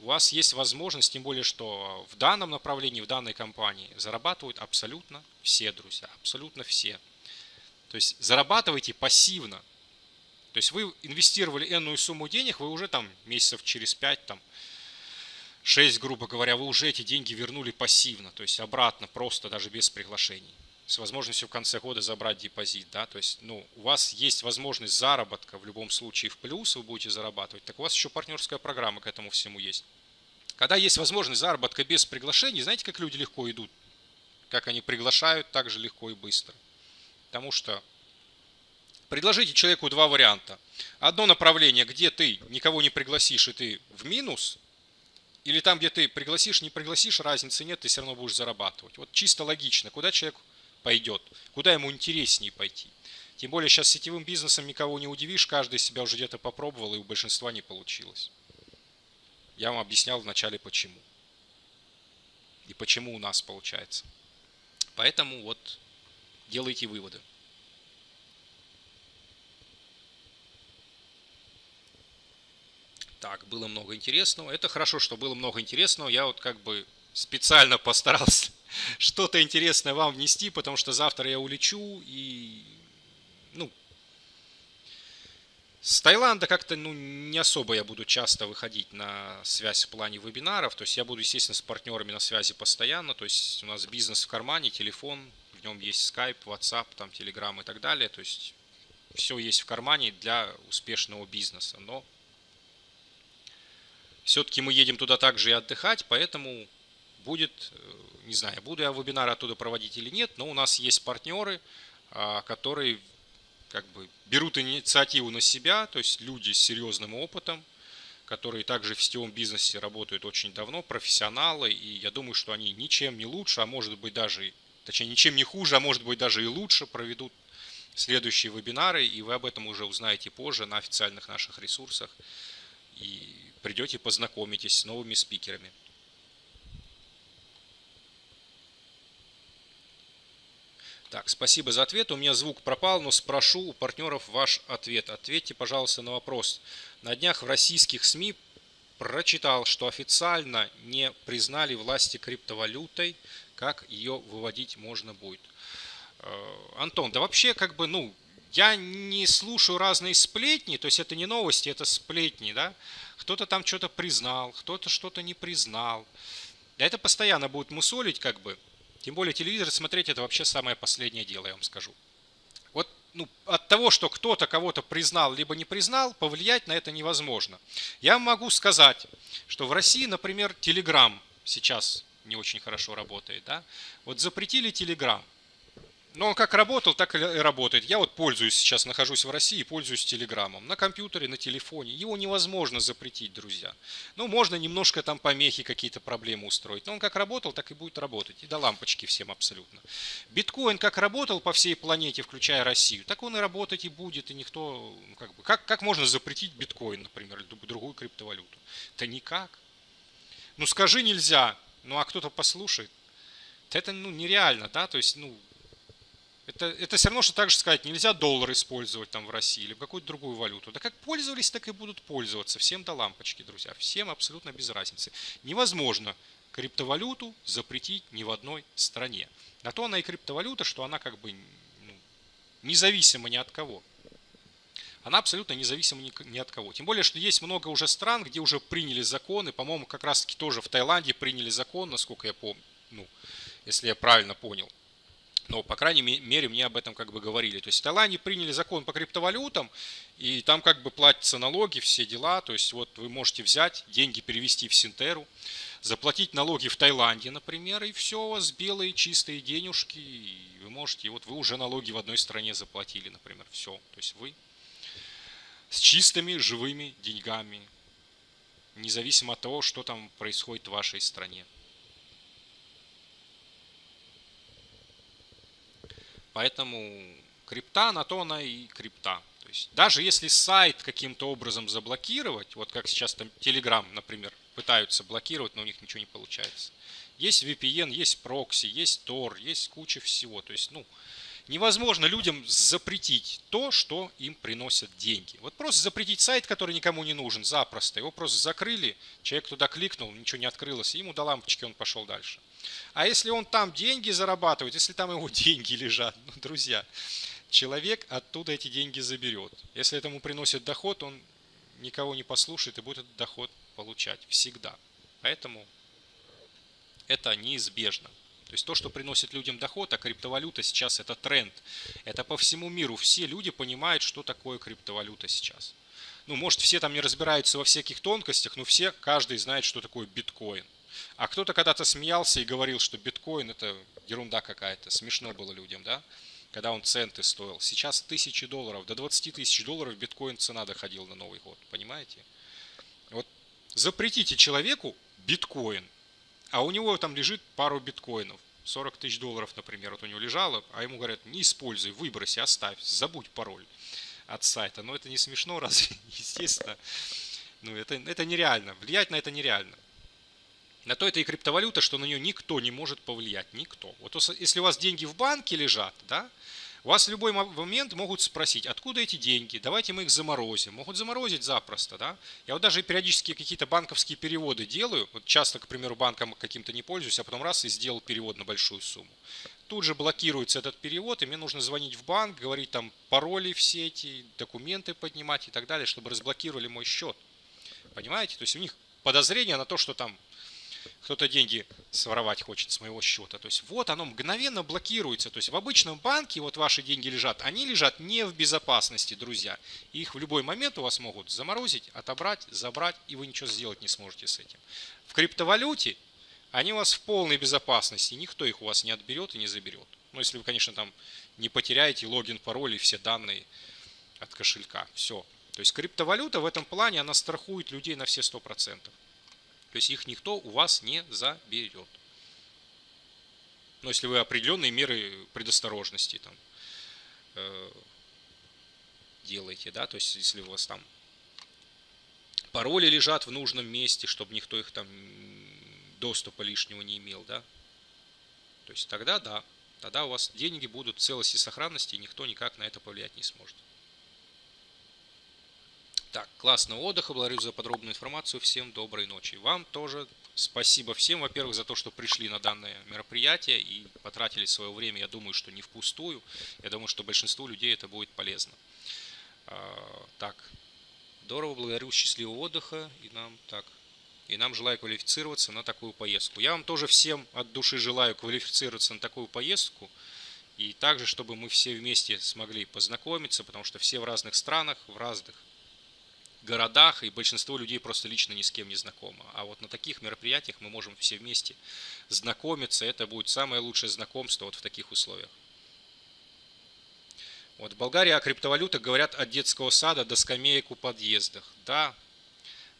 у вас есть возможность, тем более, что в данном направлении, в данной компании зарабатывают абсолютно все, друзья, абсолютно все. То есть зарабатывайте пассивно. То есть вы инвестировали энную сумму денег, вы уже там месяцев через 5 там, 6, грубо говоря, вы уже эти деньги вернули пассивно, то есть обратно, просто даже без приглашений. С возможностью в конце года забрать депозит, да, то есть, ну, у вас есть возможность заработка в любом случае в плюс, вы будете зарабатывать, так у вас еще партнерская программа к этому всему есть. Когда есть возможность заработка без приглашений, знаете, как люди легко идут? Как они приглашают, так же легко и быстро. Потому что предложите человеку два варианта. Одно направление, где ты никого не пригласишь и ты в минус, или там, где ты пригласишь, не пригласишь, разницы нет, ты все равно будешь зарабатывать. Вот чисто логично, куда человек пойдет, куда ему интереснее пойти. Тем более сейчас сетевым бизнесом никого не удивишь, каждый себя уже где-то попробовал, и у большинства не получилось. Я вам объяснял вначале почему. И почему у нас получается. Поэтому вот делайте выводы. Так, было много интересного. Это хорошо, что было много интересного. Я вот как бы специально постарался что-то интересное вам внести, потому что завтра я улечу и, ну, с Таиланда как-то, ну, не особо я буду часто выходить на связь в плане вебинаров. То есть я буду, естественно, с партнерами на связи постоянно. То есть у нас бизнес в кармане, телефон, в нем есть Skype, WhatsApp, там, Telegram и так далее. То есть все есть в кармане для успешного бизнеса. Но все-таки мы едем туда также и отдыхать, поэтому будет, э, не знаю, буду я вебинары оттуда проводить или нет, но у нас есть партнеры, а, которые как бы берут инициативу на себя, то есть люди с серьезным опытом, которые также в сетевом бизнесе работают очень давно, профессионалы, и я думаю, что они ничем не лучше, а может быть даже, точнее ничем не хуже, а может быть даже и лучше проведут следующие вебинары, и вы об этом уже узнаете позже на официальных наших ресурсах. И придете познакомитесь с новыми спикерами. Так, спасибо за ответ. У меня звук пропал, но спрошу у партнеров ваш ответ. Ответьте, пожалуйста, на вопрос. На днях в российских СМИ прочитал, что официально не признали власти криптовалютой, как ее выводить можно будет. Э, Антон, да вообще как бы, ну, я не слушаю разные сплетни, то есть это не новости, это сплетни, да. Кто-то там что-то признал, кто-то что-то не признал. Да это постоянно будет мусолить как бы. Тем более телевизор смотреть это вообще самое последнее дело, я вам скажу. Вот ну, от того, что кто-то кого-то признал, либо не признал, повлиять на это невозможно. Я могу сказать, что в России, например, Telegram сейчас не очень хорошо работает. Да? Вот запретили Telegram – но он как работал, так и работает. Я вот пользуюсь сейчас, нахожусь в России, пользуюсь Телеграмом. На компьютере, на телефоне. Его невозможно запретить, друзья. Ну, можно немножко там помехи, какие-то проблемы устроить. Но он как работал, так и будет работать. И до лампочки всем абсолютно. Биткоин как работал по всей планете, включая Россию, так он и работать и будет. И никто, ну, как бы, как, как можно запретить биткоин, например, или другую криптовалюту? Да никак. Ну, скажи нельзя. Ну, а кто-то послушает. Это, ну, нереально, да, то есть, ну, это, это все равно, что так же сказать, нельзя доллар использовать там в России или какую-то другую валюту. Да как пользовались, так и будут пользоваться. Всем до лампочки, друзья. Всем абсолютно без разницы. Невозможно криптовалюту запретить ни в одной стране. На то она и криптовалюта, что она как бы ну, независима ни от кого. Она абсолютно независима ни, от кого. Тем более, что есть много уже стран, где уже приняли законы. По-моему, как раз таки тоже в Таиланде приняли закон, насколько я помню. Ну, если я правильно понял но, по крайней мере, мне об этом как бы говорили. То есть в Таиланде приняли закон по криптовалютам, и там как бы платятся налоги, все дела. То есть вот вы можете взять, деньги перевести в Синтеру, заплатить налоги в Таиланде, например, и все, у вас белые чистые денежки, и вы можете, и вот вы уже налоги в одной стране заплатили, например, все. То есть вы с чистыми живыми деньгами, независимо от того, что там происходит в вашей стране. Поэтому крипта на то она и крипта. То есть даже если сайт каким-то образом заблокировать, вот как сейчас там Telegram, например, пытаются блокировать, но у них ничего не получается. Есть VPN, есть прокси, есть Tor, есть куча всего. То есть, ну, невозможно людям запретить то, что им приносят деньги. Вот просто запретить сайт, который никому не нужен, запросто. Его просто закрыли, человек туда кликнул, ничего не открылось, ему до лампочки он пошел дальше. А если он там деньги зарабатывает, если там его деньги лежат, ну, друзья, человек оттуда эти деньги заберет. Если этому приносит доход, он никого не послушает и будет этот доход получать всегда. Поэтому это неизбежно. То есть то, что приносит людям доход, а криптовалюта сейчас это тренд. Это по всему миру. Все люди понимают, что такое криптовалюта сейчас. Ну, может, все там не разбираются во всяких тонкостях, но все, каждый знает, что такое биткоин. А кто-то когда-то смеялся и говорил, что биткоин это ерунда какая-то. Смешно было людям, да? Когда он центы стоил. Сейчас тысячи долларов, до 20 тысяч долларов биткоин цена доходила на Новый год. Понимаете? Вот запретите человеку биткоин, а у него там лежит пару биткоинов. 40 тысяч долларов, например, вот у него лежало, а ему говорят, не используй, выброси, оставь, забудь пароль от сайта. Но это не смешно, разве? Естественно. Ну, это, это нереально. Влиять на это нереально. На то это и криптовалюта, что на нее никто не может повлиять. Никто. Вот если у вас деньги в банке лежат, да, вас в любой момент могут спросить, откуда эти деньги, давайте мы их заморозим. Могут заморозить запросто, да. Я вот даже периодически какие-то банковские переводы делаю, вот часто, к примеру, банком каким-то не пользуюсь, а потом раз и сделал перевод на большую сумму. Тут же блокируется этот перевод, и мне нужно звонить в банк, говорить там пароли все эти, документы поднимать и так далее, чтобы разблокировали мой счет. Понимаете? То есть у них подозрение на то, что там кто-то деньги своровать хочет с моего счета. То есть вот оно мгновенно блокируется. То есть в обычном банке вот ваши деньги лежат, они лежат не в безопасности, друзья. Их в любой момент у вас могут заморозить, отобрать, забрать, и вы ничего сделать не сможете с этим. В криптовалюте они у вас в полной безопасности, никто их у вас не отберет и не заберет. Ну, если вы, конечно, там не потеряете логин, пароль и все данные от кошелька. Все. То есть криптовалюта в этом плане, она страхует людей на все 100%. То есть их никто у вас не заберет. Но если вы определенные меры предосторожности там э, делаете, да, то есть если у вас там пароли лежат в нужном месте, чтобы никто их там доступа лишнего не имел, да, то есть тогда да, тогда у вас деньги будут в целости и сохранности, и никто никак на это повлиять не сможет. Так, классного отдыха, благодарю за подробную информацию, всем доброй ночи. Вам тоже спасибо всем, во-первых, за то, что пришли на данное мероприятие и потратили свое время, я думаю, что не впустую, я думаю, что большинству людей это будет полезно. А, так, здорово, благодарю, счастливого отдыха и нам, так, и нам желаю квалифицироваться на такую поездку. Я вам тоже всем от души желаю квалифицироваться на такую поездку. И также, чтобы мы все вместе смогли познакомиться, потому что все в разных странах, в разных городах, и большинство людей просто лично ни с кем не знакомо. А вот на таких мероприятиях мы можем все вместе знакомиться, это будет самое лучшее знакомство вот в таких условиях. Вот в Болгарии о криптовалютах говорят от детского сада до скамеек у подъездах. Да,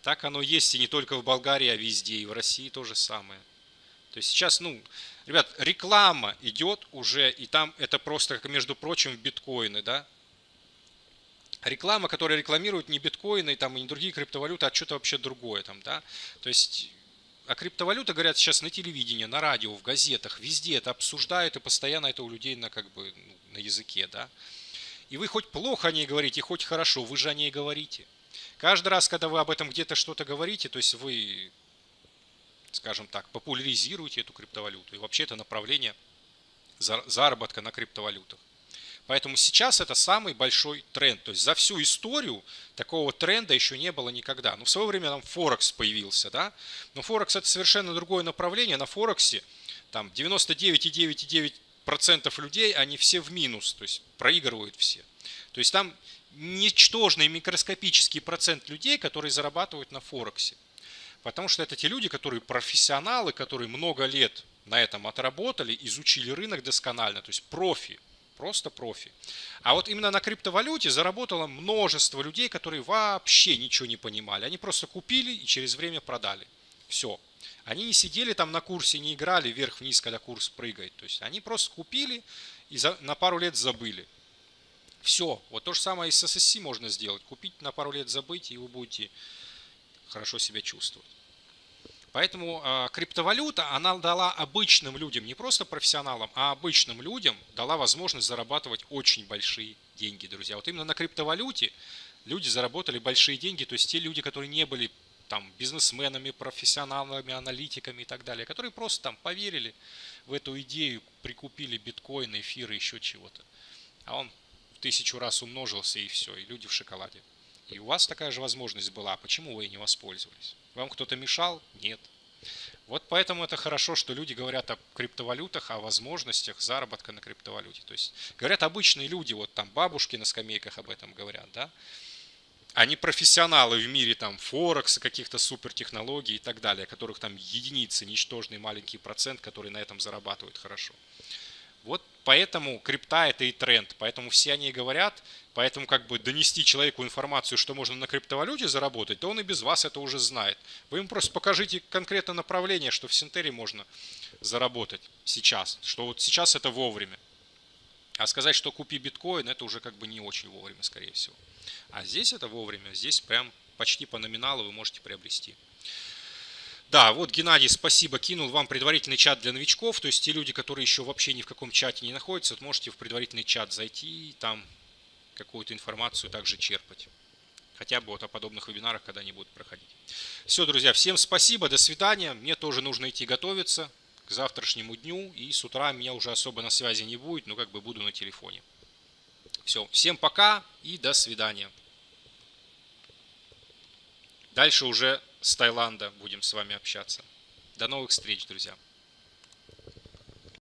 так оно есть и не только в Болгарии, а везде, и в России то же самое. То есть сейчас, ну, ребят, реклама идет уже, и там это просто, как между прочим, биткоины, да, реклама, которая рекламирует не биткоины там, и не другие криптовалюты, а что-то вообще другое. Там, да? То есть о криптовалюте говорят сейчас на телевидении, на радио, в газетах, везде это обсуждают, и постоянно это у людей на, как бы, ну, на языке. Да? И вы хоть плохо о ней говорите, хоть хорошо, вы же о ней говорите. Каждый раз, когда вы об этом где-то что-то говорите, то есть вы, скажем так, популяризируете эту криптовалюту. И вообще это направление заработка на криптовалютах. Поэтому сейчас это самый большой тренд. То есть за всю историю такого тренда еще не было никогда. Ну, в свое время там Форекс появился, да. Но Форекс это совершенно другое направление. На Форексе там 99,9,9% людей, они все в минус, то есть проигрывают все. То есть там ничтожный микроскопический процент людей, которые зарабатывают на Форексе. Потому что это те люди, которые профессионалы, которые много лет на этом отработали, изучили рынок досконально, то есть профи. Просто профи. А вот именно на криптовалюте заработало множество людей, которые вообще ничего не понимали. Они просто купили и через время продали. Все. Они не сидели там на курсе, не играли вверх-вниз, когда курс прыгает. То есть они просто купили и за, на пару лет забыли. Все. Вот то же самое и с SSC можно сделать. Купить на пару лет забыть, и вы будете хорошо себя чувствовать. Поэтому э, криптовалюта, она дала обычным людям, не просто профессионалам, а обычным людям дала возможность зарабатывать очень большие деньги, друзья. Вот именно на криптовалюте люди заработали большие деньги, то есть те люди, которые не были там бизнесменами, профессионалами, аналитиками и так далее, которые просто там поверили в эту идею, прикупили биткоины, эфиры, еще чего-то. А он в тысячу раз умножился и все, и люди в шоколаде. И у вас такая же возможность была, почему вы не воспользовались? Вам кто-то мешал? Нет. Вот поэтому это хорошо, что люди говорят о криптовалютах, о возможностях заработка на криптовалюте. То есть говорят обычные люди, вот там бабушки на скамейках об этом говорят, да. Они профессионалы в мире там Форекса, каких-то супертехнологий и так далее, которых там единицы, ничтожный маленький процент, который на этом зарабатывают хорошо. Поэтому крипта это и тренд, поэтому все они говорят, поэтому как бы донести человеку информацию, что можно на криптовалюте заработать, то он и без вас это уже знает. Вы ему просто покажите конкретно направление, что в Синтере можно заработать сейчас, что вот сейчас это вовремя. А сказать, что купи биткоин, это уже как бы не очень вовремя, скорее всего. А здесь это вовремя, здесь прям почти по номиналу вы можете приобрести. Да, вот Геннадий, спасибо, кинул вам предварительный чат для новичков, то есть те люди, которые еще вообще ни в каком чате не находятся, вот можете в предварительный чат зайти и там какую-то информацию также черпать. Хотя бы вот о подобных вебинарах, когда они будут проходить. Все, друзья, всем спасибо, до свидания. Мне тоже нужно идти готовиться к завтрашнему дню. И с утра меня уже особо на связи не будет, но как бы буду на телефоне. Все, всем пока и до свидания. Дальше уже с Таиланда будем с вами общаться. До новых встреч, друзья.